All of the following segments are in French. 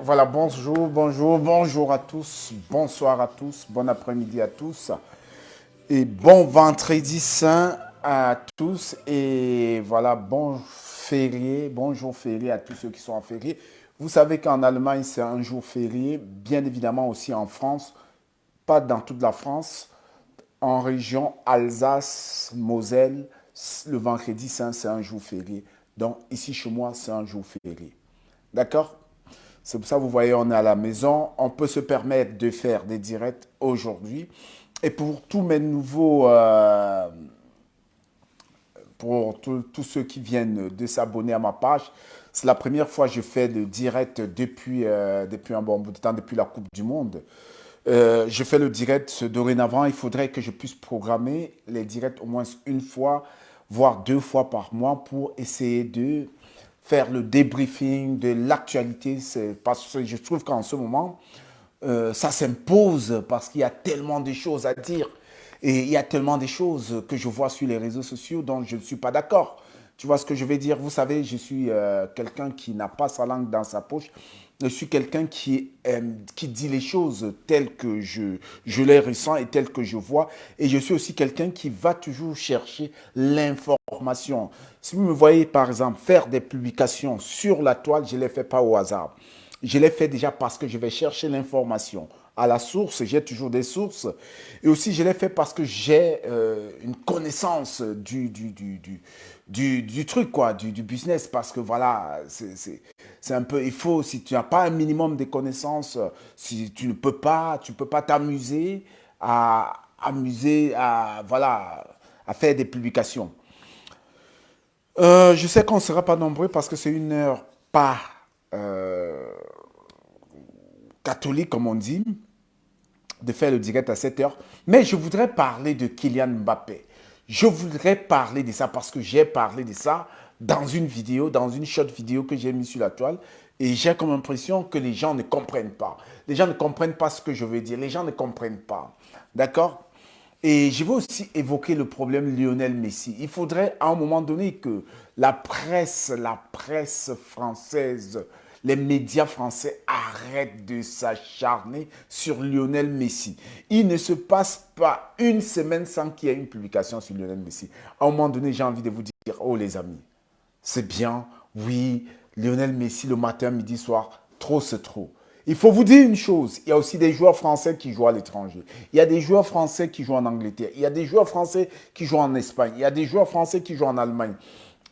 Voilà, bonjour, bonjour, bonjour à tous, bonsoir à tous, bon après-midi à tous et bon vendredi saint à tous et voilà, bon férié, bonjour férié à tous ceux qui sont en férié. Vous savez qu'en Allemagne, c'est un jour férié, bien évidemment aussi en France, pas dans toute la France, en région Alsace, Moselle, le vendredi saint, c'est un jour férié. Donc ici chez moi, c'est un jour férié. D'accord? C'est pour ça, vous voyez, on est à la maison. On peut se permettre de faire des directs aujourd'hui. Et pour tous mes nouveaux... Euh, pour tous ceux qui viennent de s'abonner à ma page, c'est la première fois que je fais le direct depuis, euh, depuis un bon bout de temps, depuis la Coupe du Monde. Euh, je fais le direct dorénavant. Il faudrait que je puisse programmer les directs au moins une fois, voire deux fois par mois pour essayer de faire le débriefing de l'actualité. Parce que je trouve qu'en ce moment, euh, ça s'impose parce qu'il y a tellement de choses à dire. Et il y a tellement de choses que je vois sur les réseaux sociaux dont je ne suis pas d'accord. Tu vois ce que je vais dire? Vous savez, je suis euh, quelqu'un qui n'a pas sa langue dans sa poche. Je suis quelqu'un qui, qui dit les choses telles que je, je les ressens et telles que je vois. Et je suis aussi quelqu'un qui va toujours chercher l'information. Si vous me voyez, par exemple, faire des publications sur la toile, je ne les fais pas au hasard. Je les fais déjà parce que je vais chercher l'information à la source, j'ai toujours des sources. Et aussi, je l'ai fait parce que j'ai euh, une connaissance du, du, du, du truc, quoi, du, business. Parce que voilà, c'est un peu, il faut, si tu n'as pas un minimum de connaissances, si tu ne peux pas, tu peux pas t'amuser à amuser, à, voilà, à faire des publications. Euh, je sais qu'on ne sera pas nombreux parce que c'est une heure pas euh, catholique, comme on dit, de faire le direct à 7 heures. Mais je voudrais parler de Kylian Mbappé. Je voudrais parler de ça parce que j'ai parlé de ça dans une vidéo, dans une short vidéo que j'ai mis sur la toile. Et j'ai comme impression que les gens ne comprennent pas. Les gens ne comprennent pas ce que je veux dire. Les gens ne comprennent pas. D'accord? Et je veux aussi évoquer le problème Lionel Messi. Il faudrait à un moment donné que la presse, la presse française les médias français arrêtent de s'acharner sur Lionel Messi. Il ne se passe pas une semaine sans qu'il y ait une publication sur Lionel Messi. À un moment donné, j'ai envie de vous dire, oh les amis, c'est bien, oui, Lionel Messi le matin, midi, soir, trop c'est trop. Il faut vous dire une chose, il y a aussi des joueurs français qui jouent à l'étranger. Il y a des joueurs français qui jouent en Angleterre. Il y a des joueurs français qui jouent en Espagne. Il y a des joueurs français qui jouent en Allemagne.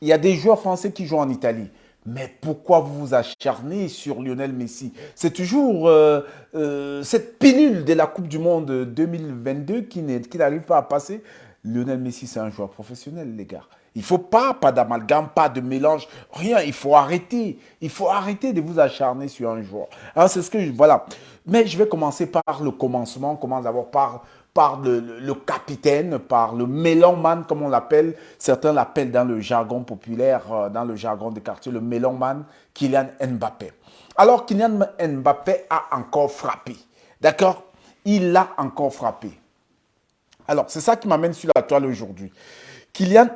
Il y a des joueurs français qui jouent en Italie. Mais pourquoi vous vous acharnez sur Lionel Messi? C'est toujours euh, euh, cette pilule de la Coupe du Monde 2022 qui n'arrive pas à passer. Lionel Messi, c'est un joueur professionnel, les gars. Il ne faut pas, pas d'amalgame, pas de mélange, rien. Il faut arrêter. Il faut arrêter de vous acharner sur un joueur. Alors, c'est ce que. Voilà. Mais je vais commencer par le commencement. Commence d'abord par par le, capitaine, par le man comme on l'appelle. Certains l'appellent dans le jargon populaire, euh, dans le jargon de quartier, le man Kylian Mbappé. Alors, Kylian Mbappé a encore frappé. D'accord? Il a encore frappé. Alors, c'est ça qui m'amène sur la toile aujourd'hui. Kylian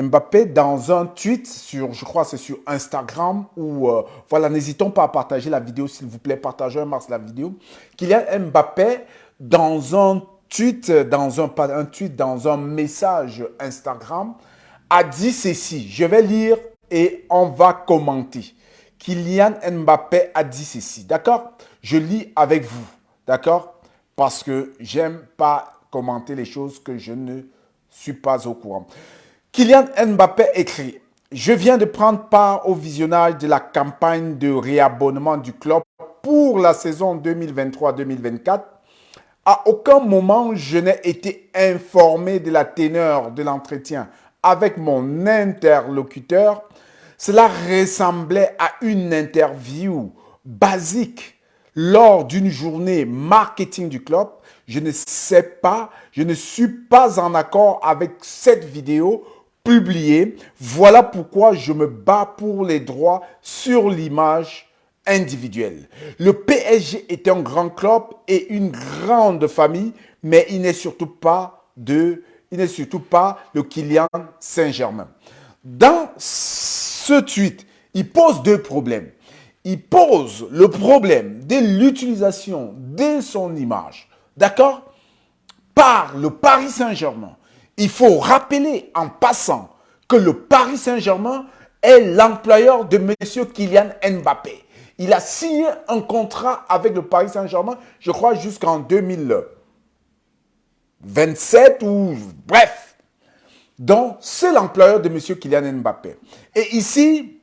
Mbappé, dans un tweet sur, je crois c'est sur Instagram, ou euh, voilà, n'hésitons pas à partager la vidéo, s'il vous plaît, partagez un max la vidéo. Kylian Mbappé, dans un un, un tweet, dans un message Instagram, a dit ceci. Je vais lire et on va commenter. Kylian Mbappé a dit ceci. D'accord? Je lis avec vous. D'accord? Parce que j'aime pas commenter les choses que je ne suis pas au courant. Kylian Mbappé écrit Je viens de prendre part au visionnage de la campagne de réabonnement du club pour la saison 2023-2024 à aucun moment, je n'ai été informé de la teneur de l'entretien avec mon interlocuteur. Cela ressemblait à une interview basique lors d'une journée marketing du club. Je ne sais pas, je ne suis pas en accord avec cette vidéo publiée. Voilà pourquoi je me bats pour les droits sur l'image individuel. Le PSG est un grand club et une grande famille, mais il n'est surtout pas il n'est surtout pas le Kylian Saint-Germain. Dans ce tweet, il pose deux problèmes. il pose le problème de l'utilisation de son image, d'accord, par le Paris Saint-Germain. Il faut rappeler en passant que le Paris Saint-Germain est l'employeur de M. Kylian Mbappé. Il a signé un contrat avec le Paris Saint-Germain, je crois, jusqu'en 2027 ou bref. Donc, c'est l'employeur de M. Kylian Mbappé. Et ici,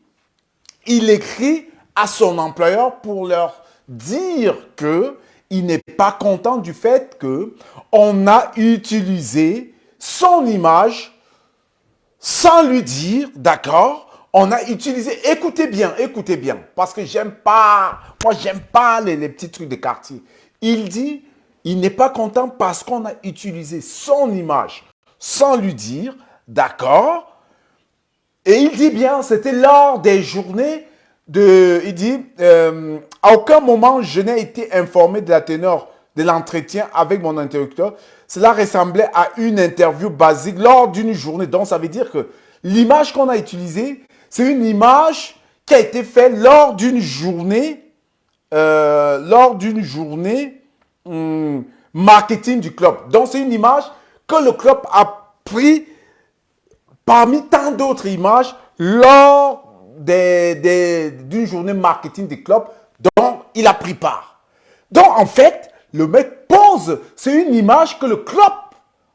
il écrit à son employeur pour leur dire que il n'est pas content du fait que on a utilisé son image sans lui dire, d'accord, on a utilisé, écoutez bien, écoutez bien, parce que j'aime pas, moi j'aime pas les, petits trucs de quartier. Il dit, il n'est pas content parce qu'on a utilisé son image sans lui dire, d'accord, et il dit bien, c'était lors des journées il dit, euh, à aucun moment je n'ai été informé de la teneur de l'entretien avec mon interlocuteur. Cela ressemblait à une interview basique lors d'une journée. Donc, ça veut dire que l'image qu'on a utilisée, c'est une image qui a été faite lors d'une journée, euh, lors d'une journée hum, marketing du club. Donc, c'est une image que le club a pris parmi tant d'autres images lors d'une journée marketing des clubs dont il a pris part. Donc, en fait, le mec pose, c'est une image que le club,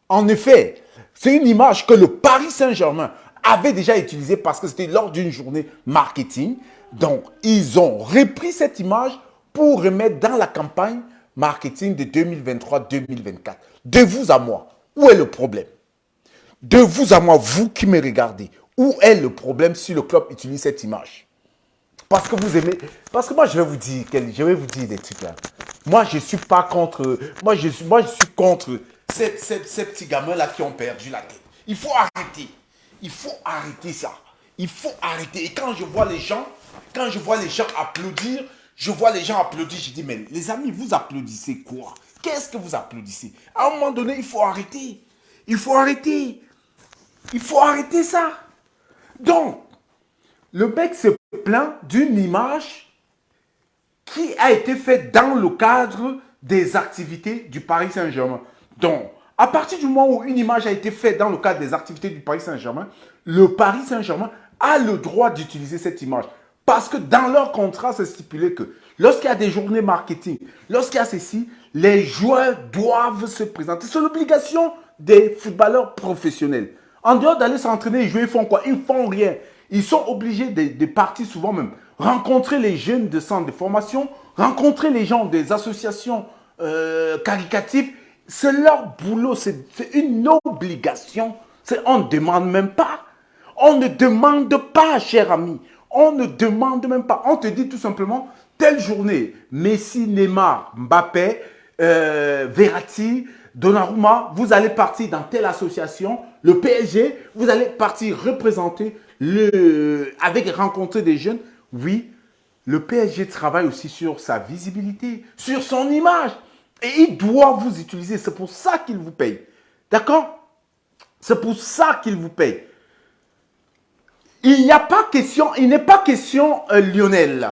en effet, c'est une image que le Paris Saint-Germain avait déjà utilisée parce que c'était lors d'une journée marketing. Donc, ils ont repris cette image pour remettre dans la campagne marketing de 2023-2024. De vous à moi, où est le problème? De vous à moi, vous qui me regardez, où est le problème si le club utilise cette image? Parce que vous aimez... Parce que moi, je vais vous dire, je vais vous dire des trucs là. Moi, je ne suis pas contre... Moi, je suis, moi, je suis contre ces, ces, petits gamins-là qui ont perdu la tête. Il faut arrêter. Il faut arrêter ça. Il faut arrêter. Et quand je vois les gens, quand je vois les gens applaudir, je vois les gens applaudir, je dis, mais les amis, vous applaudissez quoi? Qu'est-ce que vous applaudissez? À un moment donné, il faut arrêter. Il faut arrêter. Il faut arrêter ça. Donc, le mec se plaint d'une image qui a été faite dans le cadre des activités du Paris Saint-Germain. Donc, à partir du moment où une image a été faite dans le cadre des activités du Paris Saint-Germain, le Paris Saint-Germain a le droit d'utiliser cette image. Parce que dans leur contrat, c'est stipulé que lorsqu'il y a des journées marketing, lorsqu'il y a ceci, les joueurs doivent se présenter. C'est l'obligation des footballeurs professionnels. En dehors d'aller s'entraîner et jouer, ils font quoi? Ils font rien. Ils sont obligés de, partir souvent même, rencontrer les jeunes de centres de formation, rencontrer les gens des associations euh, caricatives. C'est leur boulot, c'est une obligation. On ne demande même pas. On ne demande pas, cher ami. On ne demande même pas. On te dit tout simplement, telle journée, Messi, Neymar, Mbappé, euh, Verratti, Donnarumma, vous allez partir dans telle association, le PSG, vous allez partir représenter, le, avec rencontrer des jeunes. Oui, le PSG travaille aussi sur sa visibilité, sur son image. Et il doit vous utiliser. C'est pour ça qu'il vous paye. D'accord? C'est pour ça qu'il vous paye. Il n'y a pas question, il n'est pas question, euh, Lionel,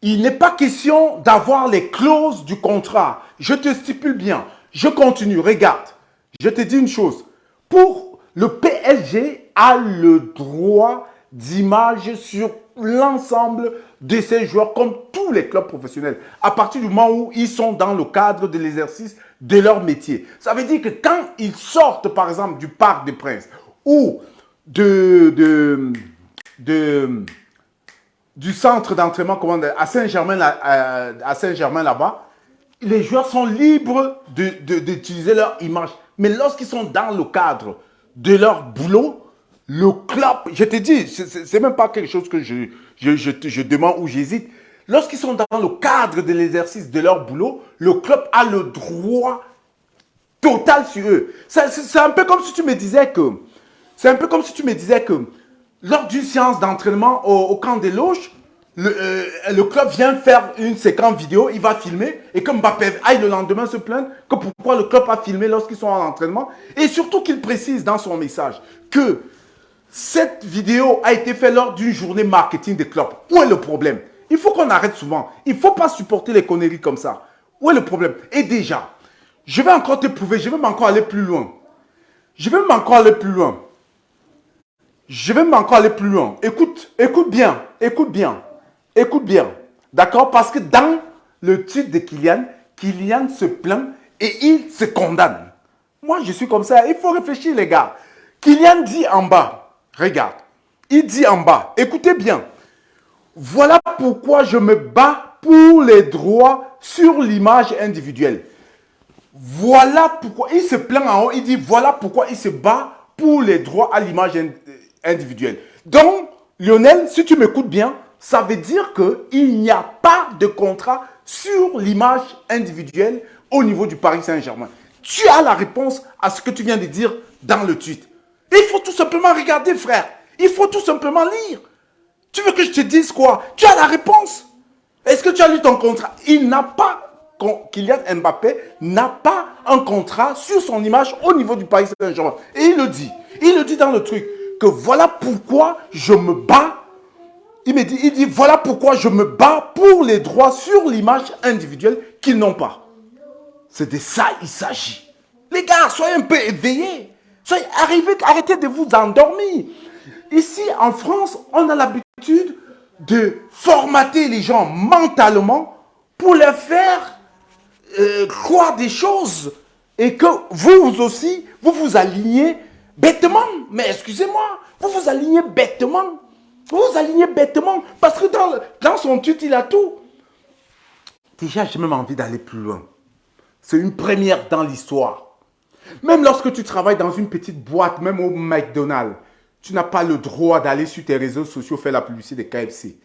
il n'est pas question d'avoir les clauses du contrat. Je te stipule bien. Je continue, regarde. Je te dis une chose. Pour le PSG a le droit d'image sur l'ensemble de ses joueurs, comme tous les clubs professionnels, à partir du moment où ils sont dans le cadre de l'exercice de leur métier. Ça veut dire que quand ils sortent, par exemple, du Parc des Princes ou de, du centre d'entraînement à Saint-Germain à Saint-Germain là-bas, les joueurs sont libres d'utiliser leur image. Mais lorsqu'ils sont dans le cadre de leur boulot, le club, je te dis, c'est même pas quelque chose que je, demande ou j'hésite. Lorsqu'ils sont dans le cadre de l'exercice de leur boulot, le club a le droit total sur eux. C'est un peu comme si tu me disais que, c'est un peu comme si tu me disais que, lors d'une séance d'entraînement au, au, camp des loges, euh, le, club vient faire une séquence vidéo, il va filmer, et comme Mbappé aille le lendemain se plaindre que pourquoi le club a filmé lorsqu'ils sont en entraînement, et surtout qu'il précise dans son message que cette vidéo a été faite lors d'une journée marketing des clubs. Où est le problème? Il faut qu'on arrête souvent. Il ne faut pas supporter les conneries comme ça. Où est le problème? Et déjà, je vais encore te prouver, je vais encore aller plus loin. Je vais encore aller plus loin. Je vais encore aller plus loin. Écoute, écoute bien, écoute bien, écoute bien. D'accord? Parce que dans le titre de Kylian, Kylian se plaint et il se condamne. Moi, je suis comme ça. Il faut réfléchir, les gars. Kylian dit en bas, regarde, il dit en bas, écoutez bien, voilà pourquoi je me bats pour les droits sur l'image individuelle. Voilà pourquoi, il se plaint en haut, il dit voilà pourquoi il se bat pour les droits à l'image individuelle. Donc, Lionel, si tu m'écoutes bien, ça veut dire qu'il n'y a pas de contrat sur l'image individuelle au niveau du Paris Saint-Germain. Tu as la réponse à ce que tu viens de dire dans le tweet. Il faut tout simplement regarder, frère. Il faut tout simplement lire. Tu veux que je te dise quoi? Tu as la réponse. Est-ce que tu as lu ton contrat? Il n'a pas, Kylian Mbappé n'a pas un contrat sur son image au niveau du Paris Saint-Germain. Et il le dit. Il le dit dans le truc que voilà pourquoi je me bats. Il me dit, il dit voilà pourquoi je me bats pour les droits sur l'image individuelle qu'ils n'ont pas. C'est de ça il s'agit. Les gars, soyez un peu éveillés. Soyez, arrêtez de vous endormir. Ici, en France, on a l'habitude de formater les gens mentalement pour les faire euh, croire des choses et que vous aussi, vous vous alignez bêtement. Mais excusez-moi, vous vous alignez bêtement. Vous vous alignez bêtement parce que dans, dans son tweet, il a tout. Déjà, j'ai même envie d'aller plus loin. C'est une première dans l'histoire. Même lorsque tu travailles dans une petite boîte, même au McDonald's, tu n'as pas le droit d'aller sur tes réseaux sociaux faire la publicité des KFC.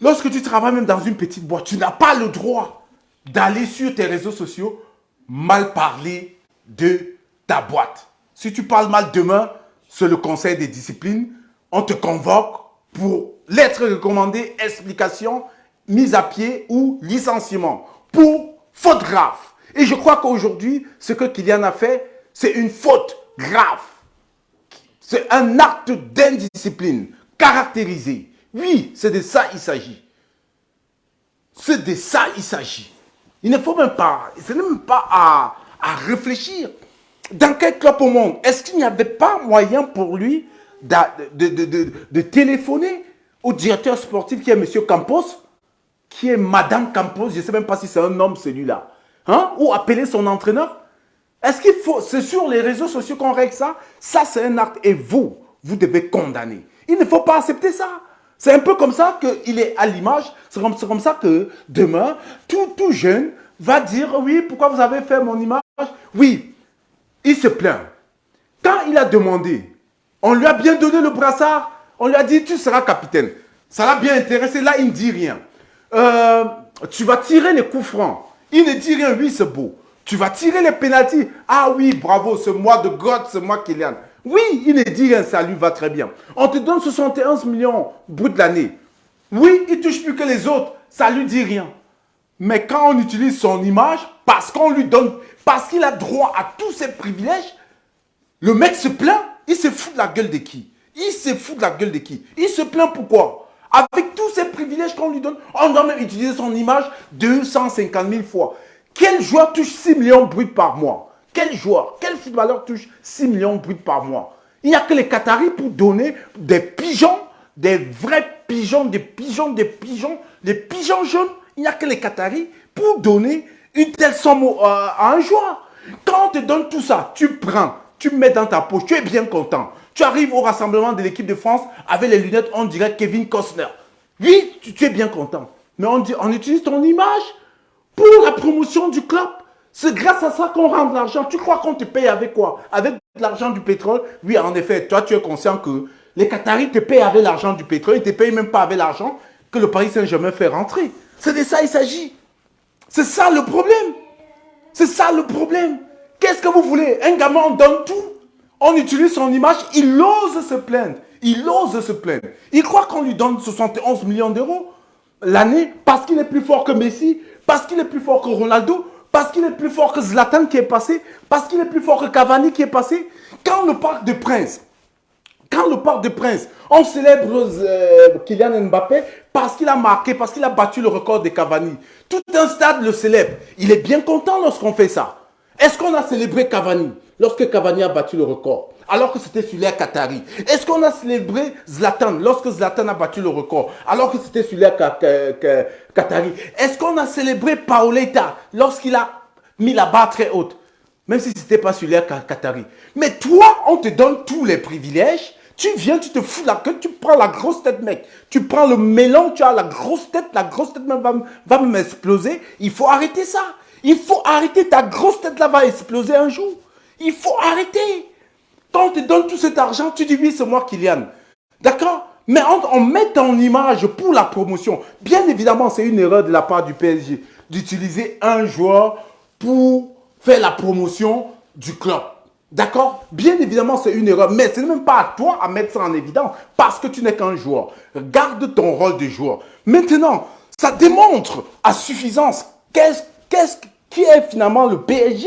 Lorsque tu travailles même dans une petite boîte, tu n'as pas le droit d'aller sur tes réseaux sociaux mal parler de ta boîte. Si tu parles mal demain, c'est le conseil des disciplines, on te convoque pour lettre recommandée, explication, mise à pied ou licenciement pour faute grave. Et je crois qu'aujourd'hui, ce que Kylian a fait, c'est une faute grave. C'est un acte d'indiscipline caractérisé. Oui, c'est de ça il s'agit. C'est de ça il s'agit. Il ne faut même pas, ce n'est même pas à, réfléchir. Dans quel club au monde Est-ce qu'il n'y avait pas moyen pour lui de, téléphoner au directeur sportif qui est M. Campos, qui est Madame Campos, je ne sais même pas si c'est un homme celui-là, hein? ou appeler son entraîneur? Est-ce qu'il faut, c'est sur les réseaux sociaux qu'on règle ça? Ça, c'est un acte et vous, vous devez condamner. Il ne faut pas accepter ça. C'est un peu comme ça qu'il est à l'image. C'est comme, comme, ça que demain, tout, tout jeune va dire, oui, pourquoi vous avez fait mon image? Oui, il se plaint. Quand il a demandé, on lui a bien donné le brassard, on lui a dit, tu seras capitaine. Ça l'a bien intéressé, là, il ne dit rien. Euh, tu vas tirer les coups francs. Il ne dit rien, oui, c'est beau. Tu vas tirer les pénalties. Ah oui, bravo, c'est moi de God, c'est moi Kylian. Oui, il ne dit rien, ça lui va très bien. On te donne 71 millions brut l'année. Oui, il touche plus que les autres, ça lui dit rien. Mais quand on utilise son image, parce qu'on lui donne, parce qu'il a droit à tous ses privilèges, le mec se plaint, il se fout de la gueule de qui? Il se fout de la gueule de qui? Il se plaint pourquoi? Avec tous ces privilèges qu'on lui donne, on doit même utiliser son image 250 000 fois. Quel joueur touche 6 millions bruts par mois? Quel joueur, quel footballeur touche 6 millions bruts par mois? Il n'y a que les Qataris pour donner des pigeons, des vrais pigeons, des pigeons, des pigeons, des pigeons jaunes. Il n'y a que les Qataris pour donner une telle somme euh, à un joueur. Quand on te donne tout ça, tu prends, tu mets dans ta poche, tu es bien content. Tu arrives au rassemblement de l'équipe de France avec les lunettes, on dirait Kevin Costner. Oui, tu, es bien content. Mais on, dit, on utilise ton image pour la promotion du club. C'est grâce à ça qu'on rend de l'argent. Tu crois qu'on te paye avec quoi? Avec l'argent du pétrole? Oui, en effet, toi, tu es conscient que les Qataris te payent avec l'argent du pétrole. Ils ne te payent même pas avec l'argent que le Paris Saint-Germain fait rentrer. C'est de ça il s'agit. C'est ça le problème. C'est ça le problème. Qu'est-ce que vous voulez? Un gamin, donne tout. On utilise son image. Il ose se plaindre. Il ose se plaindre. Il croit qu'on lui donne 71 millions d'euros l'année parce qu'il est plus fort que Messi, parce qu'il est plus fort que Ronaldo, parce qu'il est plus fort que Zlatan qui est passé, parce qu'il est plus fort que Cavani qui est passé. Quand on parle de prince, Quand le Parc des Princes, on célèbre euh, Kylian Mbappé parce qu'il a marqué, parce qu'il a battu le record de Cavani. Tout un stade le célèbre. Il est bien content lorsqu'on fait ça. Est-ce qu'on a célébré Cavani? Lorsque Cavani a battu le record alors que c'était sur l'air Qatari Est-ce qu'on a célébré Zlatan lorsque Zlatan a battu le record alors que c'était sur l'air Qatari? Est-ce qu'on a célébré Paoletta lorsqu'il a mis la barre très haute même si ce n'était pas sur l'air Qatari? Mais toi, on te donne tous les privilèges tu viens, tu te fous la queue, tu prends la grosse tête, mec. Tu prends le mélange, tu as la grosse tête, la grosse tête va, va m'exploser. Il faut arrêter ça. Il faut arrêter, ta grosse tête là va exploser un jour. Il faut arrêter. Quand on te donne tout cet argent, tu dis oui, c'est moi, Kylian. D'accord? Mais on, met ton image pour la promotion. Bien évidemment, c'est une erreur de la part du PSG d'utiliser un joueur pour faire la promotion du club. D'accord? Bien évidemment, c'est une erreur, mais ce n'est même pas à toi à mettre ça en évidence parce que tu n'es qu'un joueur. Garde ton rôle de joueur. Maintenant, ça démontre à suffisance qu'est-ce qui est finalement le PSG.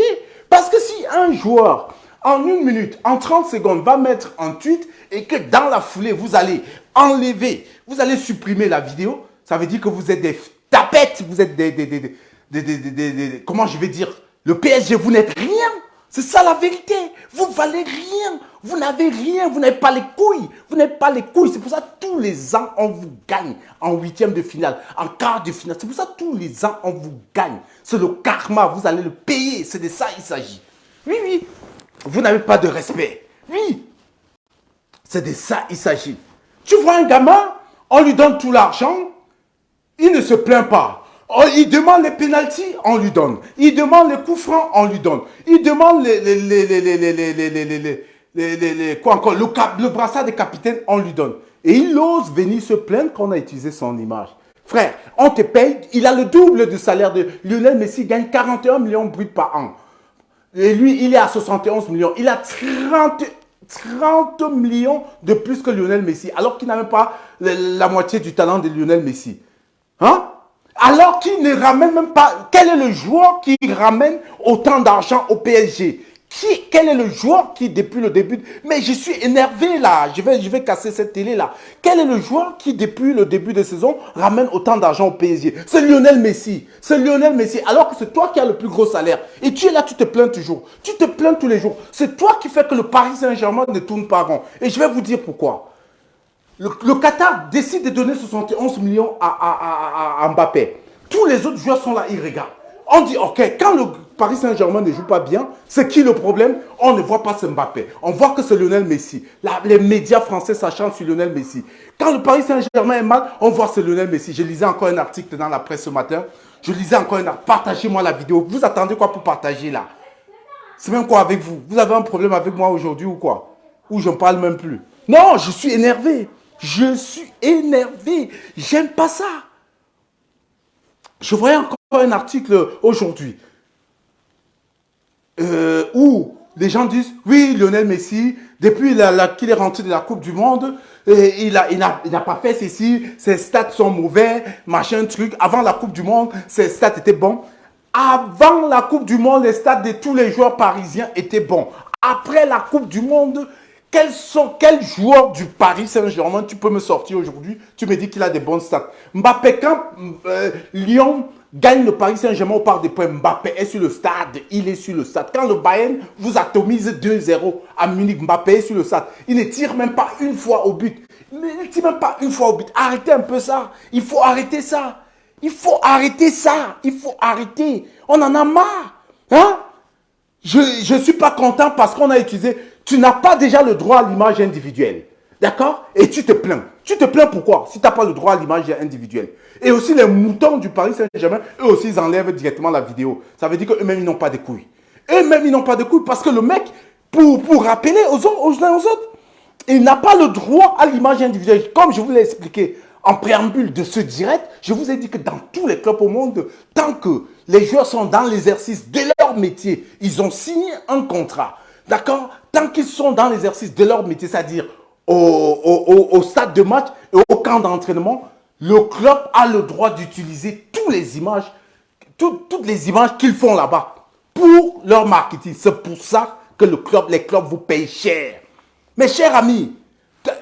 Parce que si un joueur, en une minute, en 30 secondes, va mettre un tweet et que dans la foulée, vous allez enlever, vous allez supprimer la vidéo, ça veut dire que vous êtes des tapettes, vous êtes des, des, des, des comment je vais dire, le PSG, vous n'êtes rien. C'est ça la vérité. Vous valez rien. Vous n'avez rien. Vous n'avez pas les couilles. Vous n'avez pas les couilles. C'est pour ça que tous les ans, on vous gagne en huitième de finale, en quart de finale. C'est pour ça que tous les ans, on vous gagne. C'est le karma. Vous allez le payer. C'est de ça il s'agit. Oui, oui. Vous n'avez pas de respect. Oui. C'est de ça il s'agit. Tu vois un gamin, on lui donne tout l'argent. Il ne se plaint pas. Oh, il demande les pénalties, on lui donne. Il demande les coups francs, on lui donne. Il demande les, les, les, les quoi encore, le, brassard des capitaines, on lui donne. Et il ose venir se plaindre qu'on a utilisé son image. Frère, on te paye, il a le double du salaire de Lionel Messi, gagne 41 millions bruts par an. Et lui, il est à 71 millions. Il a 30, 30 millions de plus que Lionel Messi, alors qu'il n'a même pas la moitié du talent de Lionel Messi. Hein? Alors qu'il ne ramène même pas... Quel est le joueur qui ramène autant d'argent au PSG quel est le joueur qui, depuis le début... Mais je suis énervé là, je vais, casser cette télé là. Quel est le joueur qui, depuis le début de saison, ramène autant d'argent au PSG C'est Lionel Messi. C'est Lionel Messi. Alors que c'est toi qui as le plus gros salaire. Et tu es là, tu te plains toujours. Tu te plains tous les jours. C'est toi qui fais que le Paris Saint-Germain ne tourne pas rond. Et je vais vous dire pourquoi. Le, Qatar décide de donner 71 millions à, Mbappé. Tous les autres joueurs sont là, ils regardent. On dit, ok, quand le Paris Saint-Germain ne joue pas bien, c'est qui le problème? On ne voit pas ce Mbappé. On voit que c'est Lionel Messi. les médias français s'acharnent sur Lionel Messi. Quand le Paris Saint-Germain est mal, on voit c'est Lionel Messi. Je lisais encore un article dans la presse ce matin. Je lisais encore un article. Partagez-moi la vidéo. Vous attendez quoi pour partager là? C'est même quoi avec vous? Vous avez un problème avec moi aujourd'hui ou quoi? Ou je ne parle même plus? Non, je suis énervé. Je suis énervé. J'aime pas ça. Je voyais encore un article aujourd'hui euh, où les gens disent, oui, Lionel Messi, depuis qu'il est rentré de la Coupe du Monde, il n'a il a, pas fait ceci, ses stats sont mauvais, machin, truc. Avant la Coupe du Monde, ses stats étaient bons. Avant la Coupe du Monde, les stats de tous les joueurs parisiens étaient bons. Après la Coupe du Monde, quels sont, quels joueurs du Paris Saint-Germain tu peux me sortir aujourd'hui Tu me dis qu'il a des bons stats. Mbappé, quand euh, Lyon gagne le Paris Saint-Germain au Parc des Points, Mbappé est sur le stade. Il est sur le stade. Quand le Bayern vous atomise 2-0 à Munich, Mbappé est sur le stade. Il ne tire même pas une fois au but. Il ne tire même pas une fois au but. Arrêtez un peu ça. Il faut arrêter ça. Il faut arrêter ça. Il faut arrêter. On en a marre. Hein? Je ne suis pas content parce qu'on a utilisé tu n'as pas déjà le droit à l'image individuelle. D'accord? Et tu te plains. Tu te plains pourquoi? Si tu n'as pas le droit à l'image individuelle. Et aussi les moutons du Paris Saint-Germain, eux aussi, ils enlèvent directement la vidéo. Ça veut dire qu'eux-mêmes, ils n'ont pas de couilles. Eux-mêmes, ils n'ont pas de couilles parce que le mec, pour, pour rappeler aux, aux, aux autres, il n'a pas le droit à l'image individuelle. Comme je vous l'ai expliqué en préambule de ce direct, je vous ai dit que dans tous les clubs au monde, tant que les joueurs sont dans l'exercice de leur métier, ils ont signé un contrat. D'accord? Tant qu'ils sont dans l'exercice de leur métier, c'est-à-dire au, stade de match et au camp d'entraînement, le club a le droit d'utiliser toutes les images, toutes les images qu'ils font là-bas pour leur marketing. C'est pour ça que le club, les clubs vous payent cher. Mes chers amis,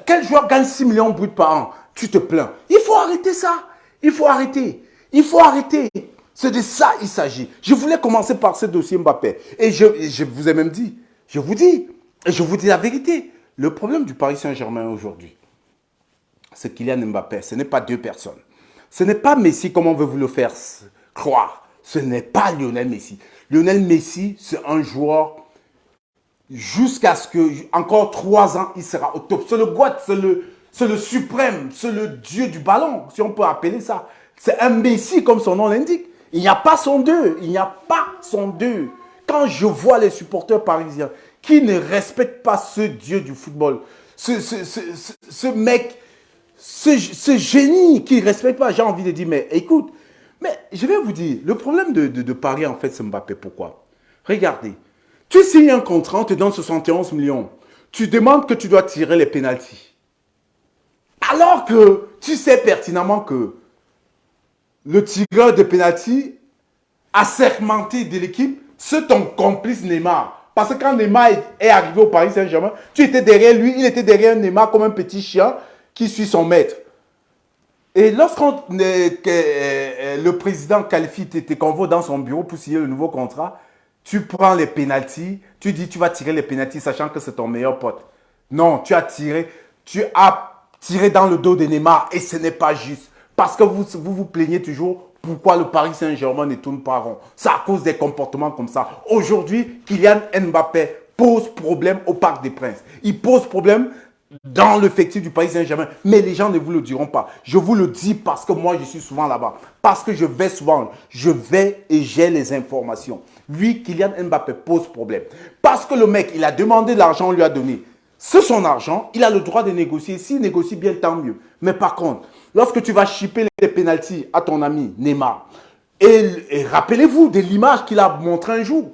Quel joueur gagne 6 millions bruts par an? Tu te plains. Il faut arrêter ça. Il faut arrêter. Il faut arrêter. C'est de ça il s'agit. Je voulais commencer par ce dossier Mbappé. Et je, je vous ai même dit, je vous dis, et je vous dis la vérité. Le problème du Paris Saint-Germain aujourd'hui, c'est Kylian Mbappé. Ce n'est pas deux personnes. Ce n'est pas Messi comme on veut vous le faire croire. Ce n'est pas Lionel Messi. Lionel Messi, c'est un joueur jusqu'à ce que, encore trois ans, il sera au top. C'est le GOAT, c'est le, le suprême, c'est le dieu du ballon, si on peut appeler ça. C'est un Messi comme son nom l'indique. Il n'y a pas son deux, il n'y a pas son deux. Quand je vois les supporters parisiens qui ne respectent pas ce dieu du football, ce, ce, mec, ce, génie qui ne respecte pas, j'ai envie de dire, mais écoute, mais je vais vous dire, le problème de, de Paris, en fait, c'est Mbappé. Pourquoi? Regardez, tu signes un contrat, on te donne 71 millions. Tu demandes que tu dois tirer les pénalties. Alors que tu sais pertinemment que le tireur de pénalty sermenté de l'équipe, c'est ton complice Neymar. Parce que quand Neymar est arrivé au Paris Saint-Germain, tu étais derrière lui, il était derrière Neymar comme un petit chien qui suit son maître. Et lorsque euh, euh, le président qualifie te convoque dans son bureau pour signer le nouveau contrat, tu prends les pénalties, tu dis tu vas tirer les pénalties sachant que c'est ton meilleur pote. Non, tu as tiré, tu as tiré dans le dos de Neymar et ce n'est pas juste. Parce que vous vous plaignez toujours pourquoi le Paris Saint-Germain ne tourne pas rond? C'est à cause des comportements comme ça. Aujourd'hui, Kylian Mbappé pose problème au Parc des Princes. Il pose problème dans l'effectif du Paris Saint-Germain. Mais les gens ne vous le diront pas. Je vous le dis parce que moi, je suis souvent là-bas. Parce que je vais souvent. Je vais et j'ai les informations. Lui, Kylian Mbappé pose problème. Parce que le mec, il a demandé de l'argent, on lui a donné. C'est son argent, il a le droit de négocier. S'il négocie bien, tant mieux. Mais par contre, lorsque tu vas chipper les pénalties à ton ami Neymar, et, rappelez-vous de l'image qu'il a montré un jour,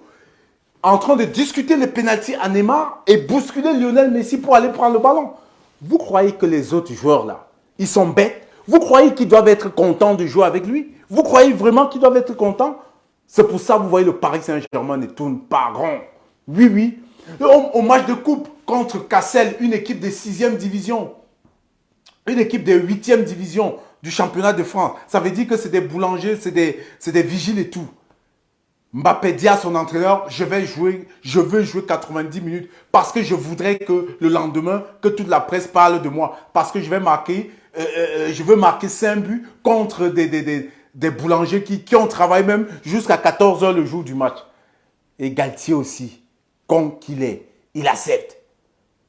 en train de discuter les pénalties à Neymar et bousculer Lionel Messi pour aller prendre le ballon. Vous croyez que les autres joueurs là, ils sont bêtes? Vous croyez qu'ils doivent être contents de jouer avec lui? Vous croyez vraiment qu'ils doivent être contents? C'est pour ça que vous voyez le Paris Saint-Germain ne tourne pas rond. Oui, oui. Au, match de coupe contre Cassel, une équipe de 6e division, une équipe de 8e division du championnat de France. Ça veut dire que c'est des boulangers, c'est des, des vigiles et tout. Mbappé dit à son entraîneur, je vais jouer, je veux jouer 90 minutes parce que je voudrais que le lendemain, que toute la presse parle de moi. Parce que je vais marquer, euh, euh, euh, je veux marquer 5 buts contre des, des, des, boulangers qui, qui ont travaillé même jusqu'à 14 heures le jour du match. Et Galtier aussi, con qu'il est, il accepte.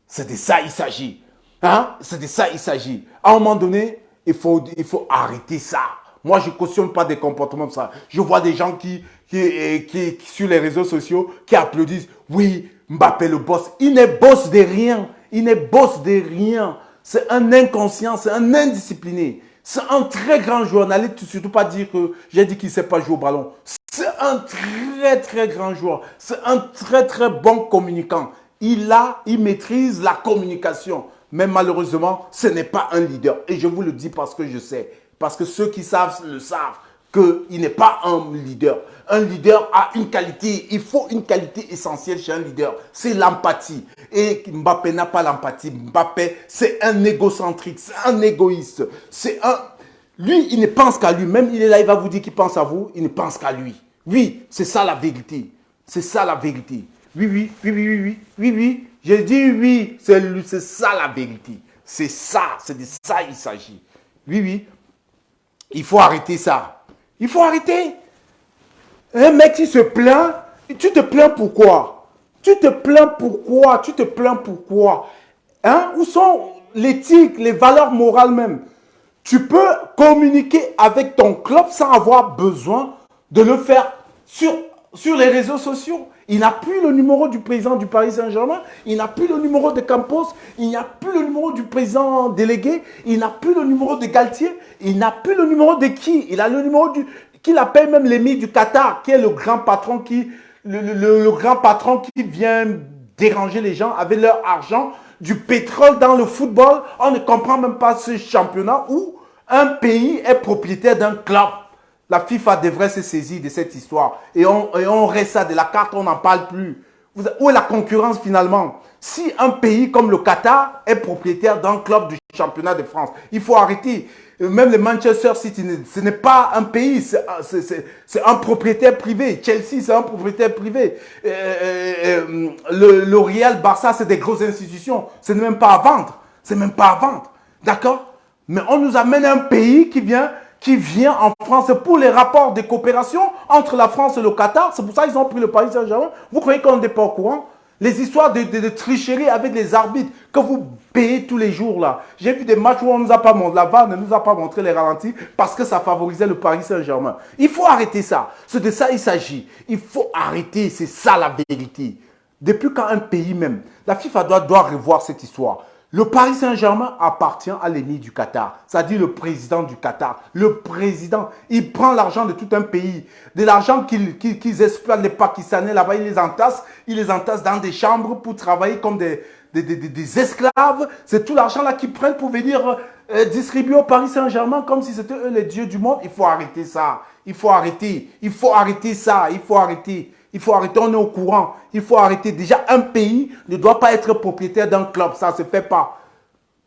C'est de ça il s'agit. Hein? C'est de ça il s'agit. À un moment donné, il faut, il faut arrêter ça. Moi, je ne cautionne pas des comportements comme ça. Je vois des gens qui, qui, qui, sur les réseaux sociaux qui applaudissent. Oui, Mbappé le boss. Il n'est boss de rien. Il n'est boss de rien. C'est un inconscient, c'est un indiscipliné. C'est un très grand joueur. N'allez surtout pas dire que j'ai dit qu'il ne sait pas jouer au ballon. C'est un très très grand joueur. C'est un très très bon communicant. Il a, il maîtrise la communication. Mais malheureusement, ce n'est pas un leader. Et je vous le dis parce que je sais. Parce que ceux qui savent le savent qu'il n'est pas un leader. Un leader a une qualité, il faut une qualité essentielle chez un leader, c'est l'empathie. Et Mbappé n'a pas l'empathie. Mbappé, c'est un égocentrique, c'est un égoïste. C'est un... Lui, il ne pense qu'à lui. Même il est là, il va vous dire qu'il pense à vous, il ne pense qu'à lui. Oui, c'est ça la vérité. C'est ça la vérité. Oui, oui, oui, oui, oui, oui, oui, oui. J'ai dit oui, c'est ça la vérité. C'est ça, c'est de ça il s'agit. Oui, oui. Il faut arrêter ça. Il faut arrêter. Un mec qui se plaint, tu te plains pourquoi? Tu te plains pourquoi? Tu te plains pourquoi? Hein? Où sont l'éthique, les valeurs morales même? Tu peux communiquer avec ton club sans avoir besoin de le faire sur, sur les réseaux sociaux. Il n'a plus le numéro du président du Paris Saint-Germain, il n'a plus le numéro de Campos, il n'a plus le numéro du président délégué, il n'a plus le numéro de Galtier, il n'a plus le numéro de qui? Il a le numéro du... qu'il appelle même l'émir du Qatar, qui est le grand patron qui... Le, grand patron qui vient déranger les gens avec leur argent, du pétrole dans le football. On ne comprend même pas ce championnat où un pays est propriétaire d'un club. La FIFA devrait se saisir de cette histoire. Et on, et reste ça de la carte, on n'en parle plus. où est la concurrence finalement? Si un pays comme le Qatar est propriétaire d'un club du championnat de France, il faut arrêter. Même le Manchester City, ce n'est pas un pays, c'est un propriétaire privé. Chelsea, c'est un propriétaire privé. Euh, euh, le, le Real Barça, c'est des grosses institutions. Ce n'est même pas à vendre. C'est même pas à vendre. D'accord? Mais on nous amène un pays qui vient qui vient en France pour les rapports de coopération entre la France et le Qatar. C'est pour ça qu'ils ont pris le Paris Saint-Germain. Vous croyez qu'on n'est pas au courant? Les histoires de, tricherie avec les arbitres que vous payez tous les jours là. J'ai vu des matchs où on nous a pas montré, la VAR ne nous a pas montré les ralentis parce que ça favorisait le Paris Saint-Germain. Il faut arrêter ça. C'est de ça il s'agit. Il faut arrêter, c'est ça la vérité. Depuis quand un pays même, la FIFA doit revoir cette histoire? Le Paris Saint-Germain appartient à l'ennemi du Qatar, c'est-à-dire le président du Qatar. Le président, il prend l'argent de tout un pays, de l'argent qu'ils exploitent les Pakistanais là-bas, il les entasse, il les entasse dans des chambres pour travailler comme des, des, esclaves. C'est tout l'argent là qu'ils prennent pour venir euh, distribuer au Paris Saint-Germain comme si c'était eux les dieux du monde. Il faut arrêter ça, il faut arrêter, il faut arrêter ça, il faut arrêter. Il faut arrêter, on est au courant. Il faut arrêter. Déjà, un pays ne doit pas être propriétaire d'un club. Ça ne se fait pas.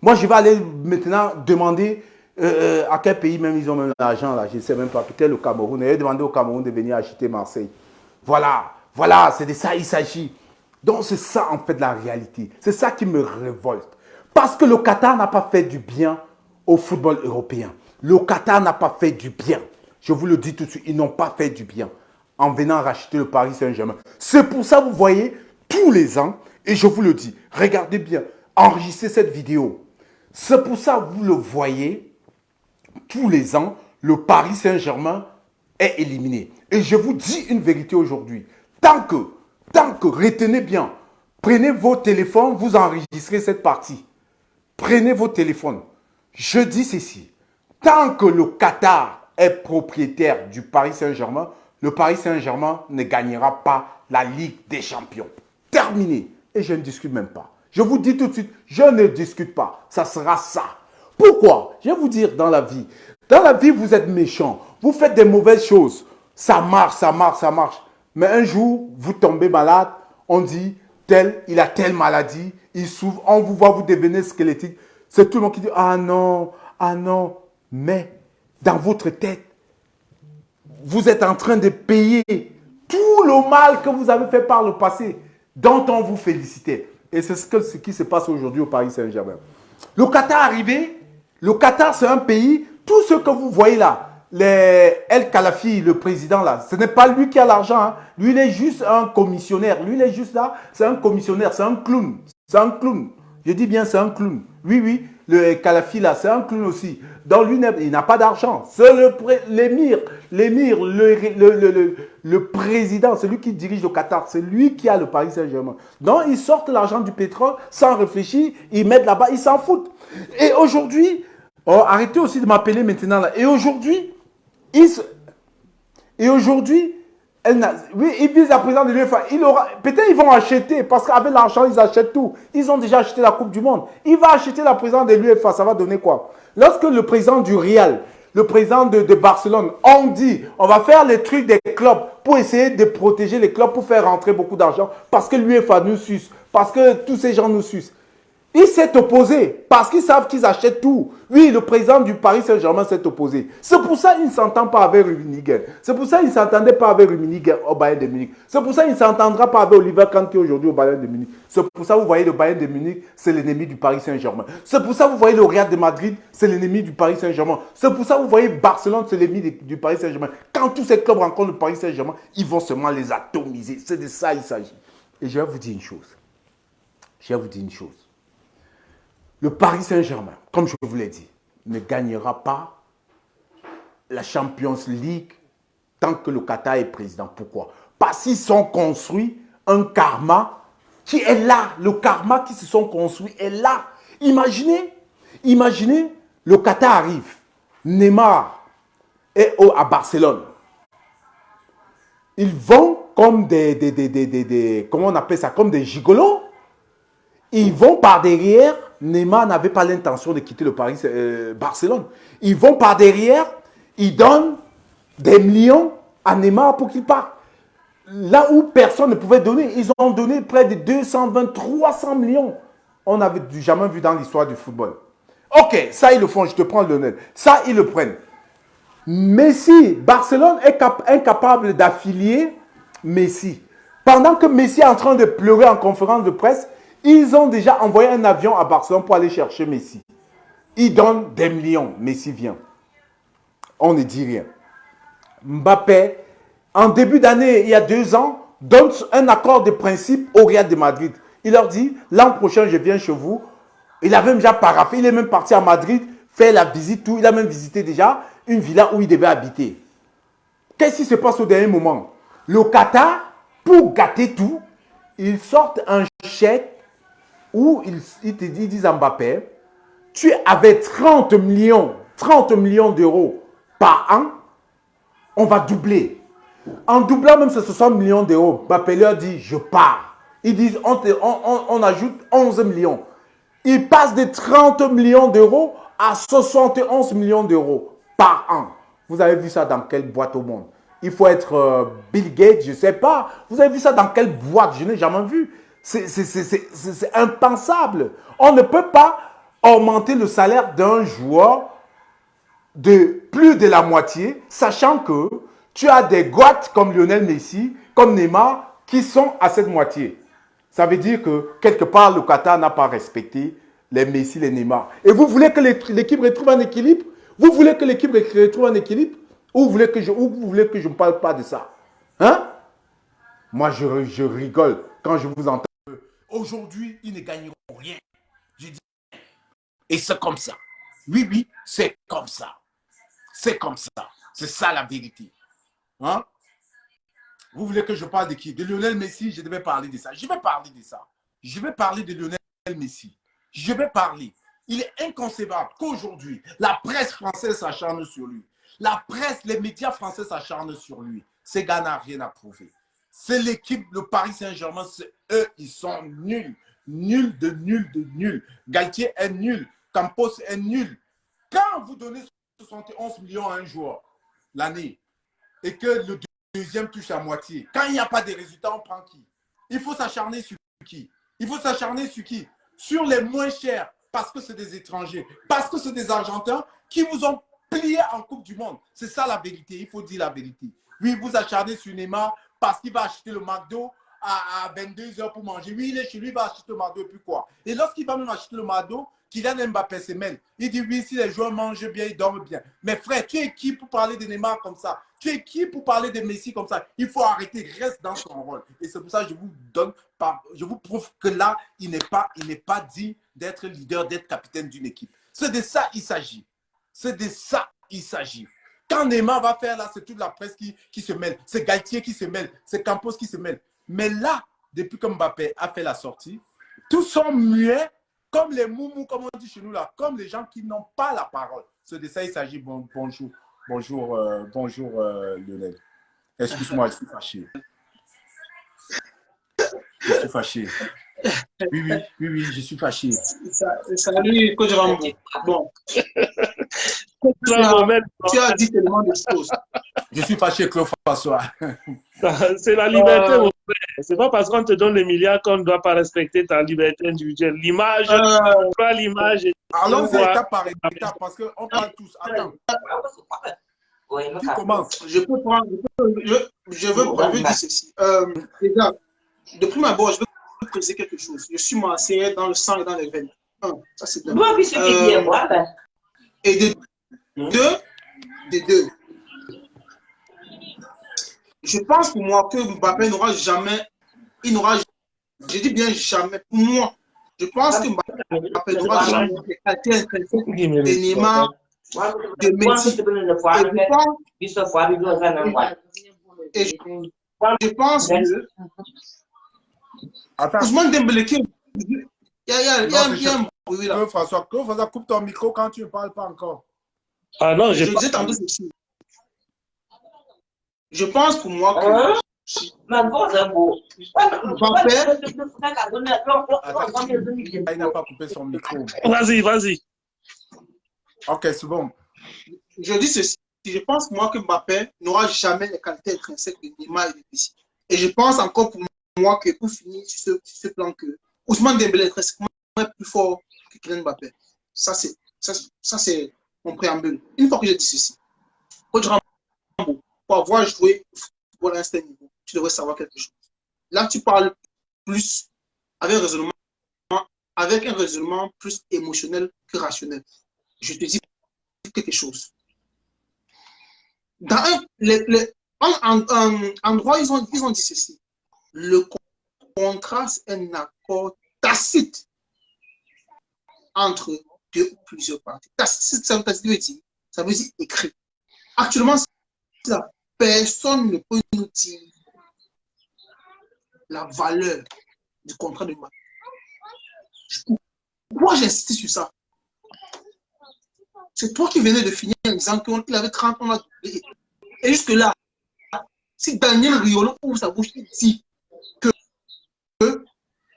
Moi, je vais aller maintenant demander euh, euh, à quel pays même ils ont même l'argent là. Je ne sais même pas. Peut-être le Cameroun. Je vais demander au Cameroun de venir acheter Marseille. Voilà. Voilà. C'est de ça il s'agit. Donc, c'est ça en fait la réalité. C'est ça qui me révolte. Parce que le Qatar n'a pas fait du bien au football européen. Le Qatar n'a pas fait du bien. Je vous le dis tout de suite, ils n'ont pas fait du bien en venant racheter le Paris Saint-Germain. C'est pour ça, vous voyez, tous les ans, et je vous le dis, regardez bien, enregistrez cette vidéo. C'est pour ça, vous le voyez, tous les ans, le Paris Saint-Germain est éliminé. Et je vous dis une vérité aujourd'hui. Tant que, tant que, retenez bien, prenez vos téléphones, vous enregistrez cette partie. Prenez vos téléphones. Je dis ceci. Tant que le Qatar est propriétaire du Paris Saint-Germain, le Paris Saint-Germain ne gagnera pas la Ligue des Champions. Terminé. Et je ne discute même pas. Je vous dis tout de suite, je ne discute pas. Ça sera ça. Pourquoi? Je vais vous dire dans la vie. Dans la vie, vous êtes méchant. Vous faites des mauvaises choses. Ça marche, ça marche, ça marche. Mais un jour, vous tombez malade. On dit, tel, il a telle maladie. Il souffre. On vous voit, vous devenez squelettique. C'est tout le monde qui dit, ah non, ah non. Mais dans votre tête, vous êtes en train de payer tout le mal que vous avez fait par le passé, dont on vous félicitait. Et c'est ce, qui se passe aujourd'hui au Paris Saint-Germain. Le Qatar arrivé, le Qatar c'est un pays, tout ce que vous voyez là, les El Khalafi, le président là, ce n'est pas lui qui a l'argent, hein. lui il est juste un commissionnaire, lui il est juste là, c'est un commissionnaire, c'est un clown, c'est un clown. Je dis bien c'est un clown. Oui, oui, le Kalafi là, c'est un clown aussi. Dans lui, il n'a pas d'argent. C'est l'émir, l'émir, le, le, le, président, c'est lui qui dirige le Qatar. C'est lui qui a le Paris Saint-Germain. Donc, ils sortent l'argent du pétrole sans réfléchir. Ils mettent là-bas, ils s'en foutent. Et aujourd'hui, oh, arrêtez aussi de m'appeler maintenant. Et aujourd'hui, ils, et aujourd'hui, oui, ils visent la présidente de l'UEFA. Peut-être ils vont acheter, parce qu'avec l'argent, ils achètent tout. Ils ont déjà acheté la Coupe du Monde. Il va acheter la présidente de l'UEFA, ça va donner quoi? Lorsque le président du Real, le président de, Barcelone, ont dit, on va faire les trucs des clubs pour essayer de protéger les clubs, pour faire rentrer beaucoup d'argent, parce que l'UEFA nous suce, parce que tous ces gens nous sucent. Il s'est opposé parce qu'ils savent qu'ils achètent tout. Oui, le président du Paris Saint-Germain s'est opposé. C'est pour ça qu'il ne s'entend pas avec Rummenigge. C'est pour ça qu'il ne s'entendait pas avec Rummenigge au Bayern de Munich. C'est pour ça qu'il ne s'entendra pas avec Oliver Kahn qui est aujourd'hui au Bayern de Munich. C'est pour ça que vous voyez le Bayern de Munich, c'est l'ennemi du Paris Saint-Germain. C'est pour ça que vous voyez le Real de Madrid, c'est l'ennemi du Paris Saint-Germain. C'est pour ça que vous voyez Barcelone, c'est l'ennemi du Paris Saint-Germain. Quand tous ces clubs rencontrent le Paris Saint-Germain, ils vont seulement les atomiser. C'est de ça qu'il s'agit. Et je vais vous dire une chose. Je vais vous dire une chose le Paris Saint-Germain, comme je vous l'ai dit, ne gagnera pas la Champions League tant que le Qatar est président. Pourquoi? Parce qu'ils sont construits un karma qui est là. Le karma qui se sont construits est là. Imaginez, imaginez, le Qatar arrive. Neymar est à Barcelone. Ils vont comme des, des, des, des, comment on appelle ça, comme des gigolos. Ils vont par derrière Neymar n'avait pas l'intention de quitter le Paris euh, Barcelone. Ils vont par derrière, ils donnent des millions à Neymar pour qu'il parte. là où personne ne pouvait donner, ils ont donné près de 220, 300 millions. On n'avait jamais vu dans l'histoire du football. Ok, ça ils le font, je te prends le Lionel. Ça ils le prennent. Messi, Barcelone est incapable d'affilier Messi. Pendant que Messi est en train de pleurer en conférence de presse, ils ont déjà envoyé un avion à Barcelone pour aller chercher Messi. Ils donnent des millions. Messi vient. On ne dit rien. Mbappé, en début d'année, il y a deux ans, donne un accord de principe au Real de Madrid. Il leur dit, l'an prochain, je viens chez vous. Il avait déjà paraffé, il est même parti à Madrid, faire la visite, tout. Il a même visité déjà une villa où il devait habiter. Qu'est-ce qui se passe au dernier moment? Le Qatar, pour gâter tout, ils sortent un chèque où ils, te disent à Mbappé, tu avais 30 millions, 30 millions d'euros par an, on va doubler. En doublant même ces 60 millions d'euros, Mbappé leur dit, je pars. Ils disent, on, on, ajoute 11 millions. Ils passent de 30 millions d'euros à 71 millions d'euros par an. Vous avez vu ça dans quelle boîte au monde? Il faut être euh, Bill Gates, je ne sais pas. Vous avez vu ça dans quelle boîte? Je n'ai jamais vu. C'est impensable. On ne peut pas augmenter le salaire d'un joueur de plus de la moitié, sachant que tu as des gottes comme Lionel Messi, comme Neymar, qui sont à cette moitié. Ça veut dire que quelque part, le Qatar n'a pas respecté les Messi, les Neymar. Et vous voulez que l'équipe retrouve un équilibre? Vous voulez que l'équipe retrouve un équilibre? Ou vous voulez que je, ne parle pas de ça? Hein? Moi, je rigole quand je vous entends. Aujourd'hui, ils ne gagneront rien. Je dis, et c'est comme ça. Oui, oui, c'est comme ça. C'est comme ça. C'est ça la vérité. Hein? Vous voulez que je parle de qui? De Lionel Messi, je devais parler de ça. Je vais parler de ça. Je vais parler de Lionel Messi. Je vais parler. Il est inconcevable qu'aujourd'hui, la presse française s'acharne sur lui. La presse, les médias français s'acharnent sur lui. Ces gars n'ont rien à prouver. C'est l'équipe, le Paris Saint-Germain, c'est eux, ils sont nuls. Nuls de nuls de nuls. Galtier est nul. Campos est nul. Quand vous donnez 71 millions à un joueur l'année et que le deuxième touche à moitié, quand il n'y a pas de résultats, on prend qui? Il faut s'acharner sur qui? Il faut s'acharner sur qui? Sur les moins chers, parce que c'est des étrangers, parce que c'est des Argentins qui vous ont plié en Coupe du Monde. C'est ça la vérité, il faut dire la vérité. Oui, vous acharnez sur Neymar, parce qu'il va acheter le McDo à, 22 heures pour manger. Oui, il est chez lui, il va acheter le McDo et puis quoi. Et lorsqu'il va même acheter le McDo, Kylian Mbappé se mêle. Il dit oui, si les joueurs mangent bien, ils dorment bien. Mais frère, tu es qui pour parler de Neymar comme ça? Tu es qui pour parler de Messi comme ça? Il faut arrêter, reste dans son rôle. Et c'est pour ça que je vous donne, je vous prouve que là, il n'est pas, il n'est pas dit d'être leader, d'être capitaine d'une équipe. C'est de ça il s'agit. C'est de ça il s'agit. Quand Neymar va faire là, c'est toute la presse qui, qui se mêle. C'est Galtier qui se mêle. C'est Campos qui se mêle. Mais là, depuis que Mbappé a fait la sortie, tous sont muets comme les moumous, comme on dit chez nous là, comme les gens qui n'ont pas la parole. C'est de ça il s'agit. bonjour, bonjour, euh, bonjour euh, Lionel. Excuse-moi, je suis fâché. Je suis fâché. Oui, oui, oui, oui, je suis fâché. Salut, Coach Rambo. Bon. Tu as dit tellement de choses. Je suis fâché, Claude François. C'est la liberté, mon frère. C'est pas parce qu'on te donne les milliards qu'on ne doit pas respecter ta liberté individuelle. L'image, euh... pas l'image. Allons-y étape par étape parce qu'on parle tous. Attends. Tu commences. Je peux prendre. Je, je veux, je veux dire ceci. Euh, déjà, depuis ma abord, je veux préciser quelque chose. Je suis marseillais dans le sang et dans les veines. Un, ça c'est deux. Moi, oui, ce qui est moi. Et de deux, des deux. Je pense pour moi que Mbappé n'aura jamais, il n'aura, je dis bien jamais, pour moi, je pense que Mbappé n'aura jamais de Neymar, de Messi. Et je, je pense que Attends. Ousmane Dembélé qui il y a, il y a, il y a, il y a un bruit là. François, François, coupe ton micro quand tu ne parles pas encore. Ah non, je disais tantôt ceci. Je pense pour moi que. Hein? Il n'a pas coupé son micro. Vas-y, vas-y. Ok, c'est bon. Je dis ceci. Je pense moi que Mbappé n'aura jamais les qualités intrinsèques de Neymar et de Messi. Et je pense encore pour moi que pour finir sur ce, plan que Ousmane Dembélé est presque plus fort que Kylian Mbappé. Ça, c'est ça, c'est mon préambule. Une fois que j'ai dit ceci, Coach Rambo, pour avoir joué pour un certain niveau, tu devrais savoir quelque chose. Là, tu parles plus avec un raisonnement, avec un raisonnement plus émotionnel que rationnel. Je te dis quelque chose. Dans un, droit, ils ont, ils ont dit ceci. Le contrat, c'est un accord tacite entre deux ou plusieurs parties. Tacite, ça veut dire, ça veut dire écrit. Actuellement, personne ne peut nous dire la valeur du contrat de mariage. Pourquoi j'insiste sur ça? C'est toi qui venais de finir en disant qu'il avait 30 ans. Et jusque-là, si Daniel Riolo ouvre sa bouche, il dit que,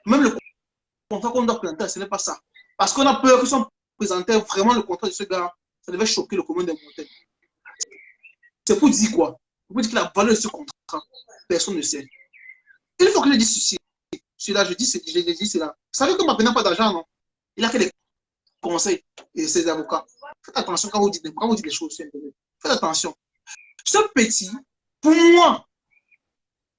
même le contrat qu'on doit planter, ce n'est pas ça. Parce qu'on a peur que si on présentait vraiment le contrat de ce gars, ça devait choquer le commun des montagnes. C'est pour dire quoi? Pour dire que la valeur de ce contrat, personne ne sait. Il faut que je dise ceci. Celui-là, je dis, je dis cela. Vous savez que ma n'a pas d'argent, non? Il a fait des conseils et ses avocats. Faites attention quand vous dites, quand vous dites des choses Faites attention. Ce petit, pour moi,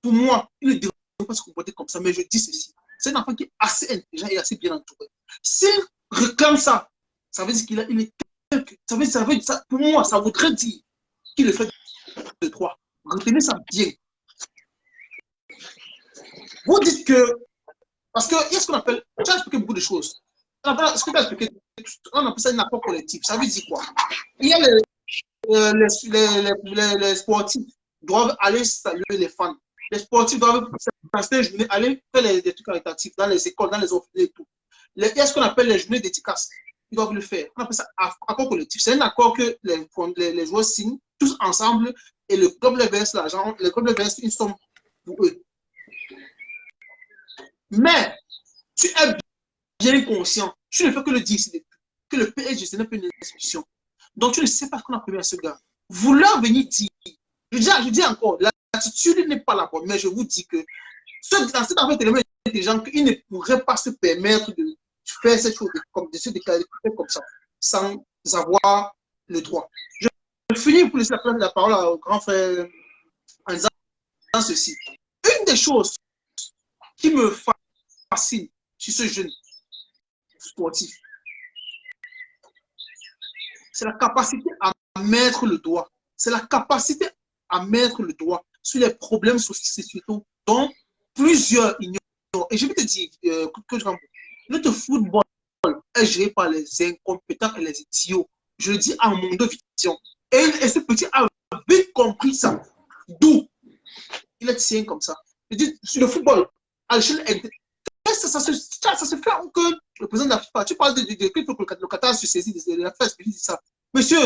pour moi, il ne devrait pas se comporter comme ça, mais je dis ceci. C'est un enfant qui est assez intelligent et assez bien entouré. S'il réclame ça, ça veut dire qu'il il est ça veut, ça veut, ça, pour moi, ça voudrait dire qu'il le fait de trois. Retenez ça bien. Vous dites que, parce qu'il y a ce qu'on appelle, tu as expliqué beaucoup de choses. Ce que tu as expliqué, on appelle ça un accord collectif. Ça veut dire quoi? Il y a les, euh, les, les, sportifs doivent aller saluer les fans. Les sportifs doivent passer journée, aller faire les, des trucs caritatifs dans les écoles, dans les orphelins et tout. il y a ce qu'on appelle les journées dédicaces. Ils doivent le faire. On appelle ça accord collectif. C'est un accord que les, les, joueurs signent tous ensemble et le club les verse l'argent, le club les verse une somme pour eux. Mais tu es bien conscient, tu ne fais que le dire, que le PSG, ce n'est pas une institution. Donc tu ne sais pas ce qu'on a prévu à ce gars. Vouloir venir dire, je dis, je dis encore, l'attitude n'est pas la bonne, mais je vous dis que dans cette affaire tellement intelligent qu'ils ne pourraient pas se permettre de faire cette chose, comme de se déclarer comme ça, sans avoir le droit. Je finis pour laisser la parole au grand frère en disant ceci. Une des choses qui me fascine sur ce jeune sportif, c'est la capacité à mettre le doigt. C'est la capacité à mettre le doigt sur les problèmes sociaux dont plusieurs ignorent. Et je vais te dire, euh, que je notre football est géré par les incompétents et les idiots. Je le dis à mon vision. Et, et, ce petit a vite compris ça. D'où? Il est tient comme ça. Je dis, sur le football, à l'échelle ça, ça, ça, ça, se fait que le président de la FIFA, tu parles de, de, de, de le Qatar se saisit de la dit ça. Monsieur,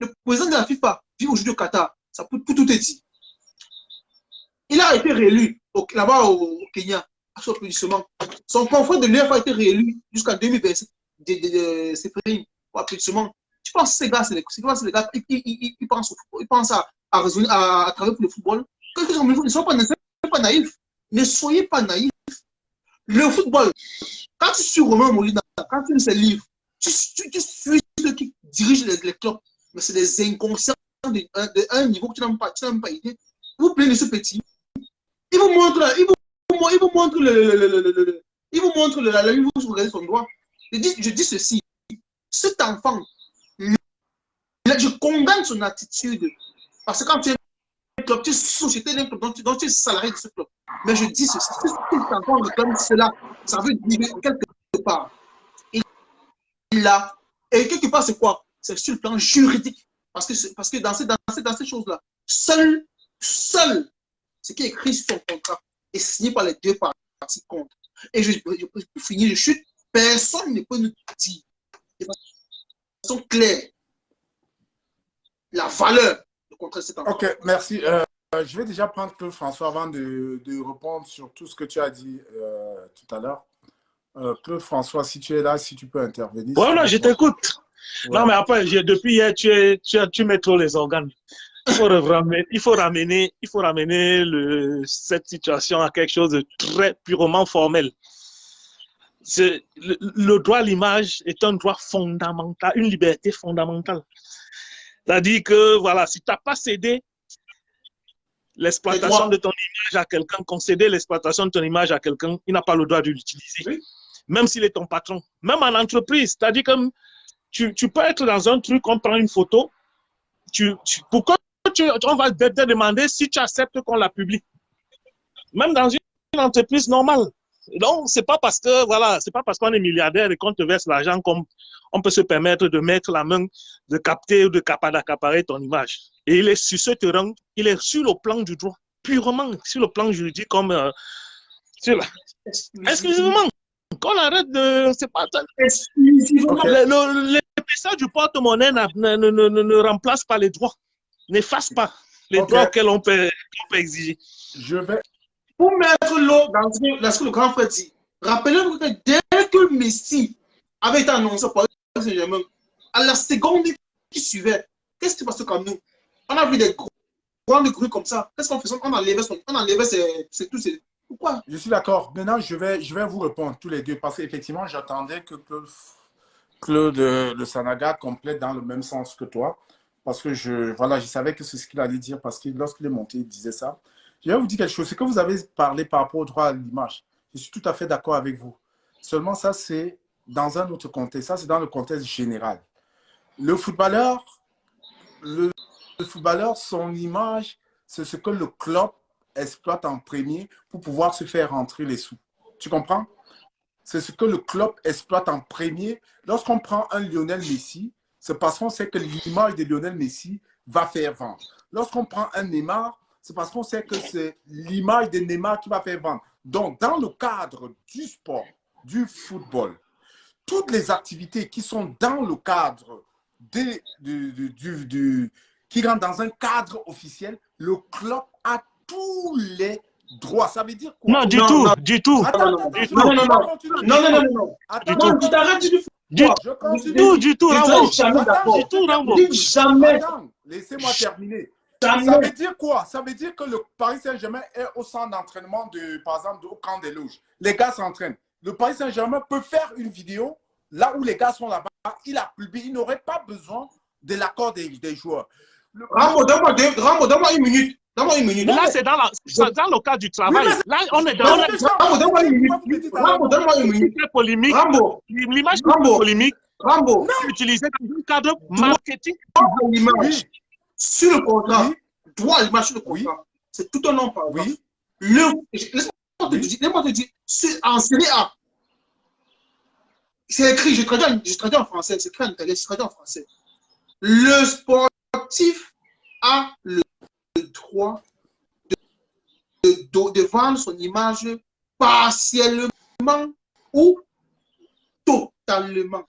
le président de la FIFA vit aujourd'hui au Qatar, ça peut tout, tout est dit. Il a été réélu là-bas au, Kenya, à son applaudissement. Son confrère de l'UEFA a été réélu jusqu'à 2027. C'est pris au applaudissement. Tu penses que ces gars, c'est les, gars, ils, pensent, ils pensent à, à, à, à travailler pour le football. Ils ne sont pas, naïfs. Ne soyez pas naïfs. Le football, quand tu suis Romain Molina, quand tu lis ses livres, tu, tu, tu suis ceux qui dirigent les, les clubs, mais c'est des inconscients de, de, un niveau que tu n'as même pas, idée. Vous plaignez ce petit. Il vous montre, il vous, il vous montre le, le, le, le, il vous montre la la vous regardez son doigt. Je dis, je dis ceci. Cet enfant, je condamne son attitude. Parce que quand tu es club, tu es société d'un club, donc tu, es salarié de ce club. Mais je dis ceci, cet enfant comme cela, ça veut dire quelque part. Il a, et quelque part, c'est quoi? C'est sur le plan juridique. Parce que, parce que dans ces, dans ces, dans ces choses-là, seul, seul, ce qui est écrit sur ton contrat est signé par les deux parties contre. Et je, je, pour finir, je chute, personne ne peut nous dire de façon claire la valeur du contrat de cet enfant. Ok, merci. Euh, je vais déjà prendre Claude François avant de, de, répondre sur tout ce que tu as dit euh, tout à l'heure. Euh, Claude François, si tu es là, si tu peux intervenir. Voilà, je t'écoute. Non, mais après, depuis hier, tu, es, tu, tu, mets trop les organes. Il faut ramener, il faut ramener, il faut ramener le, cette situation à quelque chose de très purement formel. Le, le, droit à l'image est un droit fondamental, une liberté fondamentale. C'est-à-dire que, voilà, si tu n'as pas cédé l'exploitation de ton image à quelqu'un, concéder l'exploitation de ton image à quelqu'un, il n'a pas le droit de l'utiliser. Même s'il est ton patron. Même en entreprise. C'est-à-dire que tu, tu, peux être dans un truc, on prend une photo, tu, tu, on va te demander si tu acceptes qu'on la publie. Même dans une entreprise normale. Donc, c'est pas parce que, voilà, c'est pas parce qu'on est milliardaire et qu'on te verse l'argent qu'on on peut se permettre de mettre la main, de capter ou de d'accaparer ton image. Et il est sur ce terrain, il est sur le plan du droit, purement sur le plan juridique, comme euh, sur Exclusivement. Qu'on arrête de. C'est pas. Exclusivement. L'épaisseur du porte-monnaie ne, ne, ne, ne remplace pas les droits n'efface pas les droits auxquels on peut, exiger. Je vais. Pour mettre l'eau dans ce que le grand frère dit, rappelez-vous que dès que Messi avait été annoncé par Saint-Germain, à la seconde qui suivait, qu'est-ce qui se passait comme nous On a vu des grandes grues comme ça. Qu'est-ce qu'on faisait? On enlevait, son, on enlevait ses, tout. Pourquoi? Je suis d'accord. Maintenant, je vais, je vais vous répondre tous les deux parce qu'effectivement, j'attendais que Claude, Le Sanaga complète dans le même sens que toi parce que je, voilà, je savais que c'est ce qu'il allait dire, parce que lorsqu'il est monté, il disait ça. Je vais vous dire quelque chose, c'est que vous avez parlé par rapport au droit à l'image. Je suis tout à fait d'accord avec vous. Seulement ça, c'est dans un autre contexte. Ça, c'est dans le contexte général. Le footballeur, le, footballeur, son image, c'est ce que le club exploite en premier pour pouvoir se faire rentrer les sous. Tu comprends? C'est ce que le club exploite en premier. Lorsqu'on prend un Lionel Messi, c'est parce qu'on sait que l'image de Lionel Messi va faire vendre. Lorsqu'on prend un Neymar, c'est parce qu'on sait que c'est l'image de Neymar qui va faire vendre. Donc, dans le cadre du sport, du football, toutes les activités qui sont dans le cadre de, du, qui rentrent dans un cadre officiel, le club a tous les droits. Ça veut dire quoi? Non, du tout, du tout. non, non, non, non, non, non, non, non, non, tu t'arrêtes du du, tout, du tout, Rambo. Du tout, Rambo. Jamais. Laissez-moi terminer. Ça veut dire quoi? Ça veut dire que le Paris Saint-Germain est au centre d'entraînement, de, par exemple, au camp des loges. Les gars s'entraînent. Le Paris Saint-Germain peut faire une vidéo là où les gars sont là-bas. Il a publié. Il n'aurait pas besoin de l'accord des, des, joueurs. Rambo, donne-moi une minute. Donne-moi une minute. Là, c'est dans, dans, le cadre du travail. là, on est dans. Rambo, donne-moi une minute. Rambo, donne-moi une minute. polémique. Rambo. L'image polémique. Rambo. Utilisée dans un cadre marketing. l'image. Sur le contrat. Droit à l'image sur le contrat. C'est tout un nom, par exemple. Le. Laisse-moi te dire. Laisse-moi te dire. En série A. C'est écrit, je traduis, en français, c'est écrit en italien, je traduis en français. Le sportif a le droit de, de, vendre son image partiellement ou totalement.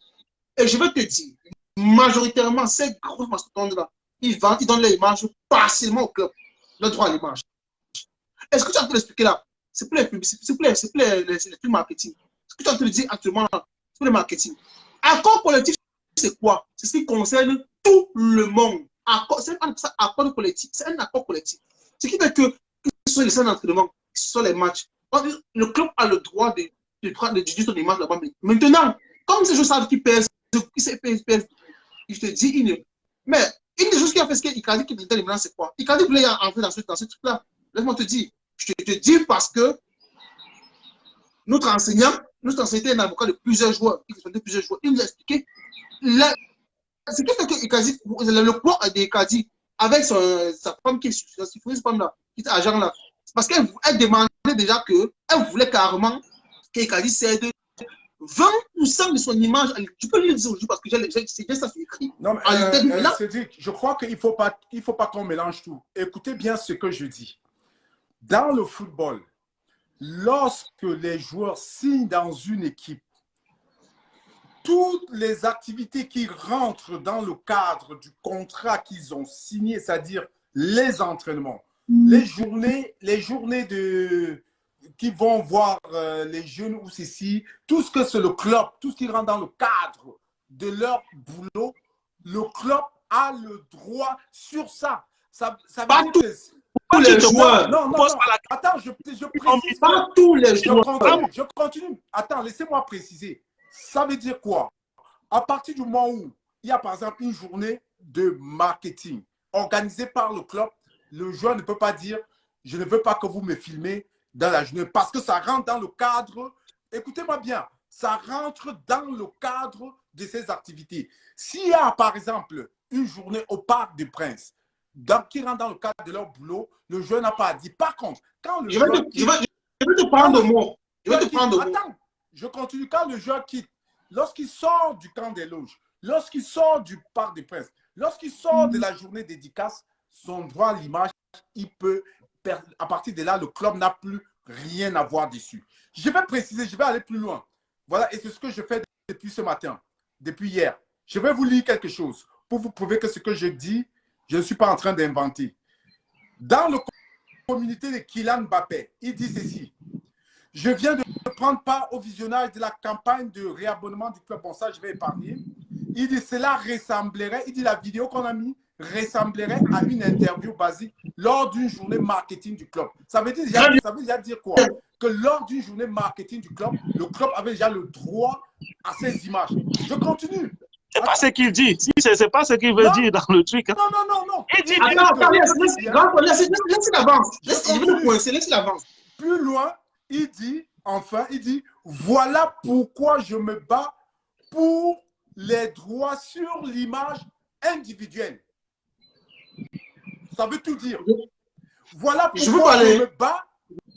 Et je vais te dire, majoritairement, ces gros mastodontes-là, ils vendent, ils donnent leur image partiellement au club, le droit à l'image. Est-ce que tu as pu l'expliquer là? C'est plus les c'est plus, c'est plus les, marketing. Ce que tu as pu dire actuellement c'est plus le marketing? Accord collectif, c'est quoi? C'est ce qui concerne tout le monde c'est un accord collectif. C'est un accord collectif. Ce qui fait que, que ce soit les scènes d'entraînement, soit les matchs, le club a le droit de, de, de, de son image là-bas. Maintenant, comme ces joueurs savent qu'ils pèsent, je te dis, il Mais une des choses qui a fait ce qu'Icardi qui était maintenant, c'est quoi? Icardi voulait entrer dans ce, dans ce truc-là. Laisse-moi te dire. Je te, dis parce que notre enseignant, notre enseignant était un avocat de plusieurs joueurs. Il nous a expliqué ce qui fait que Ikazi, le poids d'Ikazi, avec son, sa femme qui est cette femme-là, qui est agent là, c'est parce qu'elle demandait déjà que, elle voulait carrément qu'Ikazi cède 20% de son image. Tu peux le dire aujourd'hui parce que c'est bien ça, écrit. Non, mais, euh, euh, je crois qu'il ne faut pas, faut pas qu'on mélange tout. Écoutez bien ce que je dis. Dans le football, lorsque les joueurs signent dans une équipe, toutes les activités qui rentrent dans le cadre du contrat qu'ils ont signé, c'est-à-dire les entraînements, mm. les journées, les journées de, qui vont voir euh, les jeunes ou ceci, tout ce que c'est le club, tout ce qui rentre dans le cadre de leur boulot, le club a le droit sur ça. ça, ça veut Pas dire tout- que... Tous les joueurs. Non, non, non. pas la Attends, je, je précise. Pas tous les Je joueurs. continue, je continue. Attends, laissez-moi préciser. Ça veut dire quoi? À partir du moment où il y a par exemple une journée de marketing organisée par le club, le joueur ne peut pas dire je ne veux pas que vous me filmez dans la journée parce que ça rentre dans le cadre, écoutez-moi bien, ça rentre dans le cadre de ces activités. S'il y a par exemple une journée au Parc des Princes dans- qui rentre dans le cadre de leur boulot, le joueur n'a pas à dire. Par contre, quand le Je vais joueur je vais, je vais te prendre au mot. Je vais te prendre au mot. Attends, je continue. Quand le joueur quitte, lorsqu'il sort du camp des loges, lorsqu'il sort du parc des princes, lorsqu'il sort de la journée dédicace, son droit à l'image, il peut, per- à partir de là, le club n'a plus rien à voir dessus. Je vais préciser, je vais aller plus loin. Voilà, et c'est ce que je fais depuis ce matin, depuis hier. Je vais vous lire quelque chose pour vous prouver que ce que je dis, je ne suis pas en train d'inventer. Dans le communauté de Kylian Mbappé, il dit ceci. Je viens de prendre part au visionnage de la campagne de réabonnement du club. Bon, ça, je vais épargner. Il dit cela ressemblerait, il dit la vidéo qu'on a mis ressemblerait à une interview basique lors d'une journée marketing du club. Ça veut dire, déjà- ça veut déjà dire quoi Que lors d'une journée marketing du club, le club avait déjà le droit à ces images. Je continue. C'est pas ce qu'il dit. Si, c'est pas ce qu'il veut Non. dire dans le truc. hein. Non, non, non, non. Il dit, Attends, attends, laisse, laisse, laisse, laisse, laisse, laisse l'avance. Laisse, te coincer, laisse l'avance. Plus loin, il dit, enfin, il dit, voilà pourquoi je me bats pour les droits sur l'image individuelle. Ça veut tout dire. Voilà Je pourquoi parler. je me bats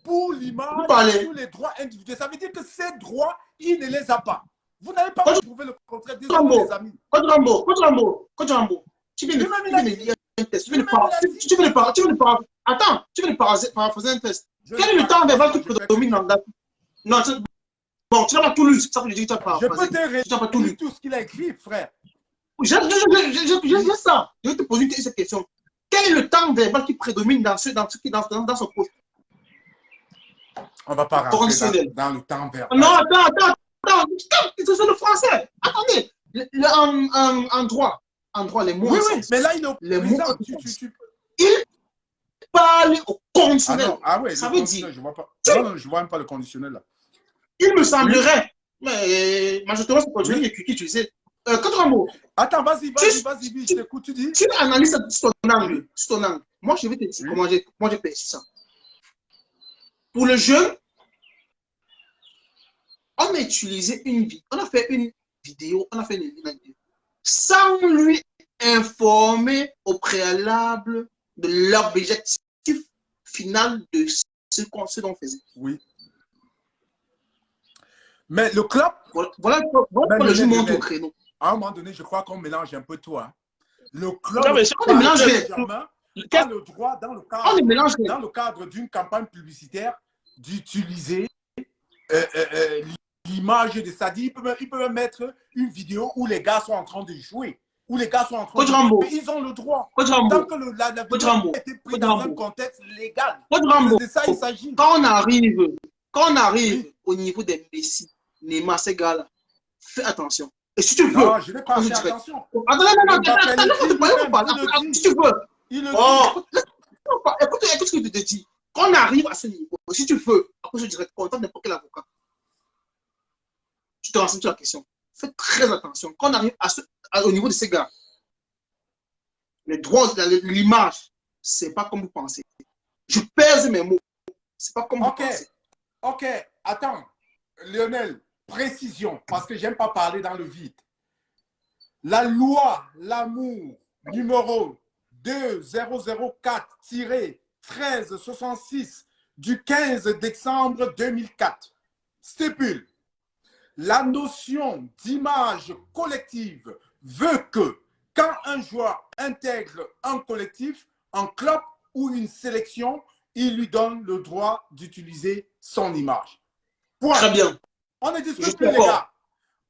pour l'image sur les droits individuels. Ça veut dire que ces droits, il ne les a pas. Vous n'avez pas prouvé le contraire. Les amis. Coach Rambo, Coach Rambo, Coach Rambo. Tu viens de lire un test. Tu viens de Attends, tu viens de paraphraser un test. Je Quel est ne le temps verbal je que- prédomine dans la... Non, tu... bon, tu n'as pas tout lu, c'est ça que je dis que tu as Je paraphrasé. peux te Tu n'as pas tout lu. tout ce qu'il a écrit, frère. Je, je, je, je, je, je, je ça. Je vais te poser une- cette question. Quel est le temps verbal qui prédomine dans ce, dans ce, dans, dans, dans son poste On va pas rentrer dans, dans le temps verbal. Non, attends, attends, attends. C'est le français. Attendez. Le, le- en, en, en droit, en droit, les mots Oui, oui, mais là, il est au Les mots- Tu, tu, tu- Il parle au Ah conditionnel. non, ah ouais, Ça veut dire- je vois pas. Non, non, je vois même pas le conditionnel là. Il me semblerait, mais majoritairement, c'est pour Oui. qui utilisé. Euh, Quatre Rambo, Attends, vas-y, vas-y, vas-y, oui, je t'écoute, tu dis. tu analyses ton angle. Sur ton angle. Moi, je vais te dire Oui. comment j'ai comment j'ai perçu ça. Pour le jeune, on a utilisé une vidéo, on a fait une vidéo, on a fait une vidéo, sans lui informer au préalable de l'objectif final de ce qu'on ce qu'on faisait. Oui. Mais le club, Voilà, voilà, voilà pourquoi le jeu monte au créneau. à un moment donné, je crois qu'on mélange un peu tout. hein. Le club, Non, mais c'est- on. Saint-Germain Quel- a le droit, dans le cadre, dans le cadre d'une campagne publicitaire, d'utiliser euh, euh, euh, l'image de Sadi. Il peut, il peut même mettre une vidéo où les gars sont en train de jouer, où les gars sont en train de Ils ont le droit. Coach Tant que le, la, la Coach été prise dans un contexte légal. C'est de ça il s'agit. quand on arrive, quand on arrive Oui. au niveau des Messi, Neymar, ces gars-là, fais attention. Et si tu veux, Non, je n'ai pas dirait- attention. attends, non, non, non, si tu veux. Il le Oh, dit. écoute, écoute ce que je te dis. Quand on arrive à ce niveau, si tu veux, après je dirais content n'importe quel avocat. Tu te renseignes sur la question. Fais très attention. Quand on arrive à ce, au niveau de ces gars, les droits, l'image, c'est pas comme vous pensez. Je pèse mes mots. C'est pas comme vous pensez. Ok, attends. Lionel, précision, parce que j'aime pas parler dans le vide. La loi, l'amour, numéro 2004-1366 du 15 décembre 2004 stipule la notion d'image collective veut que quand un joueur intègre un collectif, un club ou une sélection, il lui donne le droit d'utiliser son image. Point. Très bien. On ne discute Je plus, les gars.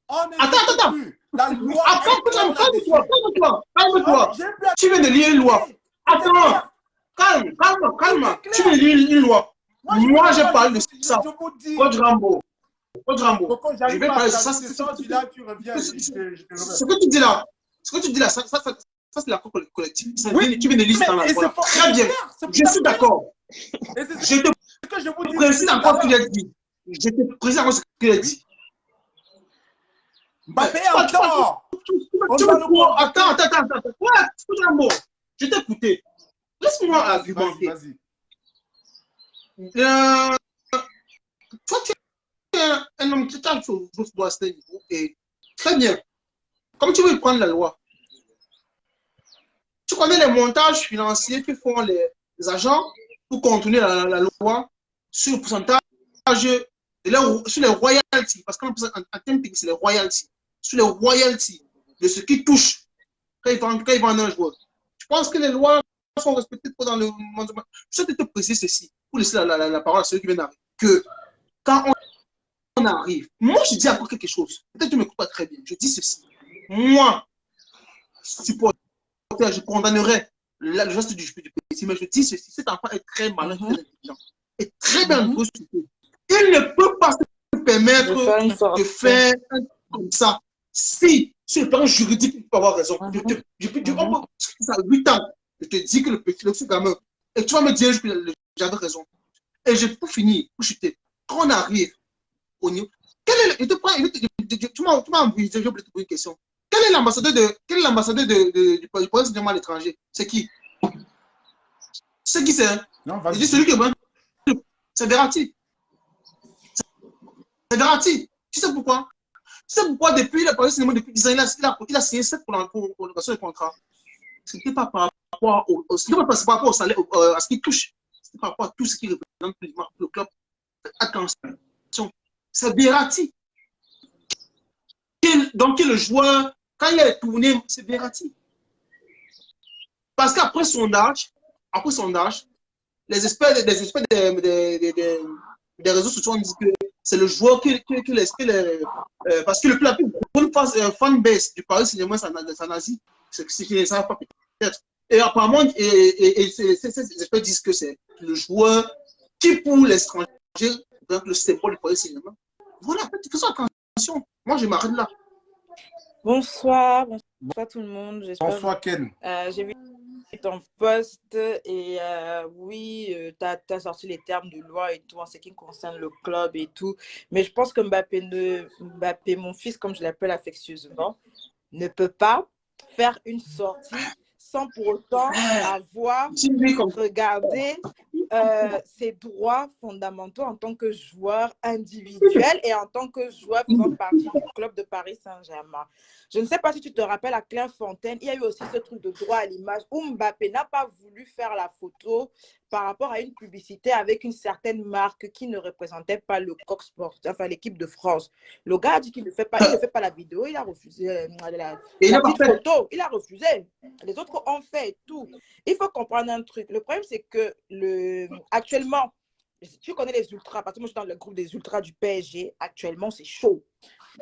On ne Attends, attends. plus. La loi. Attends, est calme-toi, calme-toi, calme-toi. Tu viens de lire une loi. Attends, calme, calme, calme. Tu viens de lire une loi. je Moi, pas- parlé de je- ça. Je. Coach Rambo. Coco, Je j'arrive vais pas parler de à ça. Tu là, reviens. Ce que tu dis là, ce que tu dis là, ça, ça, ça, Ça, c'est l'accord collectif. Oui, tu viens de la loi. Très bien. Je suis d'accord. Je te précise encore ce qu'il a dit. Je te précise encore ce qu'il a dit. Mbappé est tort. Attends, attends, attends. attends. Ouais, écoute un mot. Je t'ai écouté. Laisse-moi argumenter. Vas-y. Euh, toi, tu es un homme qui t'a sur ce niveau. Et très bien. Comme tu veux prendre la loi, tu connais les montages financiers que font les, agents pour contourner la, loi sur le pourcentage de sur les royalties. Parce qu'en en, termes techniques, c'est les royalties. Sur les royalties de ce qui touche quand ils vendent, quand ils un joueur. Je pense que les lois sont respectées dans le monde. Je vais te préciser ceci, pour laisser la, la, la, parole à ceux qui viennent d'arriver, que quand on, arrive, moi je dis encore quelque chose, peut-être que tu ne m'écoutes pas très bien, je dis ceci. Moi, supporter, je condamnerais le geste du, du mais je dis ceci, cet enfant est très malin, très intelligent, est très bien mm Il ne peut pas se permettre de faire, un truc comme ça. Si, sur le plan juridique, il peut avoir raison. Je, je, je, je, ça 8 ans. Je te dis que le petit, le gamin, et tu vas me dire, j'avais raison. Et je peux finir, pour chuter. Quand on arrive au niveau, quel est le, je te prends, tu m'as envoyé, j'ai oublié de te poser une question. Quel est l'ambassadeur de, quel est l'ambassadeur de, de, du Palais à l'étranger? C'est qui? C'est qui c'est Non, vas-y. Je celui qui est C'est Verratti. C'est Verratti. Tu sais pourquoi? Tu sais pourquoi depuis le Paris Cinéma, depuis 10 ans, il a, il a, il a signé 7 pour prolongation de contrat? Ce n'était pas par rapport au, au, pas par rapport au salaire, euh, à ce qu'il touche. C'était par rapport à tout ce qui représente le club. Attention, c'est Verratti. Donc, le joueur quand il est tourné, c'est Verratti. Parce qu'après son âge, après son âge, les experts, des experts réseaux sociaux ont dit que c'est le joueur qui, qui, l'esprit, euh, parce que le plus plus euh, fanbase du Paris Saint-Germain, c'est en Asie, c'est ce qu'ils ne savent pas peut-être. Et apparemment, et, ces, experts disent que c'est le joueur qui, pour l'étranger, donc le symbole du Paris Saint-Germain. Voilà, faisons attention. Moi, je m'arrête là. Bonsoir, bonsoir tout le monde. Bonsoir Ken. Euh, J'ai vu ton post et euh, oui, euh, tu as, sorti les termes de loi et tout en ce qui concerne le club et tout. Mais je pense que Mbappé, ne, Mbappé mon fils, comme je l'appelle affectueusement, ne peut pas faire une sortie sans pour autant avoir regardé euh, ses droits fondamentaux en tant que joueur individuel et en tant que joueur faisant partie du club de Paris Saint-Germain. Je ne sais pas si tu te rappelles à Clairefontaine, il y a eu aussi ce truc de droit à l'image où Mbappé n'a pas voulu faire la photo par rapport à une publicité avec une certaine marque qui ne représentait pas le Coq Sport, enfin l'équipe de France. Le gars a dit qu'il ne fait pas, il ne fait pas la vidéo, il a refusé euh, la, photo, il a refusé. Les autres ont fait tout. Il faut comprendre un truc. Le problème, c'est que le, actuellement, tu connais les ultras, parce que moi je suis dans le groupe des ultras du PSG, actuellement c'est chaud.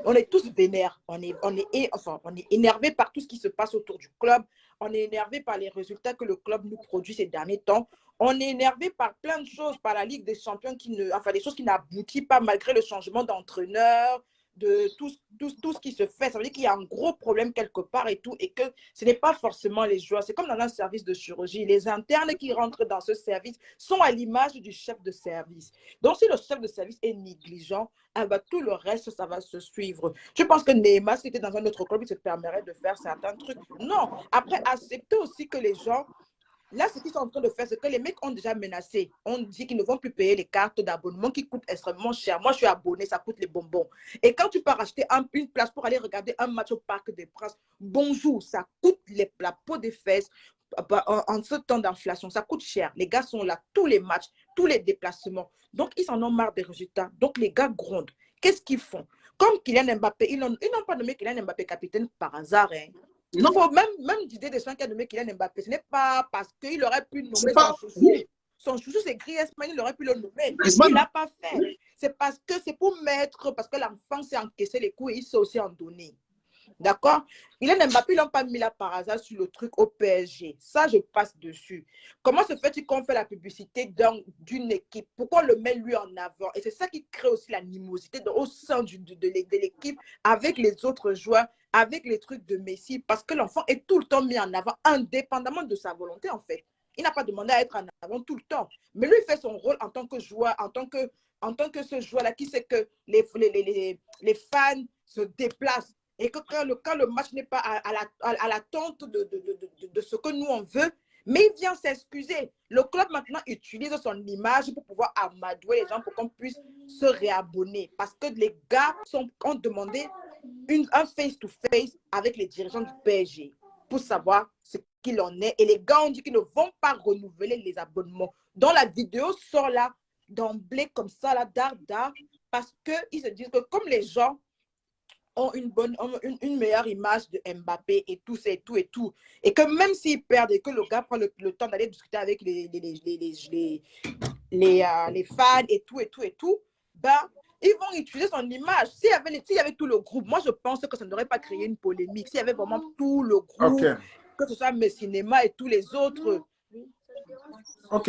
On est tous vénères, on est, on est, enfin, on est énervé par tout ce qui se passe autour du club, on est énervé par les résultats que le club nous produit ces derniers temps, on est énervé par plein de choses, par la Ligue des Champions, qui ne, enfin, des choses qui n'aboutissent pas malgré le changement d'entraîneur, de tout, tout, tout, ce qui se fait. Ça veut dire qu'il y a un gros problème quelque part et tout, et que ce n'est pas forcément les joueurs. C'est comme dans un service de chirurgie. Les internes qui rentrent dans ce service sont à l'image du chef de service. Donc, si le chef de service est négligent, eh ben, tout le reste, ça va se suivre. Je pense que Neymar, si était dans un autre club, il se permettrait de faire certains trucs. Non. Après, accepter aussi que les gens Là, ce qu'ils sont en train de faire, c'est que les mecs ont déjà menacé. On dit qu'ils ne vont plus payer les cartes d'abonnement qui coûtent extrêmement cher. Moi, je suis abonné, ça coûte les bonbons. Et quand tu pars acheter une place pour aller regarder un match au Parc des Princes, bonjour, ça coûte la peau des fesses bah, en, ce temps d'inflation. Ça coûte cher. Les gars sont là, tous les matchs, tous les déplacements. Donc, ils en ont marre des résultats. Donc, les gars grondent. Qu'est-ce qu'ils font? Comme Kylian Mbappé, ils n'ont pas nommé Kylian Mbappé capitaine par hasard. Hein. Il faut même, même Didier Deschamps qui a nommé Kylian Mbappé, ce n'est pas parce qu'il aurait pu nommer son chouchou. Son chouchou, c'est Griezmann, il aurait pu le nommer. Il n'a pas fait. C'est parce que c'est pour mettre, parce que l'enfant s'est encaissé les coups et il s'est aussi en donner. D'accord? Il Mbappé, ils n'ont pas mis là par hasard sur le truc au PSG. Ça, je passe dessus. Comment se fait-il qu'on fait la publicité d'une équipe? Pourquoi on le met lui en avant? Et c'est ça qui crée aussi l'animosité au sein de, de l'équipe avec les autres joueurs avec les trucs de Messi parce que l'enfant est tout le temps mis en avant, indépendamment de sa volonté, en fait. Il n'a pas demandé à être en avant tout le temps. Mais lui, fait son rôle en tant que joueur, en tant que, en tant que ce joueur-là qui sait que les, les, les, les fans se déplacent et que quand le, quand le match n'est pas à, à l'attente de, de, de, de, ce que nous on veut, mais il vient s'excuser. Le club maintenant utilise son image pour pouvoir amadouer les gens pour qu'on puisse se réabonner. Parce que les gars sont, ont demandé un face-to-face avec les dirigeants du PSG pour savoir ce qu'il en est. Et les gars ont dit qu'ils ne vont pas renouveler les abonnements. Donc la vidéo sort là d'emblée comme ça, là, d'art, parce qu'ils se disent que comme les gens ont une bonne, une, une, meilleure image de Mbappé et tout, et tout, et tout. Et que même s'ils perdent et que le gars prend le, le temps d'aller discuter avec les, les, les, les, les, euh, les, fans et tout, et tout, et tout, ben, ils vont utiliser son image. S'il y, avait, y avait tout le groupe, moi, je pense que ça n'aurait pas créé une polémique. S'il y avait vraiment tout le groupe, okay. que ce soit mes cinémas et tous les autres. Ok.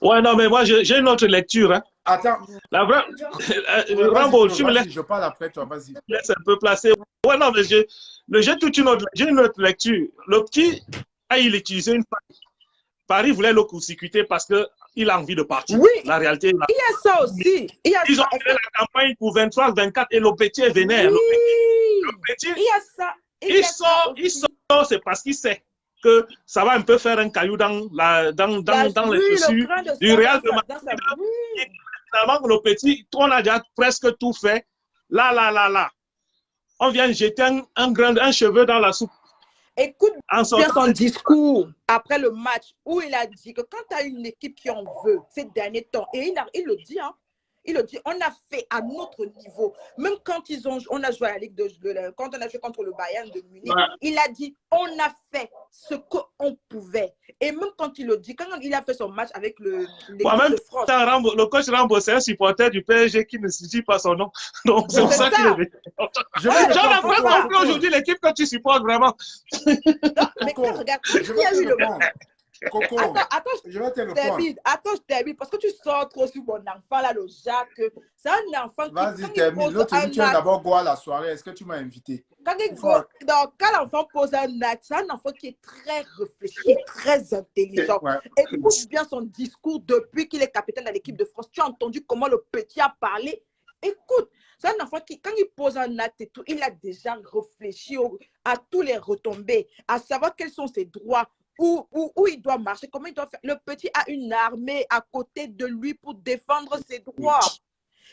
Ouais, non, mais moi, j'ai une autre lecture. Hein. Attends. La vraie... Euh, Rambo, tu me laisses. Je parle après toi, vas-y. Laisse un peu placer. Ouais, non, mais j'ai toute une autre, une autre lecture. Le petit a il utilisé une Paris voulait le court-circuiter parce qu'il a envie de partir. Oui. La réalité. La... Il y a ça aussi. Il y a Ils ont fait la campagne pour 23, 24 et le petit est vénère. Oui. Le petit, il y a ça. Il, il sort, il sort, c'est parce qu'il sait que ça va un peu faire un caillou dans, la, dans, dans, La- dans les le chaussures de du Real de Madrid. Finalement, le petit, on a déjà presque tout fait. Là, là, là, là. On vient jeter un, un, grain, un cheveu dans la soupe. Écoute En bien son discours après le match où il a dit que quand tu as une équipe qui en veut ces derniers temps, et il, a- il le dit, hein, il le dit, on a fait à notre niveau. Même quand ils ont, on a joué à la Ligue de, quand on a joué contre le Bayern de Munich, Ouais. il a dit, on a fait ce qu'on pouvait. Et même quand il le dit, quand il a fait son match avec le de France, Rambo- le coach Rambo, c'est un supporter du PSG qui ne se dit pas son nom. Donc, c'est ça ça. qu'il est Je vais J'en ai répondre, pas Coco, compris Coco. aujourd'hui l'équipe que tu supportes vraiment. non, mais quand regarde, Je il y vais a eu le répondre. Coco, Attends, attends, je vais te répondre. termine. Attends, je termine. Parce que tu sors trop sur mon enfant, là, le Jacques. C'est un enfant qui, Vas-y, termine. L'autre, tu viens acte, d'abord boire la soirée. Est-ce que tu m'as invité? Quand, il faut- quand l'enfant pose un acte, c'est un enfant qui est très réfléchi, très intelligent. Ouais. Écoute bien son discours depuis qu'il est capitaine de l'équipe de France. Tu as entendu comment le petit a parlé? Écoute, c'est un enfant qui, quand il pose un acte et tout, il a déjà réfléchi au- à tous les retombées, à savoir quels sont ses droits, où, où, où il doit marcher, comment il doit faire. Le petit a une armée à côté de lui pour défendre ses droits.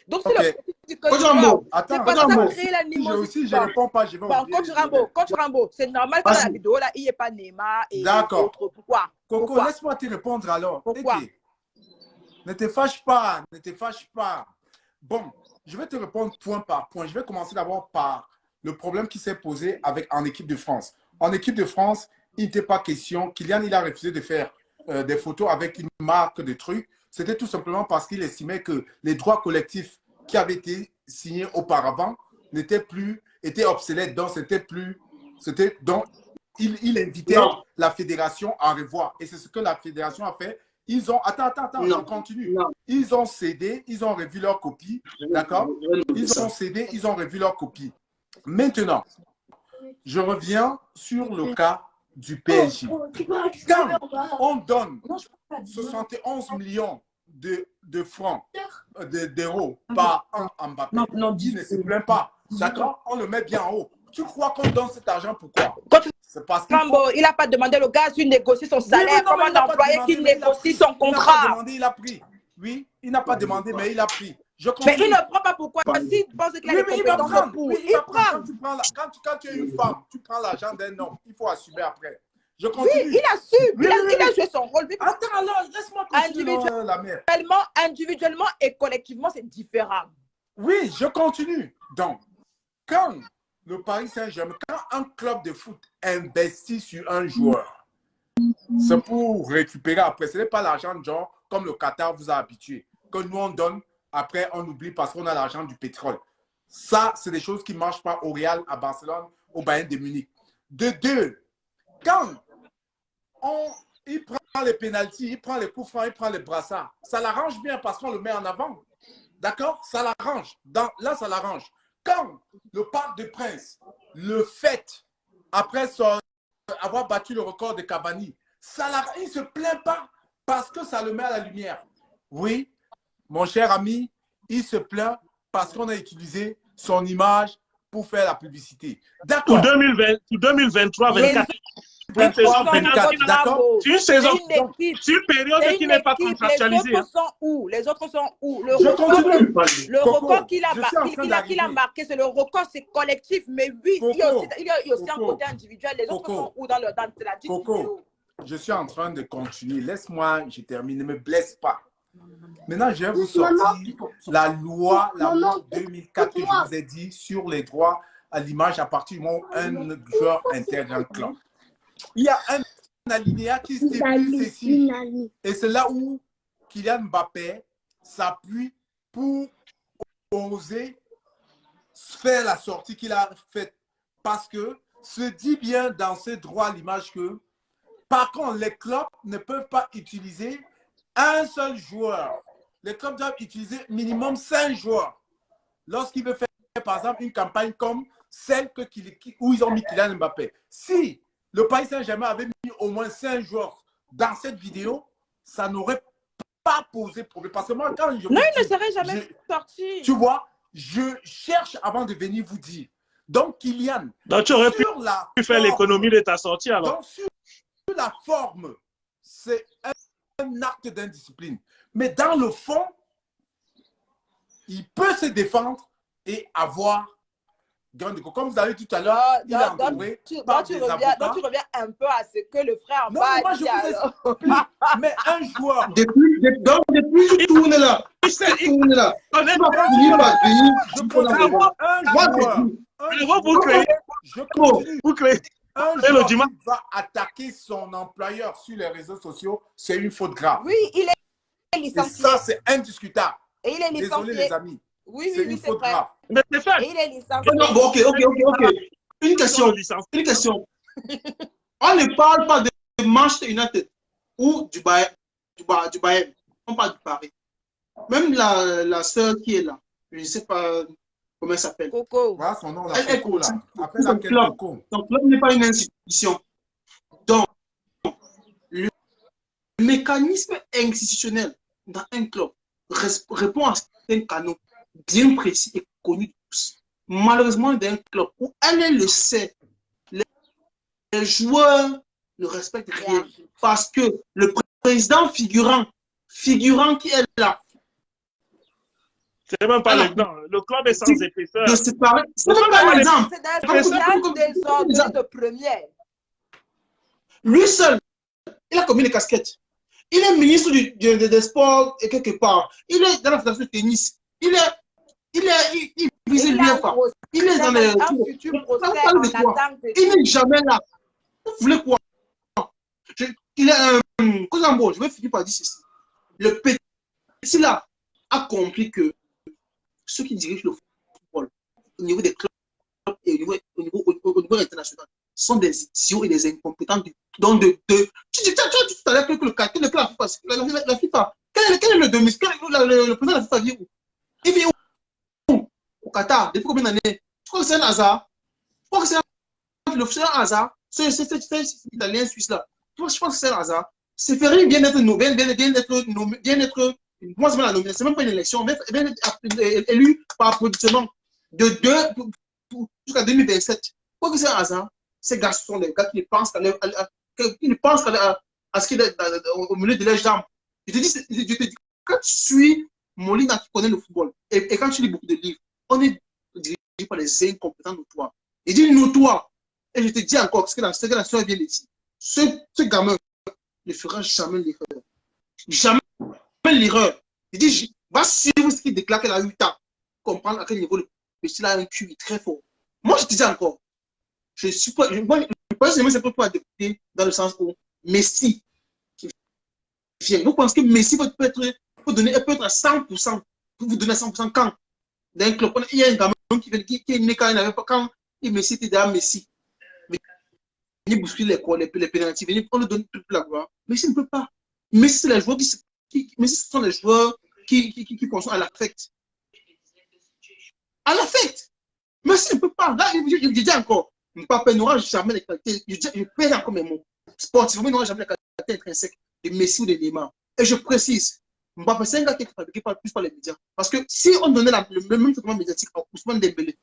Donc, c'est le petit que Rambo, Attends, pas ça Rambo. l'animosité. aussi, je Bon. réponds pas, je vais Bon, coach Rambo, coach Rambo, c'est normal que dans la vidéo, là, il n'y ait pas Neymar et D'accord. autres. Pourquoi? Coco, laisse-moi te répondre alors. Pourquoi? Ne te fâche pas, ne te fâche pas. Bon, je vais te répondre point par point. Je vais commencer d'abord par le problème qui s'est posé avec, en équipe de France. En équipe de France, il n'était pas question. Kylian, il a refusé de faire euh, des photos avec une marque de trucs. C'était tout simplement parce qu'il estimait que les droits collectifs qui avaient été signés auparavant n'étaient plus, étaient obsolètes. Donc, c'était plus, c'était, donc, il, il invitait Non. la fédération à revoir. Et c'est ce que la fédération a fait. Ils ont, attends, attends, attends, Non. je continue. Non. Ils ont cédé, ils ont revu leur copie, d'accord? Ils ont cédé, ils ont revu leur copie. Maintenant, je reviens sur le cas du PSG. Quand on donne 71 millions de, de francs, euh, de- d'euros par an à Mbappé, Non, non, il ne se plaint pas, d'accord On le met bien en haut. Tu crois qu'on donne cet argent pourquoi C'est parce Rambo, il n'a pas demandé le gars de négocier son salaire mais non, comme mais il un employé qui il négocie son Il n'a pas contrat. demandé, il a pris. Oui, il n'a pas demandé, mais il a pris. Je Mais il ne prend pas pourquoi S'il pense qu'il a Oui, mais il va prendre. pour, Oui, il va prendre. prend. Quand tu, prends la- quand, tu, quand tu es une femme, tu prends l'argent d'un homme. Il faut assumer après. Je Oui, continue. il assume. Oui, il, a, oui, il a oui. joué son rôle. Attends, alors, laisse-moi continuer, Individuel- euh, la mère. individuellement, individuellement et collectivement, c'est différent. Oui, je continue. Donc, quand le Paris Saint-Germain, quand un club de foot investit sur un joueur, c'est pour récupérer après. Ce n'est pas l'argent genre comme le Qatar vous a habitué. Que nous, on donne, après, on oublie parce qu'on a l'argent du pétrole. Ça, c'est des choses qui ne marchent pas au Real, à Barcelone, au Bayern de Munich. De deux, quand on, il prend les pénalties, il prend les coups francs, il prend les brassards, ça l'arrange bien parce qu'on le met en avant. D'accord? Ça l'arrange. Là, ça l'arrange. Quand le Parc des Princes le fait, après avoir battu le record de Cavani, ça il ne se plaint pas parce que ça le met à la lumière. Oui, mon cher ami, il se plaint parce qu'on a utilisé son image pour faire la publicité. D'accord. Pour, 2023 2024 d'accord. C'est une saison. C'est une période qui n'est pas contractualisée. Les autres hein. sont où? Les autres sont où? Le record, le record qu'il a, qu a, marqué, c'est le record, c'est collectif. Mais oui, il y a aussi, il y a aussi un côté individuel. Les autres sont où dans, le, dans la Coco, je suis en train de continuer. Laisse-moi, je termine. Ne me blesse pas. Maintenant, je vais vous sortir la loi, la loi 2004 que je vous ai dit sur les droits à l'image à partir du moment où un joueur intègre un club. Il y a un alinéa qui stipule ceci. Et c'est là où Kylian Mbappé s'appuie pour oser faire la sortie qu'il a faite. Parce que se dit bien dans ses droits à l'image que, par contre, les clubs ne peuvent pas utiliser un seul joueur. Les clubs doivent utiliser minimum cinq joueurs. Lorsqu'il veut faire, par exemple, une campagne comme celle que, où ils ont mis Kylian Mbappé. Si le Paris Saint-Germain avait mis au moins cinq joueurs dans cette vidéo, ça n'aurait pas posé problème. Parce que moi, quand je. Non, il ne serait jamais sorti. Tu vois, je cherche avant de venir vous dire. Donc, Kylian. Donc, tu aurais pu, faire l'économie de ta sortie alors. Donc, sur, la forme, c'est un, un acte d'indiscipline. Mais dans le fond, il peut se défendre et avoir comme vous avez dit tout à l'heure, il a entouré tu, par tu, reviens, donc tu reviens un peu à ce que le frère non, moi, je vous explique. mais un joueur... Depuis, depuis, donc, depuis tout tourne là, là, on est pas fini par venir. Je continue. Un joueur... Vous créez... Je continue. Vous créez... Un joueur qui va attaquer son employeur sur les réseaux sociaux, c'est une faute grave. Oui, il est licencié. Et ça, c'est indiscutable. Et il est licencié. Désolé, les amis. Oui, oui, c'est une faute grave. Mais c'est fait. Et il est licencié. Non, bon, ok, ok, ok, ok. Une question. Une question. On ne parle pas de Manchester United ou du Bayern. Du, du Bayern. On parle du Paris. Même la, la sœur qui est là, je ne sais pas comment elle s'appelle? Coco. Voilà son nom, là. Elle Coco, là. Appelle son club. Coco. Son club n'est pas une institution. Donc, le mécanisme institutionnel dans un club répond à un canot bien précis et connu de tous. Malheureusement, d'un club où elle le sait, les, joueurs ne respectent rien parce que le président figurant, figurant qui est là, c'est même pas l'exemple. Le club est sans épaisseur. C'est même pas l'exemple. C'est de première. Lui seul, il a commis les casquettes. Il est ministre du, des sports et quelque part. Il est dans la fédération de tennis. Il est il est, il, il, il, pas. Il est dans les. Il n'est jamais là. Vous voulez quoi je, Il est un. Euh, je vais finir par dire ceci. Le petit là a compris que ceux qui dirigent le football au niveau des clubs et au niveau, au niveau, au, international sont des idiots et des incompétents. De, de, tu dis, tu tout à l'heure que le, le, la, la, FIFA, quel est, le, demi, le, le, président de la FIFA vit où? Il vit où? Qatar depuis combien d'années? Je crois que c'est un hasard. Je crois que c'est un, hasard. C'est italien suisse là. Je pense que c'est un hasard. C'est faire bien être bien, bien, bien être bien être moi c'est la nomination, même pas une élection, bien être élu par applaudissement de 2 jusqu'à 2027. Je crois que c'est un hasard. Ces gars sont des gars qui ne pensent qu'à pensent à ce qui est au milieu de leurs jambes. Je te dis, je te dis, quand tu suis Molina qui connaît le football et, et quand tu lis beaucoup de livres, on est dirigé par les incompétents notoires. Il dit notoire. Et je te dis encore, ce que la, ce que la soeur vient de dire, ce, ce gamin ne fera jamais l'erreur. Jamais l'erreur. Il dit, va suivre ce qu'il déclare qu'elle a 8 ans. Comprendre à quel niveau le petit a un QI très fort. Moi, je te dis encore, je suis pas, moi, je pense que c'est pas adopter dans le sens où Messi vient. Vous pensez que Messi peut être, peut donner, peut être à 100%, pour vous donner à 100% quand? D'un club. Il y a un gamin qui, qui, qui est né quand il n'avait pas, quand il Messi était déjà Messi. Il bousculer les, les, les pénalties, on lui donne toute la gloire. Messi ne peut pas. Messi, c'est les joueurs qui, qui, Messi, ce sont les joueurs qui, qui, qui, qui à l'affect. À l'affect. Mais si je ne peux pas, là, je, je, dis encore, Mbappé n'aura jamais les qualités, je, je pèse encore mes mots. Sportivement, il n'aura jamais les qualités intrinsèques de Messi ou de Neymar. Et je précise, Mbappé, c'est un gars qui parle plus par les médias. Parce que si on donnait le même traitement médiatique à Ousmane Dembélé,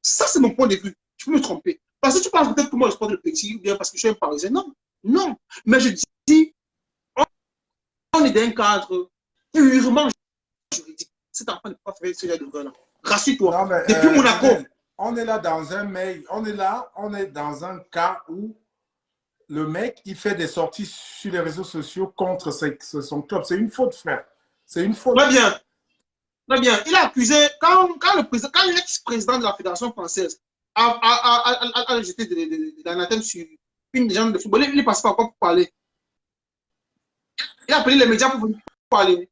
ça c'est mon point de vue. Je peux me tromper. Parce que tu penses peut-être que moi je sport le petit ou bien parce que je suis un parisien. Non, non. Mais je dis, on est dans un cadre purement juridique. Cet enfant ne peut pas faire ce genre de là. Rassure-toi. Depuis euh, Monaco. On est là dans un mail, on est là, on est dans un cas où le mec, il fait des sorties sur les réseaux sociaux contre son club. C'est une faute, frère. C'est une faute. Très bien. Très bien. Il a accusé, quand, quand le président, quand l'ex-président de la Fédération française a, a, a, jeté de, l'anathème sur une légende de football, il est passé par quoi pour parler Il a appelé les médias pour parler.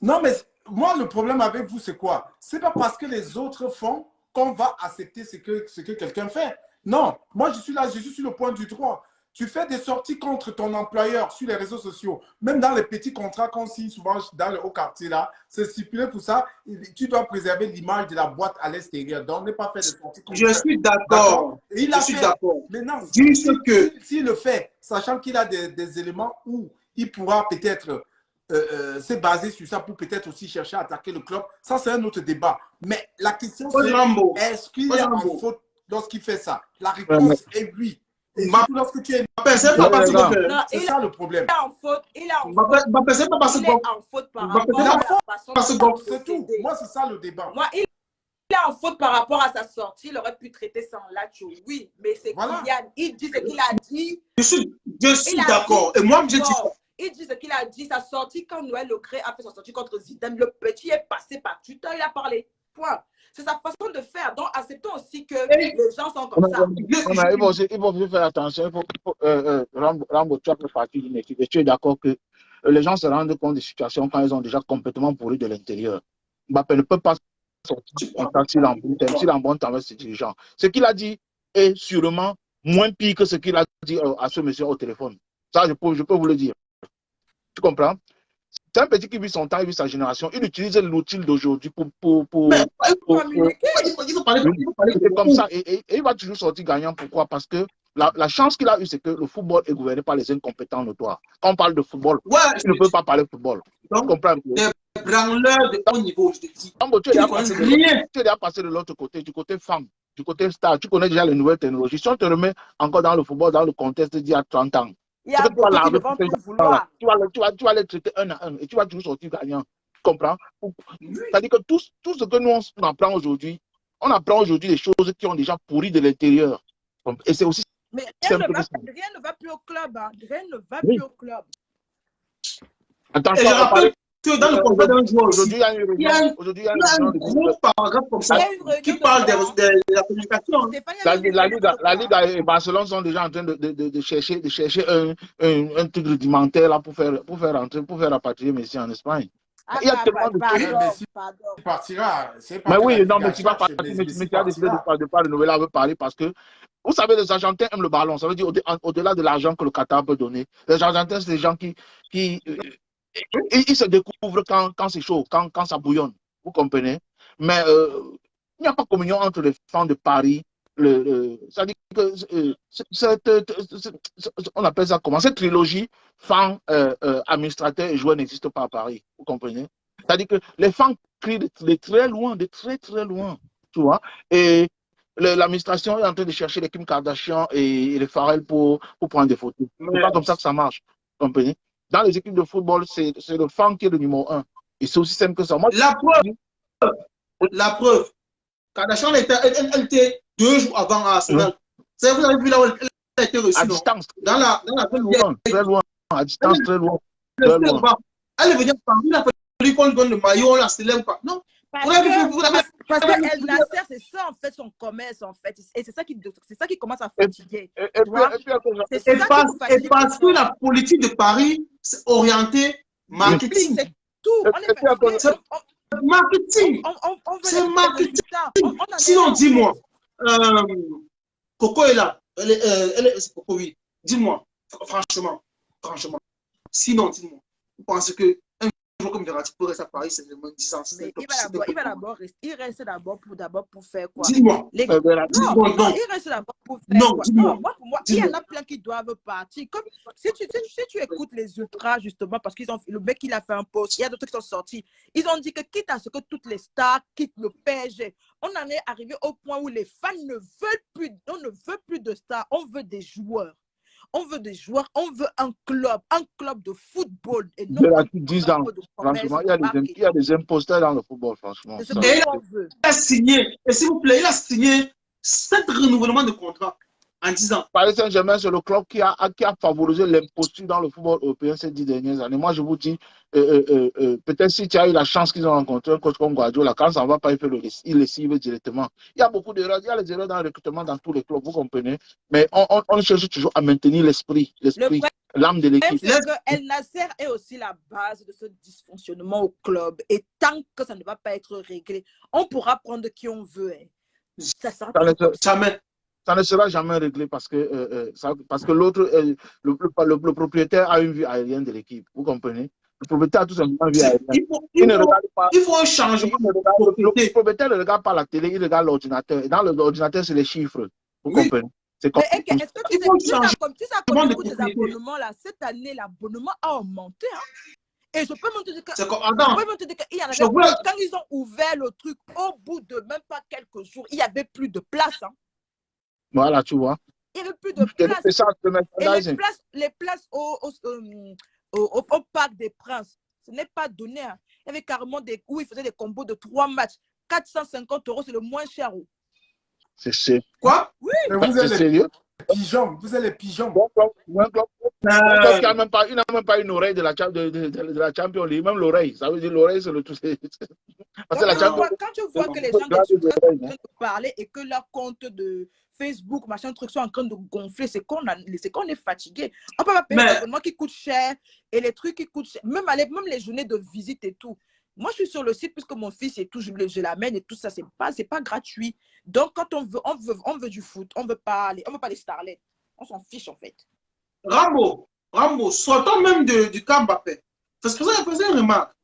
Non, mais moi, le problème avec vous, c'est quoi? C'est pas parce que les autres font qu'on va accepter ce que, ce que quelqu'un fait. Non, moi, je suis là, je suis sur le point du droit. Tu fais des sorties contre ton employeur sur les réseaux sociaux. Même dans les petits contrats qu'on signe souvent dans le haut quartier, là, c'est stipulé pour ça. Tu dois préserver l'image de la boîte à l'extérieur. Donc, ne pas faire des sorties contre Je suis d'accord. Il a je suis d'accord. Maintenant, s'il que... le fait, sachant qu'il a des, des, éléments où il pourra peut-être euh, euh, se baser sur ça pour peut-être aussi chercher à attaquer le club, ça, c'est un autre débat. Mais la question, c'est est-ce qu'il est en faute lorsqu'il fait ça? La réponse est oui. Surtout lorsque tu es... C'est pas parce C'est ça le problème. Il est en faute. Il est en faute. C'est pas parce que... Il est en faute par rapport à la façon C'est tout. Moi, c'est ça le débat. Moi, il est en faute par rapport à sa sortie. Il aurait pu traiter ça en latch, oui. Mais c'est. Kylian. Il dit ce qu'il a dit. Je suis, je suis d'accord. Et moi, je dis... Il dit ce qu'il a dit. Sa sortie, quand Noël Lecré a fait sa sortie contre Zidane, le petit est passé par Twitter. Il a parlé. Point. C'est sa façon de faire. Donc, acceptons aussi que les gens sont comme ça. il, faut il faut faire attention. Il faut, euh, euh, Rambo, tu as fait partie d'une équipe et tu es d'accord que euh, les gens se rendent compte des situations quand ils ont déjà complètement pourri de l'intérieur. Mbappé ne peut pas sortir en contact s'il en bon temps avec ses dirigeants. Ce qu'il a dit est sûrement moins pire que ce qu'il a dit euh, à ce monsieur au téléphone. Ça, je peux, je peux vous le dire. Tu comprends? C'est un petit qui vit son temps, il vit sa génération. Il utilise l'outil d'aujourd'hui pour, pour, pour, Mais, pour, C'est comme ça. Et, et, il va toujours sortir gagnant. Pourquoi? Parce que la, la chance qu'il a eue, c'est que le football est gouverné par les incompétents notoires. Quand on parle de football, ouais, il ne peut pas parler de football. Donc, tu comprends? Des branleurs de haut niveau, je te dis. tu es déjà passé de l'autre côté, du côté femme, du côté star. Tu connais déjà les nouvelles technologies. Si on te remet encore dans le football, dans le contexte d'il y a 30 ans, il y a beaucoup qui vont tout vouloir. Tu vas, tu, vas, tu vas les traiter un à un et tu vas toujours sortir gagnant. Tu comprends? C'est-à-dire que tout, tout ce que nous on apprend aujourd'hui, on apprend aujourd'hui des choses qui ont déjà pourri de l'intérieur. Et c'est aussi. Mais rien ne, va, rien ne, va, plus au club. Hein. Rien ne va oui. plus au club. Attention, que dans le contrat d'un joueur aujourd'hui, il y a une réunion. Aujourd'hui, il y a un gros paragraphe comme ça qui parle de, la communication. La, la, Ligue, la Ligue et Barcelone sont déjà en train de, de, de chercher, de chercher un, un, un, truc rudimentaire là pour faire, pour faire rentrer, pour faire rapatrier Messi en Espagne. Ah, il y a bah, tellement de Messi partira. Mais oui, non, mais tu vas partir. Messi a décidé de ne pas renouveler avec Paris parce que vous savez, les Argentins aiment le ballon. Ça veut dire au-delà de l'argent que le Qatar peut donner. Les Argentins, c'est des gens qui, qui et, il se découvre quand, quand c'est chaud, quand, quand ça bouillonne. Vous comprenez? Mais euh, il n'y a pas communion entre les fans de Paris. Le, le ça dit que euh, cette, on appelle ça comment? Cette trilogie fans, euh, administrateurs et joueurs n'existe pas à Paris. Vous comprenez? C'est-à-dire que les fans crient de, de, très loin, de très très loin. Tu vois? Et l'administration est en train de chercher les Kim Kardashian et, les Pharrell pour, pour prendre des photos. C'est pas comme ça que ça marche. Vous comprenez? Dans les équipes de football, c'est le fan qui est le numéro un. Et c'est aussi simple que ça. Moi, la preuve, la preuve, Kardashian, elle, elle, elle, était deux jours avant Arsenal. Vous avez vu là où elle, a été reçue. À distance. Dans la, dans la très, loin, très loin. À distance, très loin. Très loin. Elle est venue par il a fallu qu'on lui donne le maillot, on la célèbre. Pas. Non. Parce que, parce que El Nasser, c'est ça en fait son commerce en fait. Et c'est ça qui, c'est ça qui commence à fatiguer. Et, et, et, et, parce, que la politique de Paris, c'est orienté marketing. C'est tout. On est marketing. C'est marketing. Sinon, dis-moi, euh, Coco est là. Elle est, euh, elle est, Coco, oui. Dis-moi, franchement, franchement. Sinon, dis-moi, vous pensez que comme rester à Paris, c'est vraiment 10 ans. Mais il va d'abord, il va d'abord rester, il reste d'abord pour, d'abord pour faire quoi? Dis-moi. Les- Euh, ben, Non, non, il reste d'abord pour faire Non, quoi? dis-moi. Non, moi, pour moi, il y en a plein qui doivent partir. Comme si tu, si, tu- si tu écoutes les ultras, justement, parce qu'ils ont le mec, il a fait un post, il y a d'autres qui sont sortis. Ils ont dit que quitte à ce que toutes les stars quittent le PSG, on en est arrivé au point où les fans ne veulent plus, on ne veut plus de stars, on veut des joueurs. On veut des joueurs, on veut un club, un club de football et non de la- un 10 club ans. de commerce Franchement, il y, a des, marqué. il y a des imposteurs dans le football, franchement. Et-. Il a signé, et s'il vous plaît, il a signé 7 renouvellements de contrat en 10 ans. Paris Saint-Germain, c'est le club qui a, qui a favorisé l'imposture dans le football européen ces dix dernières années. Moi, je vous dis, euh, euh, euh, peut-être si tu as eu la chance qu'ils ont rencontré un coach comme Guardiola, quand ça ne va pas, il, fait le, il le cible directement. Il y a beaucoup d'erreurs, il y a les erreurs dans le recrutement dans tous les clubs, vous comprenez. Mais on, on, on cherche toujours à maintenir l'esprit, Le l'esprit, l'âme de l'équipe. El Nasser est aussi la base de ce dysfonctionnement au club. Et tant que ça ne va pas être réglé, on pourra prendre qui on veut. hein. Ça Ça ça. Ça ne sera jamais réglé parce que, euh, euh, ça- parce que l'autre, euh, le, le- le- le propriétaire a une vue aérienne de l'équipe, vous comprenez? Le propriétaire a tout simplement une vue aérienne. Il faut, Il il ne faut, regarde pas il faut un changement Il ne de regarde- le, propriétaire ne regarde pas la télé, il regarde l'ordinateur. Et dans l'ordinateur, c'est les chiffres. Vous Oui. comprenez? C'est comme Mais Eke, est-ce que tu sais, tu sais, comme tu sais, des propriété. abonnements, là, cette année, l'abonnement a augmenté. hein. Et je peux même te dire que comme, Je peux te dire qu'il y en avait quand ils ont ouvert le truc, au bout de même pas quelques jours, il n'y avait plus de place. hein. Voilà, tu vois. Il n'y avait plus de place. Et les places, les places au, au, euh, au- au- au Parc des Princes, ce n'est pas donné. hein. Il y avait carrément des où ils faisaient des combos de trois matchs. 450 euros, c'est le moins cher. oh. C'est quoi? Mais bah, vous c'est êtes sérieux? pigeons, vous êtes les pigeons. Bon, club- un club- un club qui euh, a même pas, il n'a même pas une oreille de la, de, de, de- de la Champions League, même l'oreille. Ça veut dire l'oreille, c'est le tout. c'est- Parce que Donc, la quand, tu Champions vois, quand tu vois que les gens de en hein. train de parler et que leur compte de Facebook, machin, truc, sont en train de gonfler, c'est qu'on qu'on est fatigué. On peut pas payer abonnements qui coûtent cher et les trucs qui coûtent cher, même, aller- même les journées de visite et tout. Moi, je suis sur le site puisque mon fils et tout, je, je l'amène et tout ça, c'est pas, pas gratuit. Donc, quand on veut, on veut, on veut du foot, on veut pas les, on veut pas les starlets. On s'en fiche en fait. Rambo, Rambo, sortons même de- du cas Mbappé. Parce que ça, je faisais une remarque.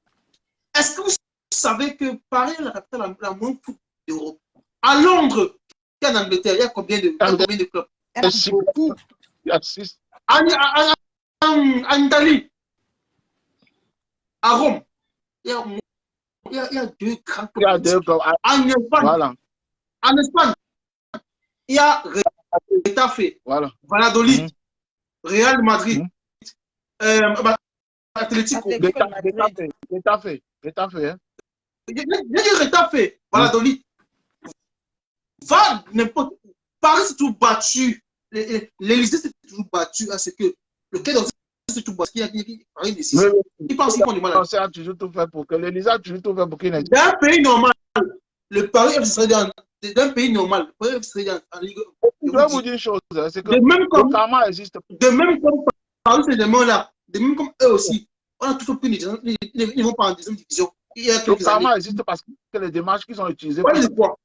Est-ce que vous savez que Paris est la capitale la, la moins foot d'Europe? À Londres, il y a en Angleterre, il y a combien de, a combien de clubs? Il y a beaucoup. Il y a six- en, en- en- en Italie, à Rome, il y a, il y a, il y a deux grands il y a clubs. deux clubs. En Espagne, Voilà, en Espagne, il y a Retafe, voilà. Valladolid, Mhm. Real Madrid, Mhm. euh, bah, Atlético. Getafe, Getafe, hein. Il y a Retafe, Valladolid. Va n'importe où. Paris s'est toujours battu. L'Élysée s'est toujours battu à ce que le Quai d'Orsay s'est toujours battu. Il a Paris décide. Mais- Ils pensent qu'ils font du mal On a toujours tout fait pour que l'Élysée a toujours tout fait pour qu'il n'ait Dans un pays normal, le Paris FC serait dans dans un pays normal, le Paris FC serait en Ligue. Je vais vous dire une chose, hein, c'est que De même comme, existe. de même comme Paris Saint-Germain-là, de même comme eux aussi, on a toujours pris une ils, ils vont pas en deuxième division. Il y a Le karma existe parce que les démarches qu'ils ont utilisées Voilà pour.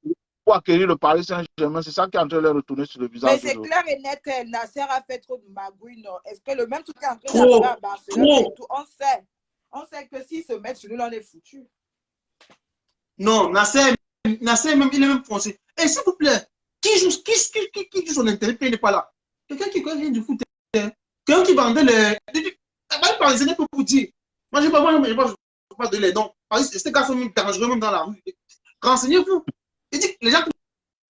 Pour acquérir le Paris Saint-Germain, c'est ça qui est en train de retourner sur le Mais visage. c'est toujours. clair et net que Nasser a fait trop de magouilles. non? Est-ce que le même truc est en train Trop, d'arriver à Barcelone tout On sait. On sait que s'ils se mettent sur nous, là, on est foutu. Non, Nasser, Nasser même, il est même foncé. Et s'il vous plaît, qui joue, qui, qui, qui, qui joue son intérêt il n'est pas là? Quelqu'un qui connaît rien du foot. hein. Quelqu'un qui vendait les. Paris parisien pour vous dire. Moi, je ne vais pas, moi, je vais pas, pas donner les noms. Ces gars sont même dangereux même dans la rue. Renseignez-vous. Il dit que les gens qui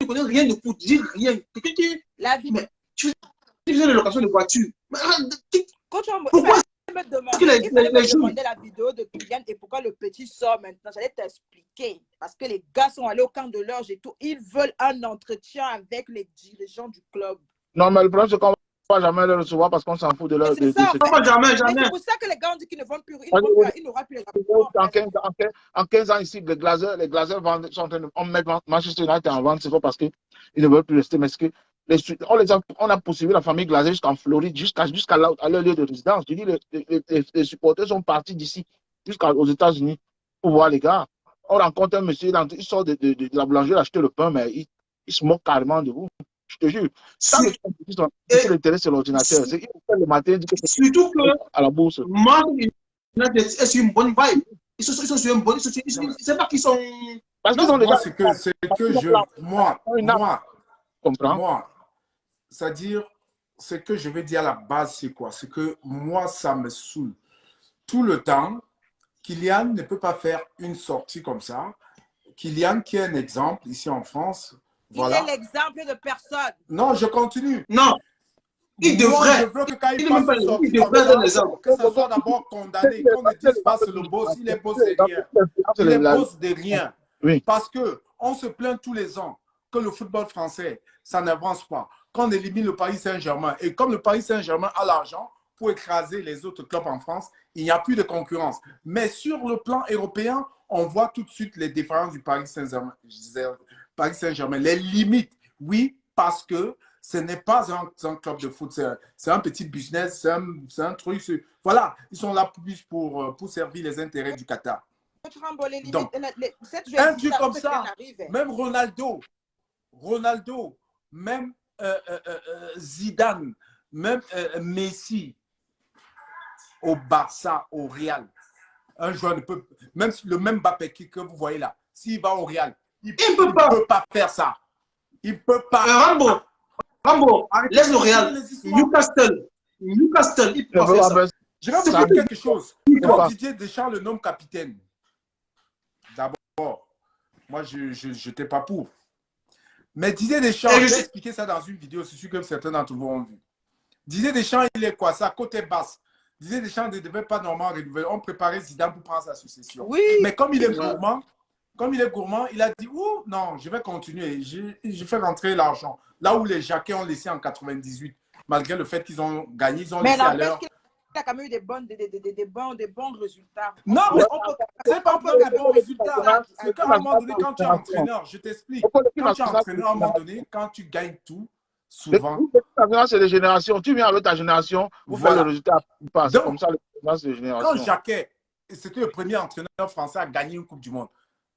ne connaissent rien de foot, disent rien. Quelqu'un qui La vie. Mais- qui faisait de location de voiture. Ah, on Pourquoi me demander, que les- il fallait les- les me jeunes- demander la vidéo de Kylian et pourquoi le petit sort maintenant? J'allais t'expliquer. Parce que les gars sont allés au camp de l'orge et tout. Ils veulent un entretien avec les dirigeants du club. Non, mais le problème, c'est qu'on jamais les recevoir parce qu'on s'en fout de leur. C'est de- de ça. Pas jamais, Mais jamais. c'est pour ça que les gars ont dit qu'ils ne vont plus. Ils n'auront plus- les En rapports. 15, en 15 en 15 ans ici, les Glazers, les Glazers vendent, sont en train de on met Manchester United en vente, c'est pas parce qu'ils ne veulent plus rester, mais c'est que les, on, les a, on a poursuivi la famille Glazer jusqu'en Floride, jusqu'à jusqu'à là, à leur lieu de résidence. Je dis, les, les, les- les supporters sont partis d'ici jusqu'aux États-Unis pour voir les gars. On rencontre un monsieur, il sort de, de, de, de la boulangerie acheter le pain, mais il, il se moque carrément de vous. Je te jure. Ça, C'est- ils ils l'ordinateur. C'est le matin, que c'est Surtout que à la bourse. Manchester United est sur une bonne vibe. Ils sont, ils sont sur un bon. C'est pas qu'ils sont. Parce ont déjà. C'est que, que je. Moi, moi, comprends. Moi, c'est-à-dire, ce que je vais dire à la base, c'est quoi? C'est que moi, ça me saoule. Tout le temps, Kylian ne peut pas faire une sortie comme ça. Kylian, qui est un exemple ici en France. Voilà. Il est l'exemple de personne. Non, je continue. Non. Il devrait. je veux que quand il, il fasse une sortie comme ça, que ça soit d'abord condamné, qu'on ne dise pas c'est le boss, il est boss de rien. Il est boss de rien. Oui. Parce qu'on se plaint tous les ans que le football français, ça n'avance pas. Qu'on élimine le Paris Saint-Germain. Et comme le Paris Saint-Germain a l'argent pour écraser les autres clubs en France, il n'y a plus de concurrence. Mais sur le plan européen, on voit tout de suite les différences du Paris Saint-Germain. Paris Saint-Germain, les limites. Oui, parce que ce n'est pas un, un, club de foot, c'est un, un, petit business, c'est un, un, truc. Voilà, ils sont là plus pour, pour servir les intérêts du Qatar. Donc, un truc comme ça, même Ronaldo, Ronaldo, même euh, euh, euh, Zidane, même Messi, au Barça, au Real, un joueur ne peut, même le même Mbappé que vous voyez là, s'il va au Real, il ne peut, peut, pas faire ça. Il ne peut pas. Rambo, Rambo, laisse le Real. Newcastle, Newcastle, il peut pas faire ça. Je vais vous dire quelque chose. Quand Didier Deschamps le nomme capitaine, d'abord, moi, je n'étais pas pour. Mais Didier Deschamps, je vais expliquer ça dans une vidéo, c'est sûr que certains d'entre vous ont vu. Didier Deschamps, il est quoi? Ça Côté basse. Didier Deschamps ne devait pas normalement renouveler. On préparait Zidane pour prendre sa succession. Oui. Mais comme il est gourmand, comme il est gourmand, il a dit Ouh, non, je vais continuer. Je, je fais rentrer l'argent. Là où les Jacquets ont laissé en 98, malgré le fait qu'ils ont gagné, ils ont Mais laissé à l'heure. Il a quand même eu des, bonnes, des, des, des, des, bons, des bons résultats. Non, mais c'est pas pour des bons résultats. C'est qu'à un moment donné, quand tu es entraîneur, je t'explique. Quand tu es entraîneur, à un moment donné, quand tu gagnes tout, souvent. C'est les générations. Tu viens avec ta génération, vous voilà. faites le résultat. C'est comme ça, les générations. Quand Jacquet, c'était le premier entraîneur français à gagner une Coupe du Monde,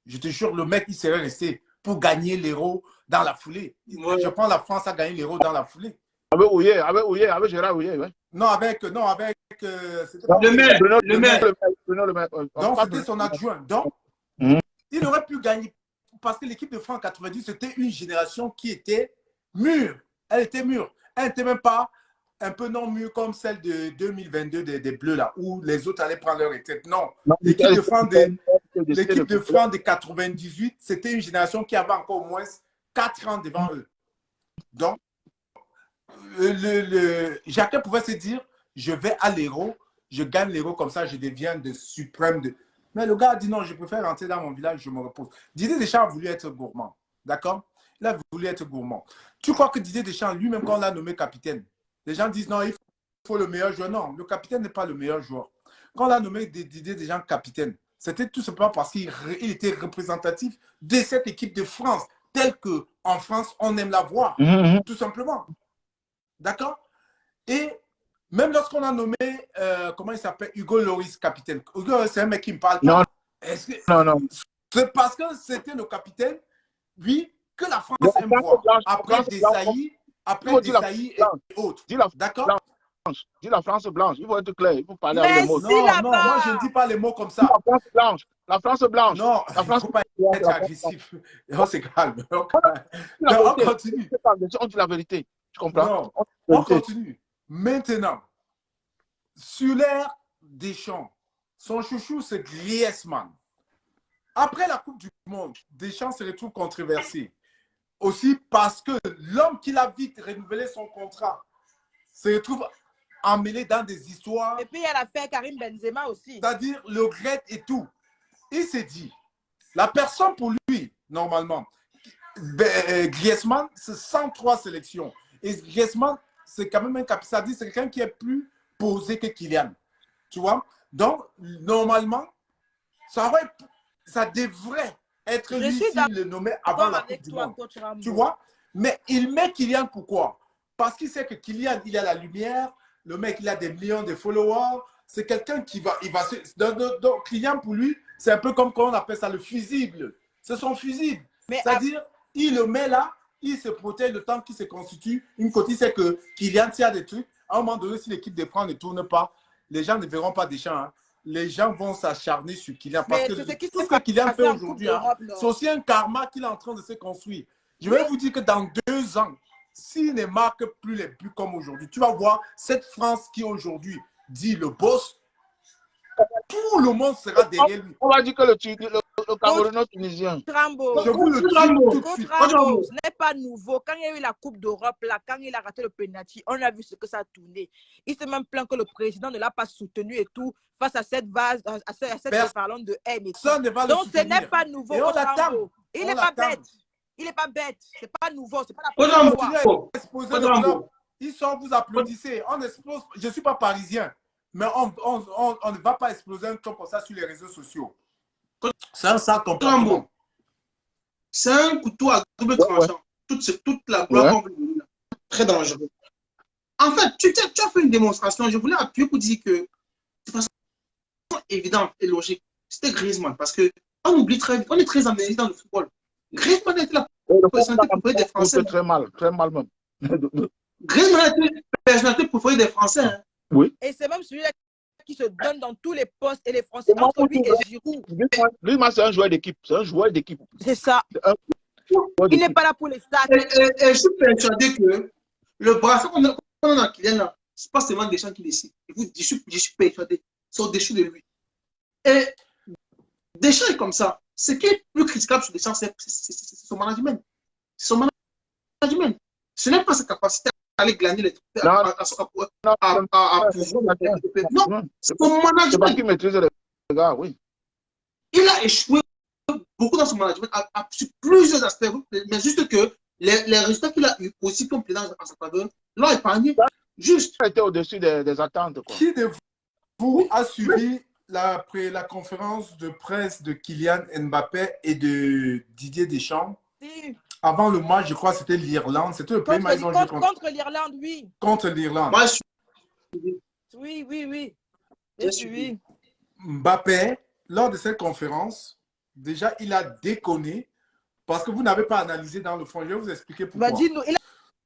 je te jure, le mec, il serait resté pour gagner l'Euro dans la foulée. Ouais. Je prends la France à gagner l'Euro dans la foulée. Avec Ouye, avec Ouye, avec Gérard Ouye, ouais. Non, avec, non, avec. Euh, le maire, le maire. Le maire. Donc, c'était son adjoint. Donc, mmh. il aurait pu gagner parce que l'équipe de France 90, c'était une génération qui était mûre. Elle était mûre. Elle n'était même pas un peu non mûre comme celle de 2022 des, des Bleus, là, où les autres allaient prendre leur retraite. Non. L'équipe de France de, l'équipe de France de 98, c'était une génération qui avait encore au moins 4 ans devant eux. Donc, le, le, Jacques pouvait se dire, je vais à l'héros, je gagne l'héros comme ça, je deviens de suprême. De... Mais le gars a dit non, je préfère rentrer dans mon village, je me repose. Didier Deschamps a voulu être gourmand, d'accord? Il a voulu être gourmand. Tu crois que Didier Deschamps, lui-même, quand on l'a nommé capitaine, les gens disent non, il faut le meilleur joueur. Non, le capitaine n'est pas le meilleur joueur. Quand on l'a nommé Didier Deschamps capitaine, c'était tout simplement parce qu'il était représentatif de cette équipe de France, telle qu'en France, on aime la voir, mm -hmm. tout simplement. D'accord? Et même lorsqu'on a nommé, euh, comment il s'appelle, Hugo Loris, capitaine. Hugo, c'est un mec qui me parle. Non, que, non, non. C'est parce que c'était le capitaine, oui, que la France aime voir. Après Desailly, après Desailly et autres. D'accord? Dis la France blanche. Il faut être clair. Il faut parler Mais avec les mots. Non, non, moi, je ne dis pas les mots comme ça. La France blanche. La France blanche. Non, la France il ne faut pas être agressif. On se calme. On, on continue. On dit la vérité. Tu comprends? Non, On continue. Maintenant, sur l'air des champs, son chouchou, c'est Griezmann. Après la Coupe du Monde, Deschamps se retrouve controversé. Aussi parce que l'homme qui l'a vite renouvelé son contrat se retrouve emmêlé dans des histoires. Et puis, il y a l'affaire Karim Benzema aussi. C'est-à-dire le regret et tout. Il s'est dit, la personne pour lui, normalement, Griezmann, c'est 103 sélections. Et Griezmann, c'est quand même un cap. Ça dit, c'est quelqu'un qui est plus posé que Kylian. Tu vois? Donc, normalement, ça, aurait, ça devrait être lui s'il le nommait avant la Coupe du Monde. Tu vois? Mais il met Kylian pourquoi? Parce qu'il sait que Kylian, il a la lumière, le mec, il a des millions de followers. C'est quelqu'un qui va, il va se... Donc, donc, Kylian, pour lui, c'est un peu comme quand on appelle ça le fusible. C'est son fusible. C'est-à-dire, il le met là, il se protège le temps qu'il se constitue. Une côté, c'est que Kylian, s'il y a des trucs, à un moment donné, si l'équipe de France ne tourne pas, les gens ne verront pas Deschamps. Hein. Les gens vont s'acharner sur Kylian. Parce Mais que c'est ce qui tout ce que Kylian fait aujourd'hui, hein, c'est aussi un karma qu'il est en train de se construire. Je vais vous dire que dans deux ans, s'il ne marque plus les buts comme aujourd'hui, tu vas voir cette France qui aujourd'hui dit le boss, tout le monde sera derrière lui. On va dire que le, le Camerounais tunisien. Trambo. Je vous le dis Rambo. tout de suite. Contre Rambo, ce n'est pas nouveau. Quand il y a eu la Coupe d'Europe, là, quand il a raté le penalty, on a vu ce que ça a tourné. Il s'est même plaint que le président ne l'a pas soutenu et tout face à cette vase, à cette, à cette Personne parlons de haine. Et tout. ne va le Donc ce n'est pas nouveau. Et on contre l'attend. Rambo. Il On n'est pas bête. Il n'est pas bête. C'est pas nouveau. C'est pas la première fois. Ils sont, vous applaudissez. On explose. Je ne suis pas parisien, mais on, on, on, on ne va pas exploser un club comme ça sur les réseaux sociaux. C'est un. Rambo. C'est un couteau à double tranchant. Toute, ce- toute la gloire Ouais. là. Très dangereux. En fait, tu, tu- tu as fait une démonstration. Je voulais appuyer pour dire que de façon évidente et logique, c'était Griezmann. Parce que on oublie très vite, on est très analysé dans le football. Griezmann était la personnalité préférée des Français. C'est très mal, très mal même. Griezmann était la personnalité préférée des Français. hein. Et c'est même celui-là qui se donne dans tous les postes et les Français entre lui et Giroud. Lui, moi, c'est un joueur d'équipe. C'est un joueur d'équipe. C'est ça. Joueur Il n'est pas là pour les stats. Et, et- et je suis persuadé que le brassard qu'on a, qu'on a Kylian, là, c'est pas seulement des gens qui décident. Je, vous dis, je, suis, je suis persuadé. Ils sont déchus de lui. Et Deschamps est comme ça. Ce qui est plus critiquable sur Deschamps, c'est son management. C'est son management. Ce n'est pas sa capacité à aller glaner les trucs, à, Non. à, à, à, à, à- à pouvoir c'est management. qu'il maîtrise les gars, oui. Il a échoué beaucoup dans son management à- à- sur plusieurs aspects, mais juste que les, les résultats qu'il a eu aussi comme président en sa faveur l'ont épargné. Juste. Il était au-dessus des, des attentes. Quoi. Qui de vous a suivi la, la conférence de presse de Kylian Mbappé et de Didier Deschamps? Si. Avant le match, je crois que c'était l'Irlande. C'était le premier Contre, match contre- contre, contre l'Irlande, oui. contre l'Irlande. Moi, je suis- Oui, oui, oui. Suivi. suivi. Mbappé, lors de cette conférence, déjà, il a déconné parce que vous n'avez pas analysé dans le fond. Je vais vous expliquer pourquoi. Bah, dis-nous, il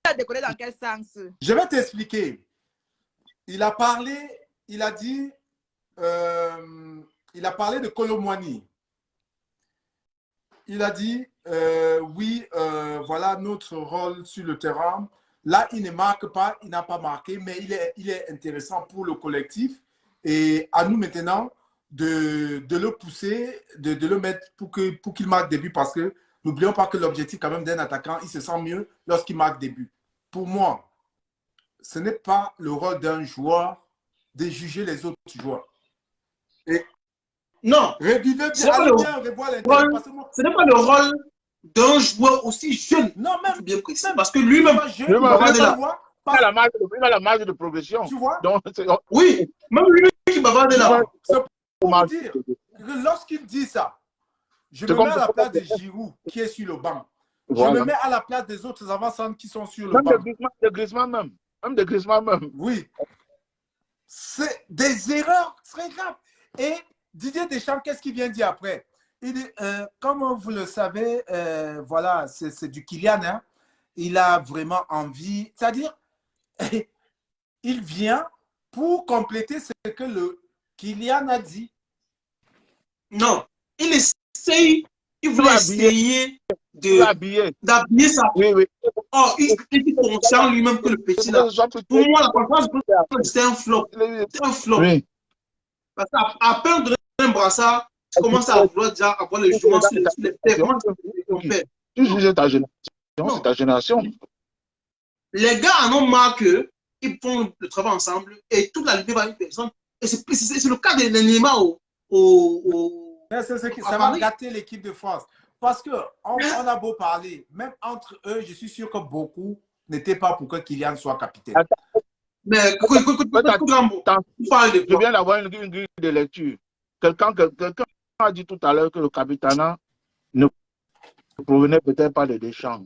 a déconné dans quel sens? Je vais t'expliquer. Il a parlé, il a dit, euh, il a parlé de Colomwani. Il a dit, euh, oui, euh, voilà notre rôle sur le terrain. Là, il ne marque pas, il n'a pas marqué, mais il est, il est intéressant pour le collectif. Et à nous maintenant de, de le pousser, de, de le mettre pour qu'il pour qu'il marque des buts parce que n'oublions pas que l'objectif quand même d'un attaquant, il se sent mieux lorsqu'il marque des buts. Pour moi, ce n'est pas le rôle d'un joueur de juger les autres joueurs. Non, Revivez bien, pas le revoir ce n'est pas le rôle d'un joueur aussi jeune, Non, même, bien préciser. même Parce que lui-même, Même Il a la marge de, il a la marge de progression. tu vois, Donc, oui, même lui qui bavardait là. c'est pour dire que lorsqu'il dit ça, je me mets à la place de Giroud qui est sur le banc. Je me mets à la place des autres avant qui sont sur le Même de banc. Griezmann, de Griezmann même. Même de Griezmann même. Oui. C'est des erreurs très graves. Et Didier Deschamps, qu'est-ce qu'il vient dire après? Il dit, euh, comme vous le savez, euh, voilà, c'est du Kylian. hein. Il a vraiment envie. C'est-à-dire, il vient pour compléter ce que le Kylian a dit. Non, il essaye, il voulait essayer d'habiller sa Oui, oui. Oh, il est conscient lui-même que le petit là. Pour moi, la conférence c'était un flop. C'était un flop. Oui. Parce qu'à peine de un brassard, tu commences à vouloir déjà avoir le jugement sur les, sur les pères. Comment tu ton père Tu juges ta génération. C'est ta génération. Les gars en ont marre que ils font le travail ensemble et toute la liberté va une personne. Et c'est c'est- c'est le cas de Neymar au, au, au- Mais c'est ce qui- à ça va gâter l'équipe de France. Parce qu'on on a beau parler, même entre eux, je suis sûr que beaucoup n'étaient pas pour que Kylian soit capitaine. Mais écoute, écoute, écoute, écoute, écoute, Rambo, Attends. tu parles de Je quoi viens d'avoir une, une grille de lecture. A dit tout à l'heure que le capitana ne provenait peut-être pas de Deschamps.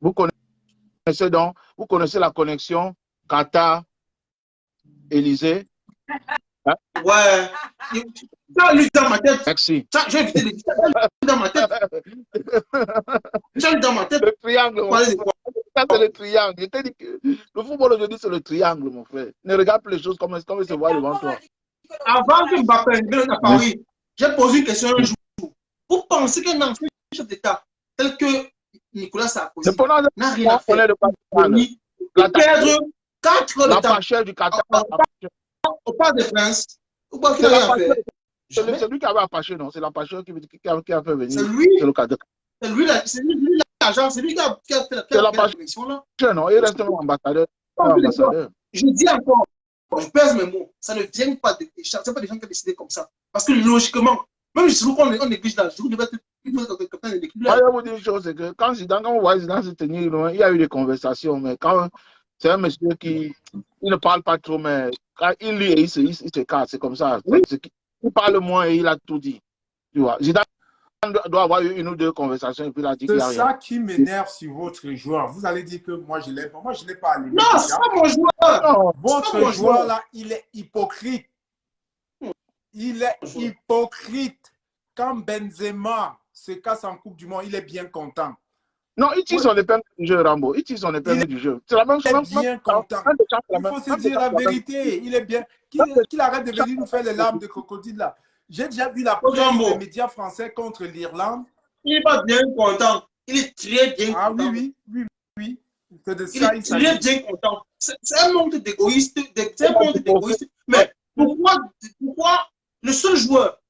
Vous connaissez donc, vous connaissez la connexion Qatar-Élysée? Ouais. Ça, lui, dans ma tête, Merci. ça, j'ai évité de dire ça. Dans ma tête, ça, lui, dans ma tête, Le triangle, mon frère. Ça, c'est le triangle. Je t'ai dit que le football aujourd'hui, c'est le triangle, mon frère. Ne regarde plus les choses comme, comme elles se voient devant toi. avant que Mbappé vienne à Paris, j'ai posé une question un jour. Vous pensez qu'un ancien chef d'État tel que Nicolas Sarkozy n'a rien à faire pour perdre 4 La pachère du Qatar. Au Parc des Princes, ou pas qu'il C'est a la rien à faire? Pachère- c'est lui qui avait apaché, non? C'est la pachère qui, qui, qui a, fait venir. C'est lui. C'est le Qatar. C'est lui la- c'est lui l'agent, c'est lui qui a fait la connexion là. Non, il reste un ambassadeur. Je dis encore, je pèse mes mots, ça ne vient pas de gens, pas des gens qui ont décidé comme ça. Parce que logiquement, même si on, on néglige là, je devais être plutôt être capitaine de l'équipe. Vais vous dire une chose, c'est que quand Zidane, quand on voit Zidane se tenir loin, il y a eu des conversations, mais quand c'est un monsieur qui il ne parle pas trop, mais quand il lit et il se, il, se- il se casse, c'est comme ça. Il parle moins et il a tout dit. Tu vois, Zidane doit doit avoir eu une ou deux conversations et puis il dit C'est rien. ça qui m'énerve sur votre joueur. Vous allez dire que moi, je l'aime pas. Moi, je n'ai pas allumé. Non, c'est pas mon joueur. Non, Votre mon joueur joueur. là, il est hypocrite. Il est hypocrite. Quand Benzema se casse en Coupe du Monde, il est bien content. non, il tire son épingle du jeu, Rambo. Il tire son épingle Il du jeu. C'est la même Il chose. est bien content. Il faut se dire la vérité. Il est bien. Qu'il qu'il arrête de venir nous faire les larmes de crocodile là. J'ai déjà vu la presse des médias français contre l'Irlande. Il n'est pas bien content. Il est très bien Ah content. oui, oui, oui, oui. De Il ça, est il très bien content. C'est un monde d'égoïste. un monde d'égoïste. Mais pourquoi, pourquoi le seul joueur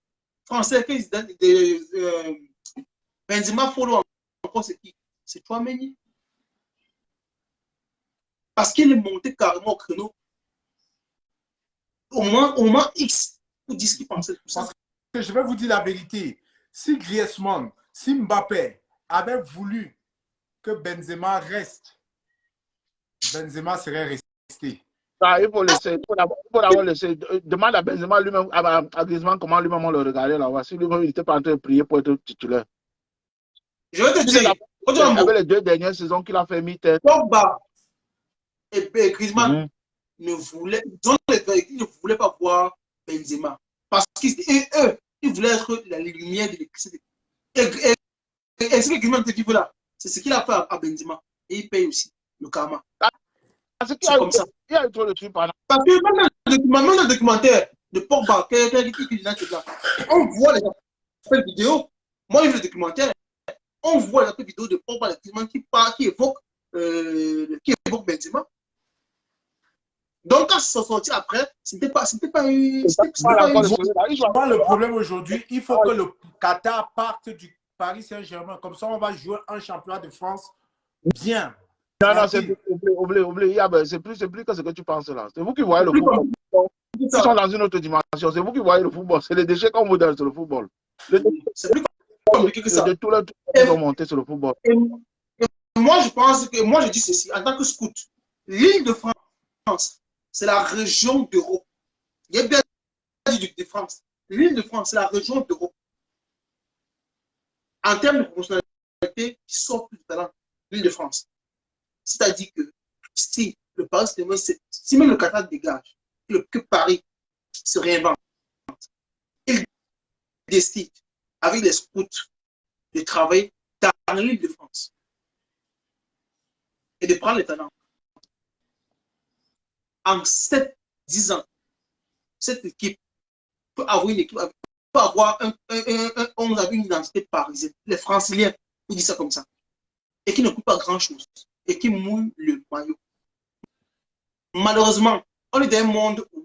français qui se donne des euh, Benzema follow encore c'est qui? C'est toi, Méni. Parce qu'il est monté carrément au créneau. Au moins, au moins X pour dire ce qu'il pensait de tout ça. Parce que je vais vous dire la vérité. Si Griezmann, si Mbappé avait voulu que Benzema reste, Benzema serait resté. Ah, il faut laisser, il faut d'abord il faut d'abord laisser. De- Demande à Benzema lui-même, à, à Griezmann comment lui-même on le regardait là-bas. Si lui-même il n'était pas en train de prier pour être titulaire. Je vais te dire, Avec les deux dernières saisons qu'il a fait mi-tête. Pogba et Griezmann Mhm. ne voulaient, ils ne voulaient pas voir Benzema. Parce qu'eux, ils voulaient être la lumière de l'électricité. Et, et, et, et ce que Griezmann te dit là, c'est ce qu'il a fait à, Benzema. Et il paye aussi le karma. C'est comme ça. il y a eu trop de trucs pendant. Parce que même dans le, documentaire de Pogba, on voit les appels vidéo. Moi, j'ai vu le documentaire. On voit les appels vidéo de Pogba, les qui, qui évoque euh, qui évoque Benzema. Donc, quand c'est sorti après, ce n'était pas, c'était pas c'était pas pas le problème aujourd'hui, il faut que le Qatar parte du Paris Saint-Germain. Comme ça, on va jouer un championnat de France bien. Non, non, c'est Tranquille. oublié, oublié, oublié. Il y a- ben, C'est plus, c'est plus que ce que tu penses là. C'est vous qui voyez le Plus football. C'est Ils sont dans une autre dimension. C'est vous qui voyez le football. C'est les déchets qu'on vous donne sur le football. Le, C'est plus compliqué que ça. de trucs qu'ils ont monté sur le football. Et, et moi, je pense que, moi, je dis ceci, en tant que scout, l'île de France, c'est la région d'Europe. Il y a bien dit de France. L'île de France, c'est la région d'Europe. En termes de professionnalité, qui sort plus de talent, l'île de France. C'est-à-dire que si le Paris si même le Qatar dégage, le- que Paris se réinvente, il décide avec les scouts de travailler dans l'île de France et de prendre les talents. En 7-10 ans, cette équipe peut avoir une équipe, peut avoir un, un, un, on a une identité parisienne, les franciliens, on dit ça comme ça, et qui ne coûte pas grand-chose, et qui mouille le maillot. Malheureusement, on est dans un monde où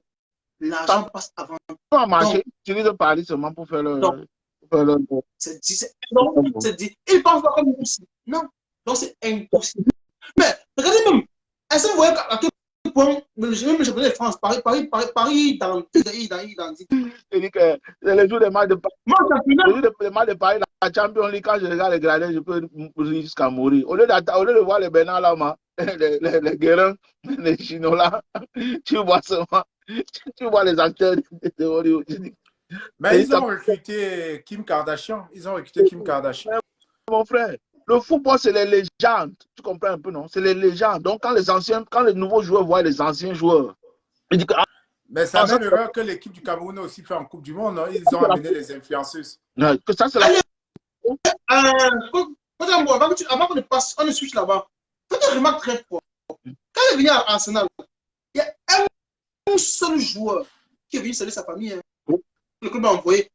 l'argent passe avant. Ont marché. Ils utilisent Paris seulement pour faire le. Non. le- C'est dit, c'est non, dit. Ils pensent pas comme nous aussi. Non, donc c'est impossible. Mais regardez même, est-ce que vous voyez à quel point, même le championnat de France, Paris, Paris, Paris, Paris, dans dans dans dans C'est-à-dire que c'est les jours des matchs de Paris. Moi, Les jours des matchs de Paris, la Champions League, quand je regarde les gradins, je peux rire jusqu'à mourir. Au lieu, au lieu de voir les Bernard Lama, les, les, les Guérins, les Chinois tu vois seulement, tu vois les acteurs de, Hollywood. Je Mais ils ont recruté Kim Kardashian. Ils ont recruté Kim Kardashian. Mon frère, le football, c'est les légendes. Tu comprends un peu, non? C'est les légendes. Donc, quand les anciens, quand les nouveaux joueurs voient les anciens joueurs, ils disent que, ah, Mais c'est la Ah, ça- même erreur que l'équipe du Cameroun a aussi fait en Coupe du Monde. non? Ils ont amené les influenceuses. non, que ça, c'est la Allez. euh, tu- avant qu'on ne passe, on ne switch là-bas, faites une remarque très forte. Quand il est venu à Arsenal, il y a un seul joueur qui est venu saluer sa famille. Hein. Le club a envoyé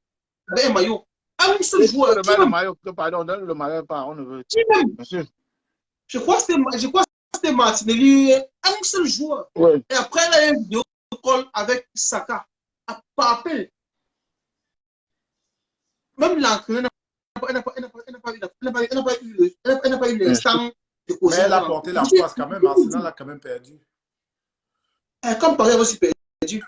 avec un maillot. Un seul joueur. Le Qui maillot, pardon, donne le maillot pas, on ne veut. sûr. Je crois que c'était je crois que c'était Martinelli. Un seul joueur. Oui. Et après, il a eu une vidéo call avec Saka. À- Par appel. Même l'entraîneur n'a pas- elle n'a pas- elle n'a pas- elle n'a pas eu la- elle n'a pas- elle n'a pas eu le- elle n'a- elle n'a pas eu l'instant de Mais elle a porté la poisse quand même. Arsenal a quand même perdu. Eh, Comme Paris avait aussi perdu.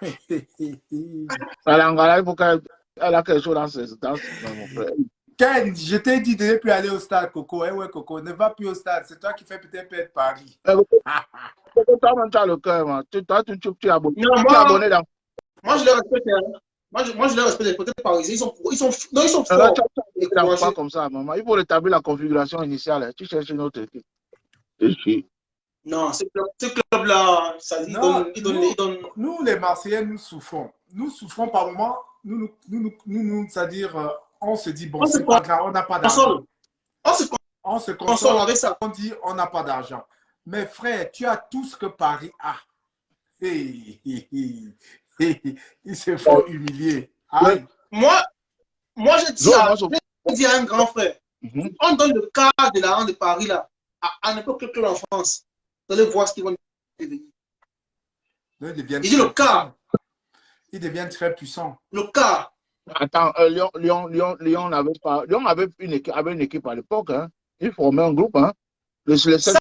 Elle a engagé pour qu'elle elle a quelque chose dans ses dans, dans mon frère. Ken, je t'ai dit de ne plus aller au stade, Coco. Eh ouais, Coco, ne va plus au stade. C'est toi qui fais peut-être perdre Paris. Toi-même, tu as le cœur, man. Tu, toi, tu, es abonné. Non, Tu es moi- abonné dans. Moi, je les respecte. hein. Moi, je, moi, je les respecte. Les côtés parisiens, ils sont, ils sont, non, ils sont Là, forts. tu as Et tu as courageux. pas comme ça, maman. Il faut rétablir la configuration initiale. hein. Tu cherches une autre équipe. Non, ce club- ce club-là, ça dit, il Non, donne, il donne, nous- il donne. Nous, les Marseillais, nous souffrons. Nous souffrons par moments. Nous, nous, nous, nous, c'est-à-dire, euh, on se dit, bon, c'est pas grave, on n'a pas d'argent. On se On se console console, avec ça. on dit, on n'a pas d'argent. Mais frère, tu as tout ce que Paris a. Hey, hey, hey, il se faut humilier. Aïe. Moi, moi, je dis, Zo, à, moi, je- je dis à un grand frère, Mhm. on donne le cas de la rente de Paris là, à, à n'importe quel en France. Vous allez voir ce qu'ils vont devenir. Ils dit le cas. Ils deviennent très puissants. Le cas. Attends, euh, Lyon, Lyon, Lyon, Lyon n'avait pas. Lyon avait une équipe, avait une équipe à l'époque. Hein. Il formait un groupe. Hein. Le, le seul,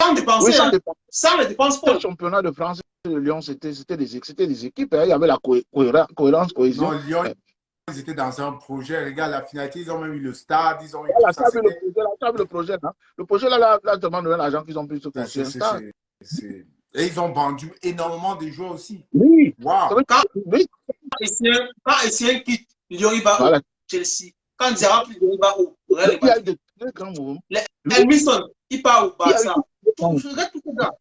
Sans dépenser, oui, sans hein, sans les dépenses le championnat de France de Lyon, c'était c'était des, c'était des équipes. hein. Il y avait la cohé- cohérence, cohésion. Non, Lyon, ils étaient dans un projet. Regarde la finalité, ils ont même eu le stade, ils ont eu La tout ça. table, le projet, la table, le projet. Hein. Le projet, là, là, là demande l'argent qu'ils ont pu se c'est- construire. Et ils ont vendu énormément de joueurs aussi. Oui. Oui. Quand Essien, quand Essien quitte va Voilà. au Chelsea. Quand Lyon, il va au Real Il y a de très grands mouvements. Elmison, il part au Barça.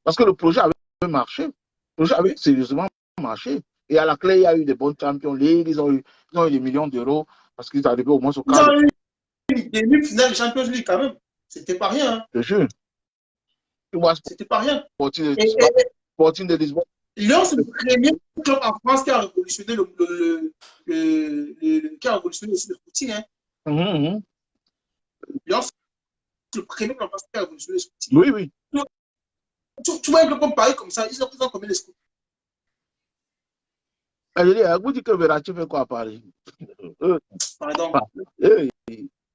Parce que le projet avait marché. Le projet avait sérieusement marché. Et à la clé, il y a eu des bons Champions League. Ils ont eu, ils ont eu des millions d'euros parce qu'ils arrivaient au moins au Ils cadre. ont eu une demi-finale de Champions League quand même. C'était pas rien. hein. Je jure. Tu vois, C'était pas rien. Sporting de Et, Lisbonne. et- et Sporting de Lisbonne. Lyon, c'est le premier club en France qui a révolutionné le, le, le, le- le- le- qui a révolutionné aussi le footing. Hein. Mhm. Lyon, c'est le premier club en France qui a révolutionné le footing. Oui, oui. Tu, tu vois un club comme Paris comme ça, ils ont, ont combien de scouts Et Je dis, euh, vous dites que Verratti fait quoi à Paris? Euh, Pardon.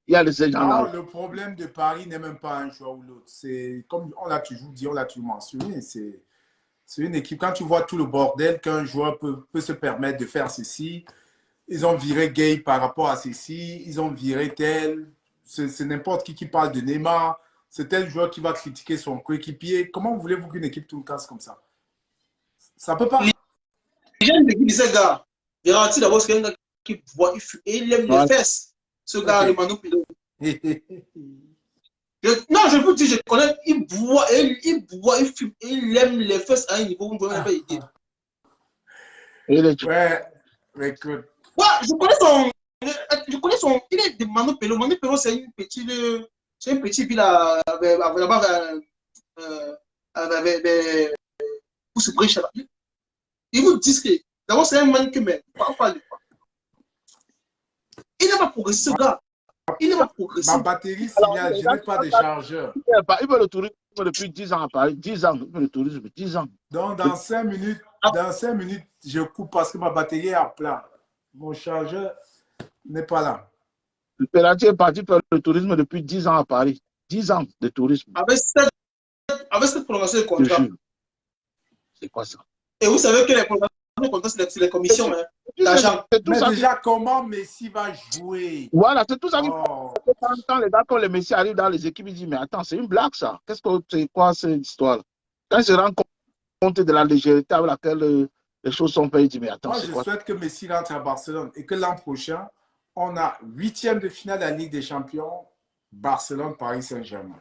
Il y a de ces Non, gens-là. le problème de Paris n'est même pas un joueur ou l'autre. C'est comme on l'a toujours dit, on l'a toujours mentionné. C'est c'est une équipe. Quand tu vois tout le bordel qu'un joueur peut, peut se permettre de faire ceci, ils ont viré Gay par rapport à ceci, ils ont viré tel. C'est n'importe qui qui parle de Neymar. C'est tel joueur qui va critiquer son coéquipier. Comment voulez-vous qu'une équipe tourne casse comme ça? Ça peut pas. Les gens me disent, gars, Verratti d'abord, c'est un gars qui voit, il fume, et il aime Ouais. les fesses. Ce gars, Ok. le. Je- non, je vous dis, je connais, il boit, il, il boit, il fume, il aime les fesses à un niveau où vous ne pouvez même pas les- ouais, mais écoute, Ouais, je connais son. Je connais son. Il est de Manu Pelo. Manu Pelo, c'est une petite. C'est une petite ville à. avec- avec- Là-bas, euh, euh, avec des. Pousse briche là. Ils vous disent que. D'abord, c'est un man que. Mais, pas, pas, pas. Il n'a pas progressé, ce gars. Il n'a pas progressé. ma batterie signale, je n'ai pas de chargeur. Il veut le tourisme depuis 10 ans à Paris. 10 ans. Il veut le tourisme depuis 10 ans. Donc, dans 5 minutes, dans cinq minutes, je coupe parce que ma batterie est à plat. Mon chargeur n'est pas là. Le Verratti est parti faire le tourisme depuis 10 ans à Paris. 10 ans de tourisme. Avec cette, avec cette prolongation de contrat. C'est quoi ça? Et vous savez que les prolongations de contrat, c'est les, commissions. Hein. L'argent. Mais ça. déjà, comment Messi va jouer? Voilà, c'est tout ça Oh, quand, les gars, quand les messieurs arrivent dans les équipes, ils disent Mais attends, c'est une blague ça. Qu'est-ce que c'est quoi cette histoire? Quand ils se rendent compte de la légèreté avec laquelle euh, les choses sont faites, ils disent Mais attends, Moi, je quoi? souhaite que Messi rentre à Barcelone et que l'an prochain, on a huitième de finale de la Ligue des Champions, Barcelone-Paris Saint-Germain.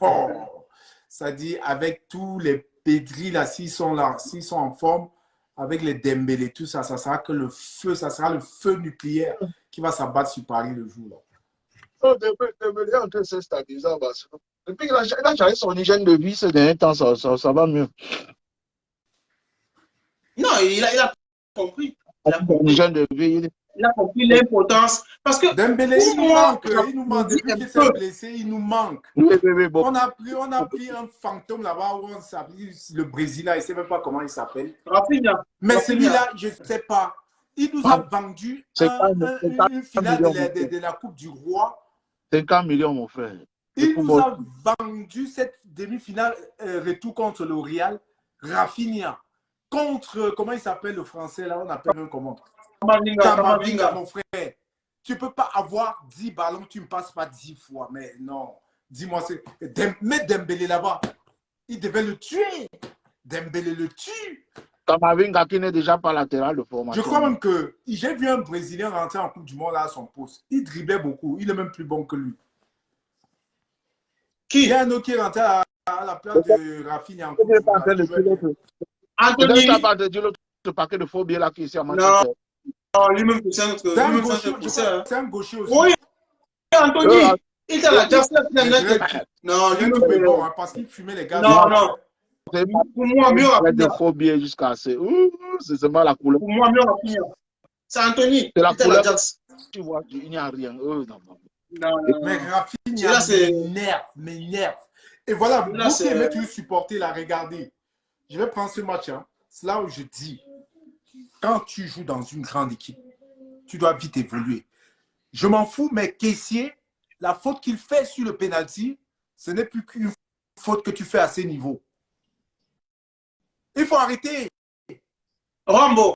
Oh, ça dit, avec tous les pédris là, s'ils sont là, s'ils sont en forme, avec les Dembélé, tout ça, ça sera que le feu, ça sera le feu nucléaire qui va s'abattre sur Paris le jour là. Oh, Dembélé Dembélé est en train de se stabiliser à Barcelone. Depuis qu'il a, changé son hygiène de vie ces derniers temps, ça, ça, ça va mieux. Non, il a, il a compris. Il a compris, de vie. il a compris l'importance. Parce que Dembélé, il nous moi, manque. Il nous manque. Depuis qu'il s'est blessé, il nous manque. Oui, oui, oui, bon. On a pris, on a pris un fantôme là-bas où on s'appelle le Brésil, là, il ne sait même pas comment il s'appelle. Rafinha, Mais celui-là, je ne sais pas. Il nous a vendu C'est un- un- une finale de la, mon de- frère. de la Coupe du Roi. 50 millions, mon frère. Il nous a vendu cette demi-finale euh, retour contre le Real, Rafinha. Contre, comment il s'appelle le français là On appelle même comment? Kamavinga, Kamavinga, Kamavinga. mon frère. Tu peux pas avoir 10 ballons, tu ne passes pas 10 fois. Mais non, dis-moi, c'est. Dem- Mets Dembélé là-bas. Il devait le tuer. Dembélé le tue. Kamavinga qui n'est déjà pas latéral de formation. Je crois même que j'ai vu un Brésilien rentrer en Coupe du Monde là à son poste. Il driblait beaucoup. Il est même plus bon que lui. Il Qui y a un autre qui est rentré à, à la place de Rafinha en Coupe Il du Monde. Anthony. Peut-être pas de dire l'autre paquet de faux billets là qui est ici à. Manchester. Non, lui-même, c'est un autre. C'est un Lui-même, gaucher, hein. gaucher aussi. Oui, Anthony. Euh, Il à la dirais Non, lui-même, est c'est bon hein, parce qu'il fumait les gars. Non, non. Pour moi, mieux avec de billets jusqu'à assez. Ouh, C'est seulement la couleur. Pour moi, mieux Rafinha. C'est Anthony. C'est la Il était à la couleur. Tu vois, il n'y a rien. Euh, non, non. Non, Mais. Rafinha Là, c'est- m'énerve, m'énerve. Et voilà, Là, vous qui aimez toujours supporter, la regardez. Je vais prendre ce match. hein. C'est là où je dis, quand tu joues dans une grande équipe, tu dois vite évoluer. Je m'en fous, mais caissier, la faute qu'il fait sur le penalty, ce n'est plus qu'une faute que tu fais à ces niveaux. Il faut arrêter. Rambo.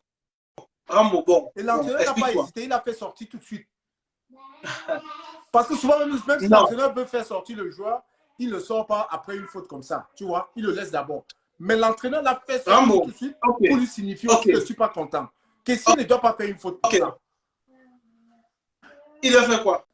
Rambo, bon. Et l'entraîneur n'a pas hésité, il a fait sortir tout de suite. Parce que souvent, même, si l'entraîneur veut faire sortir le joueur, il ne le sort pas après une faute comme ça. Tu vois, il le laisse d'abord. Mais l'entraîneur l'a fait Rambo. tout de suite pour lui signifier que je ne suis pas content. Question ne doit pas faire une faute ça. Il a fait quoi?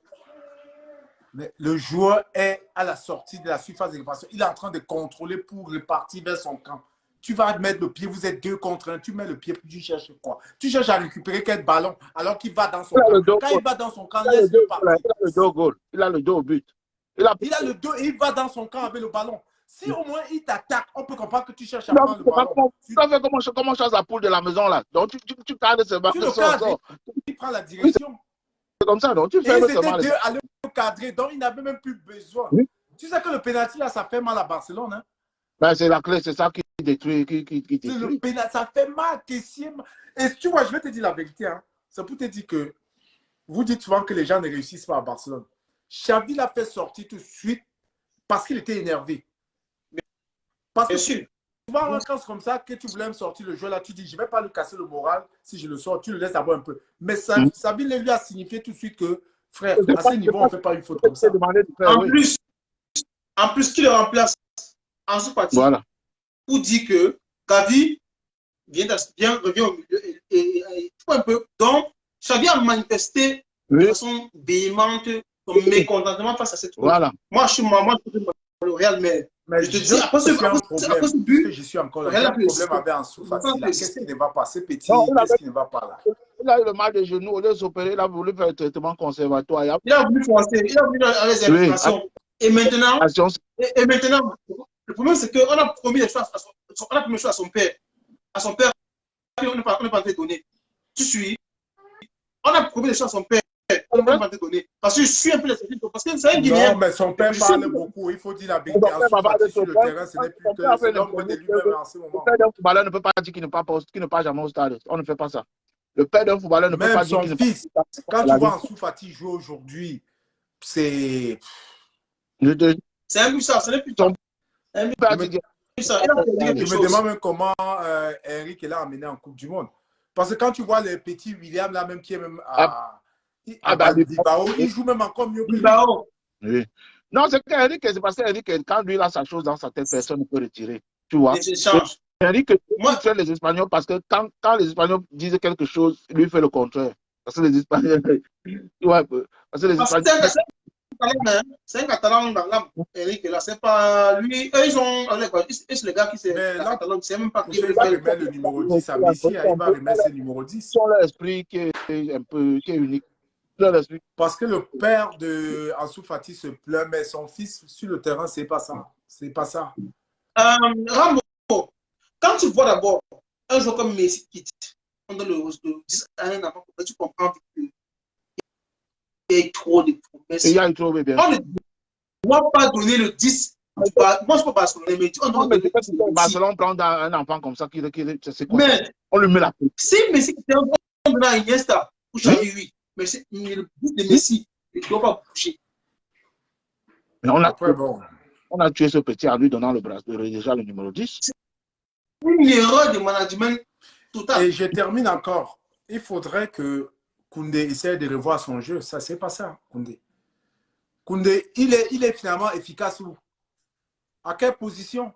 Mais le joueur est à la sortie de la surface de réparation. Il est en train de contrôler pour repartir vers son camp. Tu vas mettre le pied, vous êtes deux contre un, tu mets le pied, puis tu cherches quoi? Tu cherches à récupérer quel ballon alors qu'il va dans son camp. Quand goal. il va dans son camp, Il a le laisse-le partir. il a le dos au goal. Il a le dos au but. Il a Il a le dos et il va dans son camp avec le ballon. Si au moins il t'attaque, on peut comprendre que tu cherches à Non, prendre le ballon. comment- Tu, Tu fait comment, comment chasse la poule de la maison là. Donc tu, tu, tu cadres ce tu ballon, le sort, cadres, il prend la direction. C'est comme ça, donc tu Et fais étaient les... deux à le cadrer, donc il n'avait même plus besoin. Oui. Tu sais que le pénalty là, ça fait mal à Barcelone. Hein? Ben, c'est la clé, c'est ça qui détruit, qui, qui, qui le détruit. pénalty, ça fait mal. Et tu vois, je vais te dire la vérité. Hein? C'est pour te dire que vous dites souvent que les gens ne réussissent pas à Barcelone. Xavi l'a fait sortir tout de suite parce qu'il était énervé. Parce que sûr. souvent, quand c'est comme ça que tu voulais me sortir le joueur là, tu dis, je ne vais pas lui casser le moral si je le sors, tu le laisses d'abord un peu. Mais ça, Mm. Sabine lui a signifié tout de suite que, frère, Je à ce niveau, on ne fait pas une faute comme ça. De En oui. plus, en plus, qui le remplace en sous-partie Voilà. pour dire que Gavi vient, revient au milieu et, et, et- et tout un peu. Donc, Xavi a manifesté de Oui, façon véhémente son mécontentement face à cette voilà. Moi, je suis moi, moi, je suis pour le Real, mais Mais Je te dis, après ce- but, je suis encore un fait problème le- avec Ansu Qu'est-ce le- qui ne va pas? Ce petit, qu'est-ce qui ne va pas là? Il a eu le mal de genou, au lieu de s'opérer, il a voulu faire un traitement conservatoire. Il a il a voulu forcer, il a voulu aller les informations. Et maintenant, Attention, et, maintenant, le problème, c'est qu'on a promis des choses à son, on a promis choses à son père. À son père, on n'est pas, on pas donner. Tu suis. On a promis des choses à son père. Pas donner. Parce que je suis un peu les Parce que c'est un Non, Guinéen. mais son père parle beaucoup. Il faut dire la vérité. Son père Ansu va parler de Fati sur son le père. terrain, ce n'est plus que l'homme de lui-même en ce Le père d'un footballeur ne peut pas dire qu'il ne part pas, qu'il ne part jamais au stade. On ne fait pas ça. Le père d'un footballeur ne peut pas dire qu'il ne fils, quand tu vois. Ansu Fati jouer aujourd'hui, c'est... C'est un ça, ce n'est plus un fait Je me demande même comment euh, Eric l'a amené en Coupe du Monde. Parce que quand tu vois le petit William là même qui est même à, à ah, bah, Bilbao, il joue même encore mieux que lui. Bilbao. Oui. Non, c'est qu'Eric, c'est parce qu'Eric, quand lui il a sa chose dans sa tête, personne ne peut retirer. Tu vois Les échanges. Eric, Moi- moi, tu les Espagnols parce que quand, quand les Espagnols disent quelque chose, lui fait le contraire. Parce que les Espagnols. tu vois, parce que les Espagnols. c'est un- Catalan, hein. L'âme, Eric. Là, c'est pas lui. Eux, ils ont. C'est le gars qui s'est. Mais là, Catalan, c'est même pas qui Il va remettre le numéro 10 à Messi, il va remettre le numéro 10. Ils ont leur esprit qui est un peu qui est unique. Parce que le père de Ansu Fati se plaint, mais son fils sur le terrain, c'est pas ça. C'est pas ça. Euh, Rambo, quand tu vois d'abord un joueur comme Messi quitte, on donne le, le 10 à un enfant, tu comprends qu'il y a trop de promesses. Il y a eu trop, bien. On ne doit pas donner le 10. Moi, je ne peux pas se mais on doit donner le 10. Barcelone prend un enfant comme ça, qui, qui, c'est quoi? Mais, On lui met la peau. Si Messi était un bon à Iniesta, ou Xavi, oui. Mais le but de Messi, il ne doit pas bouger. Mais on a, Après, bon. on a tué ce petit en lui donnant le bracelet, déjà le numéro 10. Une erreur de management total. Et je termine encore. Il faudrait que Koundé essaie de revoir son jeu. Ça, c'est pas ça, Koundé. Koundé, il est, il est finalement efficace où? À quelle position?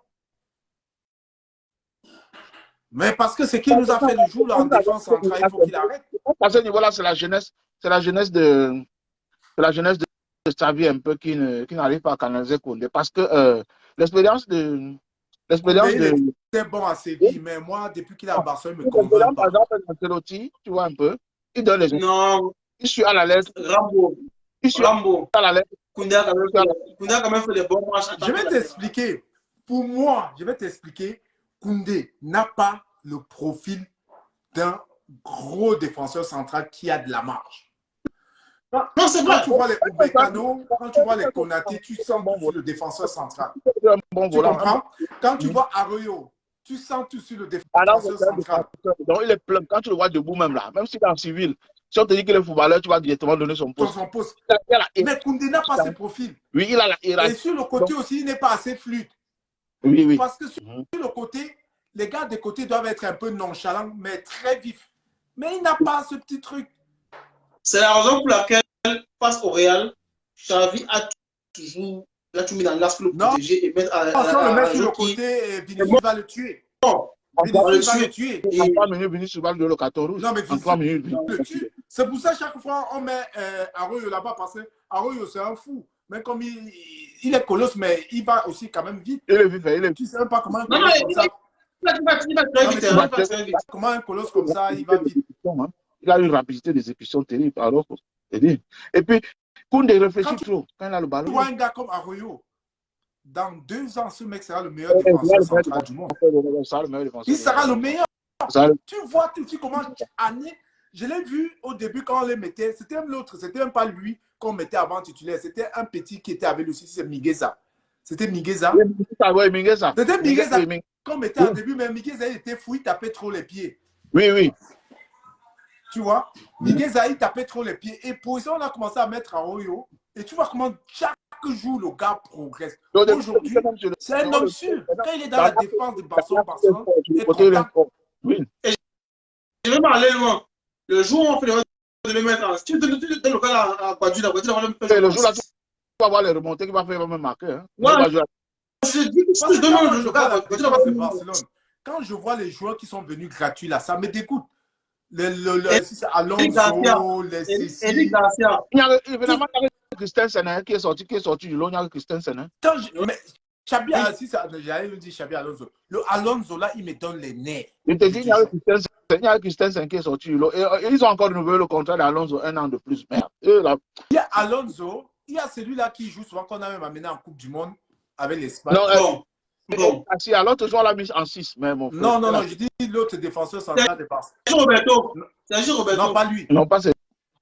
Mais parce que ce qu'il nous a fait le jour là, en défense centrale, il faut qu'il arrête. À ce niveau-là, c'est la jeunesse, c'est la jeunesse de, la jeunesse de Xavi un peu qui n'arrive pas à canaliser Koundé. Parce que euh, l'expérience de, l'expérience de. C'est bon à Séville, mais moi, depuis qu'il est à Barcelone, il me convainc Par exemple, Ancelotti, tu vois un peu, il donne les Non. Il suit à la lettre. Rambo. Il suit Rambo. à la lettre. Koundé a quand même fait, Koundé a quand même fait des bons matchs. Je vais t'expliquer. Pour moi, je vais t'expliquer. Koundé n'a pas le profil d'un gros défenseur central qui a de la marge. Non, c'est Quand tu vois les Obekano, quand tu vois les Konaté, tu sens tout le défenseur central. Bon Tu comprends? Quand tu vois Arroyo, tu sens tout sur le Alors, défenseur un central. Donc, il est plein. Quand tu le vois debout, même là, même s'il est en civil, si on te dit qu'il est footballeur, tu vas directement donner son Dans poste. son Mais Koundé n'a pas ce profil. Oui, il a la. il a- Et sur le côté aussi, il n'est pas assez fluide. Oui, oui. Parce que sur Mhm. le côté, les gars des côtés doivent être un peu nonchalants, mais très vifs. Mais il n'a pas ce petit truc. C'est la raison pour laquelle, face au Real, Xavi a toujours, a tout mis dans l'axe pour le Non. protéger et mettre à, à, Attention, à- le mettre sur le côté, et Vinicius va le tuer. Non. Vinicius va le le tuer. En trois minutes, Vinicius va le carton rouge. Non, mais En Vinicius trois minutes. le tue. C'est pour ça, chaque fois, on met euh, Arroyo là-bas parce que Arroyo, c'est un fou. Mais comme il, il est colosse, mais il va aussi quand même vite. Il est vite, il est Tu sais même pas comment Non, non, il hein, tu comment un colosse comme ça, il va vite? hein. Il a une rapidité d'exécution terrible. Alors. Et puis, Koundé réfléchit tu- trop quand il a le Tu ballon. vois un gars comme Arroyo, dans deux ans, ce mec sera le meilleur défenseur central du monde. meilleur défenseur, le meilleur défenseur. Il sera le meilleur. Tu vois tout de suite comment Annie, je l'ai vu au début quand on les mettait, c'était l'autre, c'était même pas lui qu'on mettait avant titulaire, c'était un petit qui était avec lui aussi, c'est Migueza. C'était Migueza. C'était Migueza Mettait au début, mais Migueza il était fou, il tapait trop les pieds. Oui, oui. Tu vois? Migueza il tapait trop les pieds. Et pour ça, on a commencé à mettre Arroyo. Et tu vois comment chaque jour le gars progresse. Aujourd'hui, C'est un homme sûr. Quand il est dans la défense de Barcelone, il est content. Je vais m'aller loin. Le jour où on fait le de le mettre en. Si tu donnes le gars à va le Et faire. le jour là, tu vas voir les remontées qu'il va faire, il va même marquer. Hein. Ouais. Je dis je quand je vois Barcelone, quand je les joueurs qui sont venus gratuits là, ça me dégoûte. Le, le, le, si Alonso, les Cécile. Il y a, évidemment, Christensen hein, qui est sorti, qui est sorti du lot. Il y a Christensen. Hein. Quand je, mais Xabi, ah, si ça, j'allais le dire Xabi Alonso. Le Alonso là, il me donne les nerfs. Il te dit, il y a Christensen, il y a Christensen qui est sorti du lot. Et, et ils ont encore renouvelé le contrat d'Alonso un an de plus. Merde. Eux, là, Il y a Alonso, il y a celui-là qui joue souvent, qu'on a même amené en Coupe du Monde avec l'Espagne. Non, euh, Bon. Bon. Ah, si, alors, on l'a mis en 6. Mais mon frère. Non, non, non, je dis l'autre défenseur central de Barcelone. Sergio Roberto. Sergio Roberto. Non, pas lui. Non, pas c'est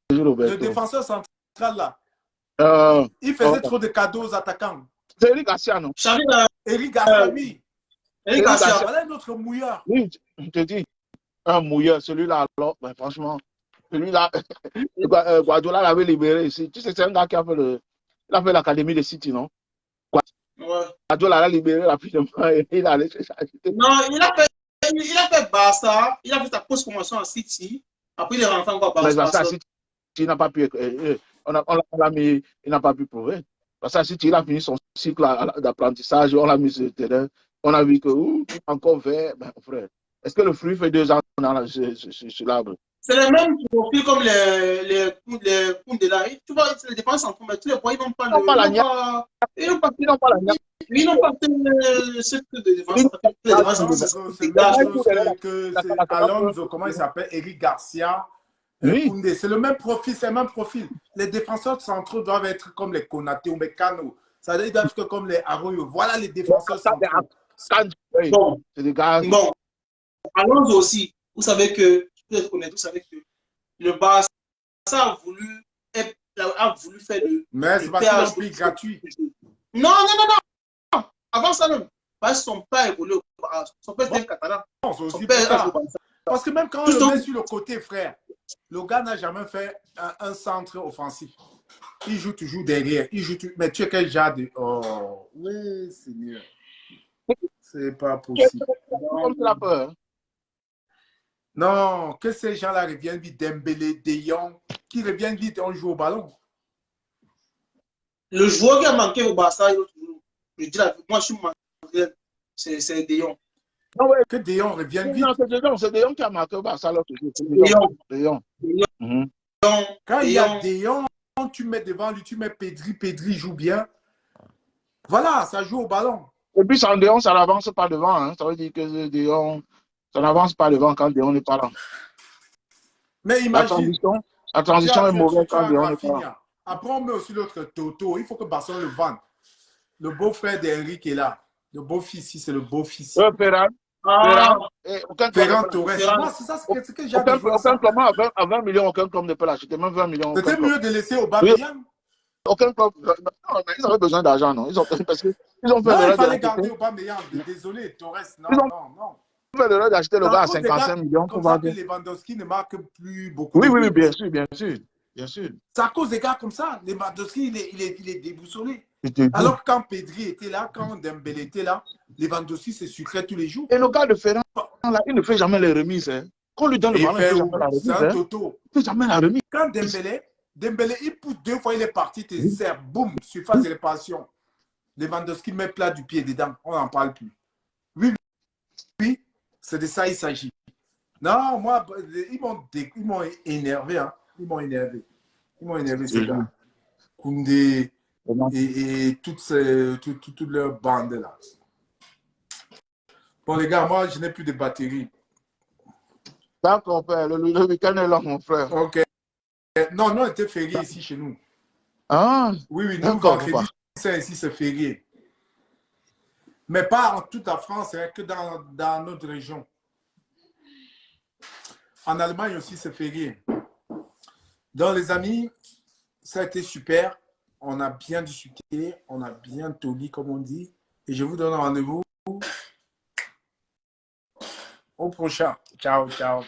Le Roberto. défenseur central là, Euh, il faisait Oh. trop de cadeaux aux attaquants. c'est Eric Garcia, non? Euh, Eric Garcia, oui. Eric Garcia. Voilà un autre mouilleur. Oui, je te dis, un mouilleur, celui-là, alors, ben, franchement, celui-là, Gua- euh, Guardiola l'avait libéré ici. Tu sais, c'est un gars qui a fait le, il a fait l'académie de City, non? Ouais. Guardiola l'a libéré rapidement et il allait chercher. Non, il a fait, il a fait Barça, il a fait sa post-promotion à City. Après, il est rentré encore à Mais Barça. Barça, City, il n'a pas pu, euh, euh, on l'a- on mis, il n'a pas pu prouver. Parce que City, il a fini son cycle d'apprentissage, on l'a mis sur le terrain, on a vu que, ouh, encore vert, ben, frère. Est-ce que le fruit fait deux ans dans la- sur l'arbre? C'est le même profil comme les, les, les Koundela. Tu vois, c'est les défenses en mais tous les points, ils n'ont pas Ils le. pas la Ils n'ont pas. Ils n'ont pas. Ils n'ont pas la niaque. Ils n'ont pas fait ce que de défense. Les Ah, c'est- Alonso, comment il s'appelle? Eric Garcia. euh, Oui. C'est le même profil, c'est le même profil. Les défenseurs centraux doivent être comme les Konaté ou Mekano. Ça veut dire qu'ils doivent être comme les Arroyo. Voilà les défenseurs centraux. Bon, c'est des gars. bon. Alonso aussi, vous savez que vous connaissez tous avec que le Barça a voulu, a voulu faire le. Mais c'est parce qu'ils gratuit. Non, non, non, non. Avant ça, même. Parce que son père évolué au Barça. Son père était catalan. Son père Parce que même quand on le met sur le côté, frère, le gars n'a jamais fait un, centre offensif. Il joue toujours derrière. Il joue Mais tu es quel genre de. Oh, oui, Seigneur. C'est pas possible. Non, que ces gens-là reviennent vite, Dembélé, De Jong, qui reviennent vite et on joue au ballon. Le joueur qui a manqué au Barça, je dis la moi je suis manqué, c'est De Jong. Non, ouais. Que De Jong revienne vite. Non, c'est De Jong, c'est De Jong qui a marqué au Barça l'autre jour. De Jong. De Jong. Mhm. Quand il y a De Jong, tu mets devant lui, tu mets Pedri, Pedri joue bien. Voilà, ça joue au ballon. Et puis, sans De Jong, ça n'avance pas devant. Hein. Ça veut dire que De Jong, ça n'avance pas devant quand Jong n'est pas là. Mais imagine. La transition, la transition est mauvaise quand Jong n'est pas là. Après, on met aussi l'autre Toto. Il faut que Barcelone le vende. Le beau-frère d'Henrique est là. Le beau-fils, c'est le beau-fils. Euh, Ferran. Ah. Ferran Torres. c'est ça ce que, j'ai Aucun, aucun club à 20, millions, aucun club ne peut l'acheter. Même 20 millions. C'était mieux de laisser au Bamiyang. Aucun club. Non, mais ils avaient besoin d'argent, non? Ils ont, parce que, ils ont fait non, il fallait garder au Bamiyang. Désolé, Torres. Non, non, non. Ont fait d'acheter le gars à 55 millions. Ça que Lewandowski ne marque plus beaucoup. Oui, oui, oui, bien sûr, bien sûr. Bien sûr. C'est à cause des gars comme ça. Lewandowski, il est, il est, il est déboussolé. Alors quand Pedri était là, quand Dembélé était là, Lewandowski se sucrait tous les jours. Et le gars de Ferrand, là, il ne fait jamais les remises. Hein. Quand on lui donne le ballon, il ne fait jamais la remise. C'est un hein. toto. Il ne fait jamais la remise. Quand Dembélé, Dembélé, il pousse deux fois, il est parti, il te sert, boum, surface de réparation. Lewandowski met plat du pied dedans, on n'en parle plus. Oui, oui, c'est de ça il s'agit. Non, moi, ils m'ont énervé. Hein. Ils m'ont énervé. Ils m'ont énervé, ces gars. Koundé et, et toute, toute, toute, leur bande là. Bon, les gars, moi, je n'ai plus de batterie. D'accord, père. Le, le week-end est là, mon frère. OK. Non, nous, on était férié ici chez nous. Ah. Oui, oui, nous, vendredi, ici, c'est férié. Mais pas en toute la France, hein, que dans, dans notre région. En Allemagne aussi, c'est férié. Donc, les amis, ça a été super. On a bien discuté, on a bien toli, comme on dit. Et je vous donne rendez-vous au prochain. Ciao, ciao.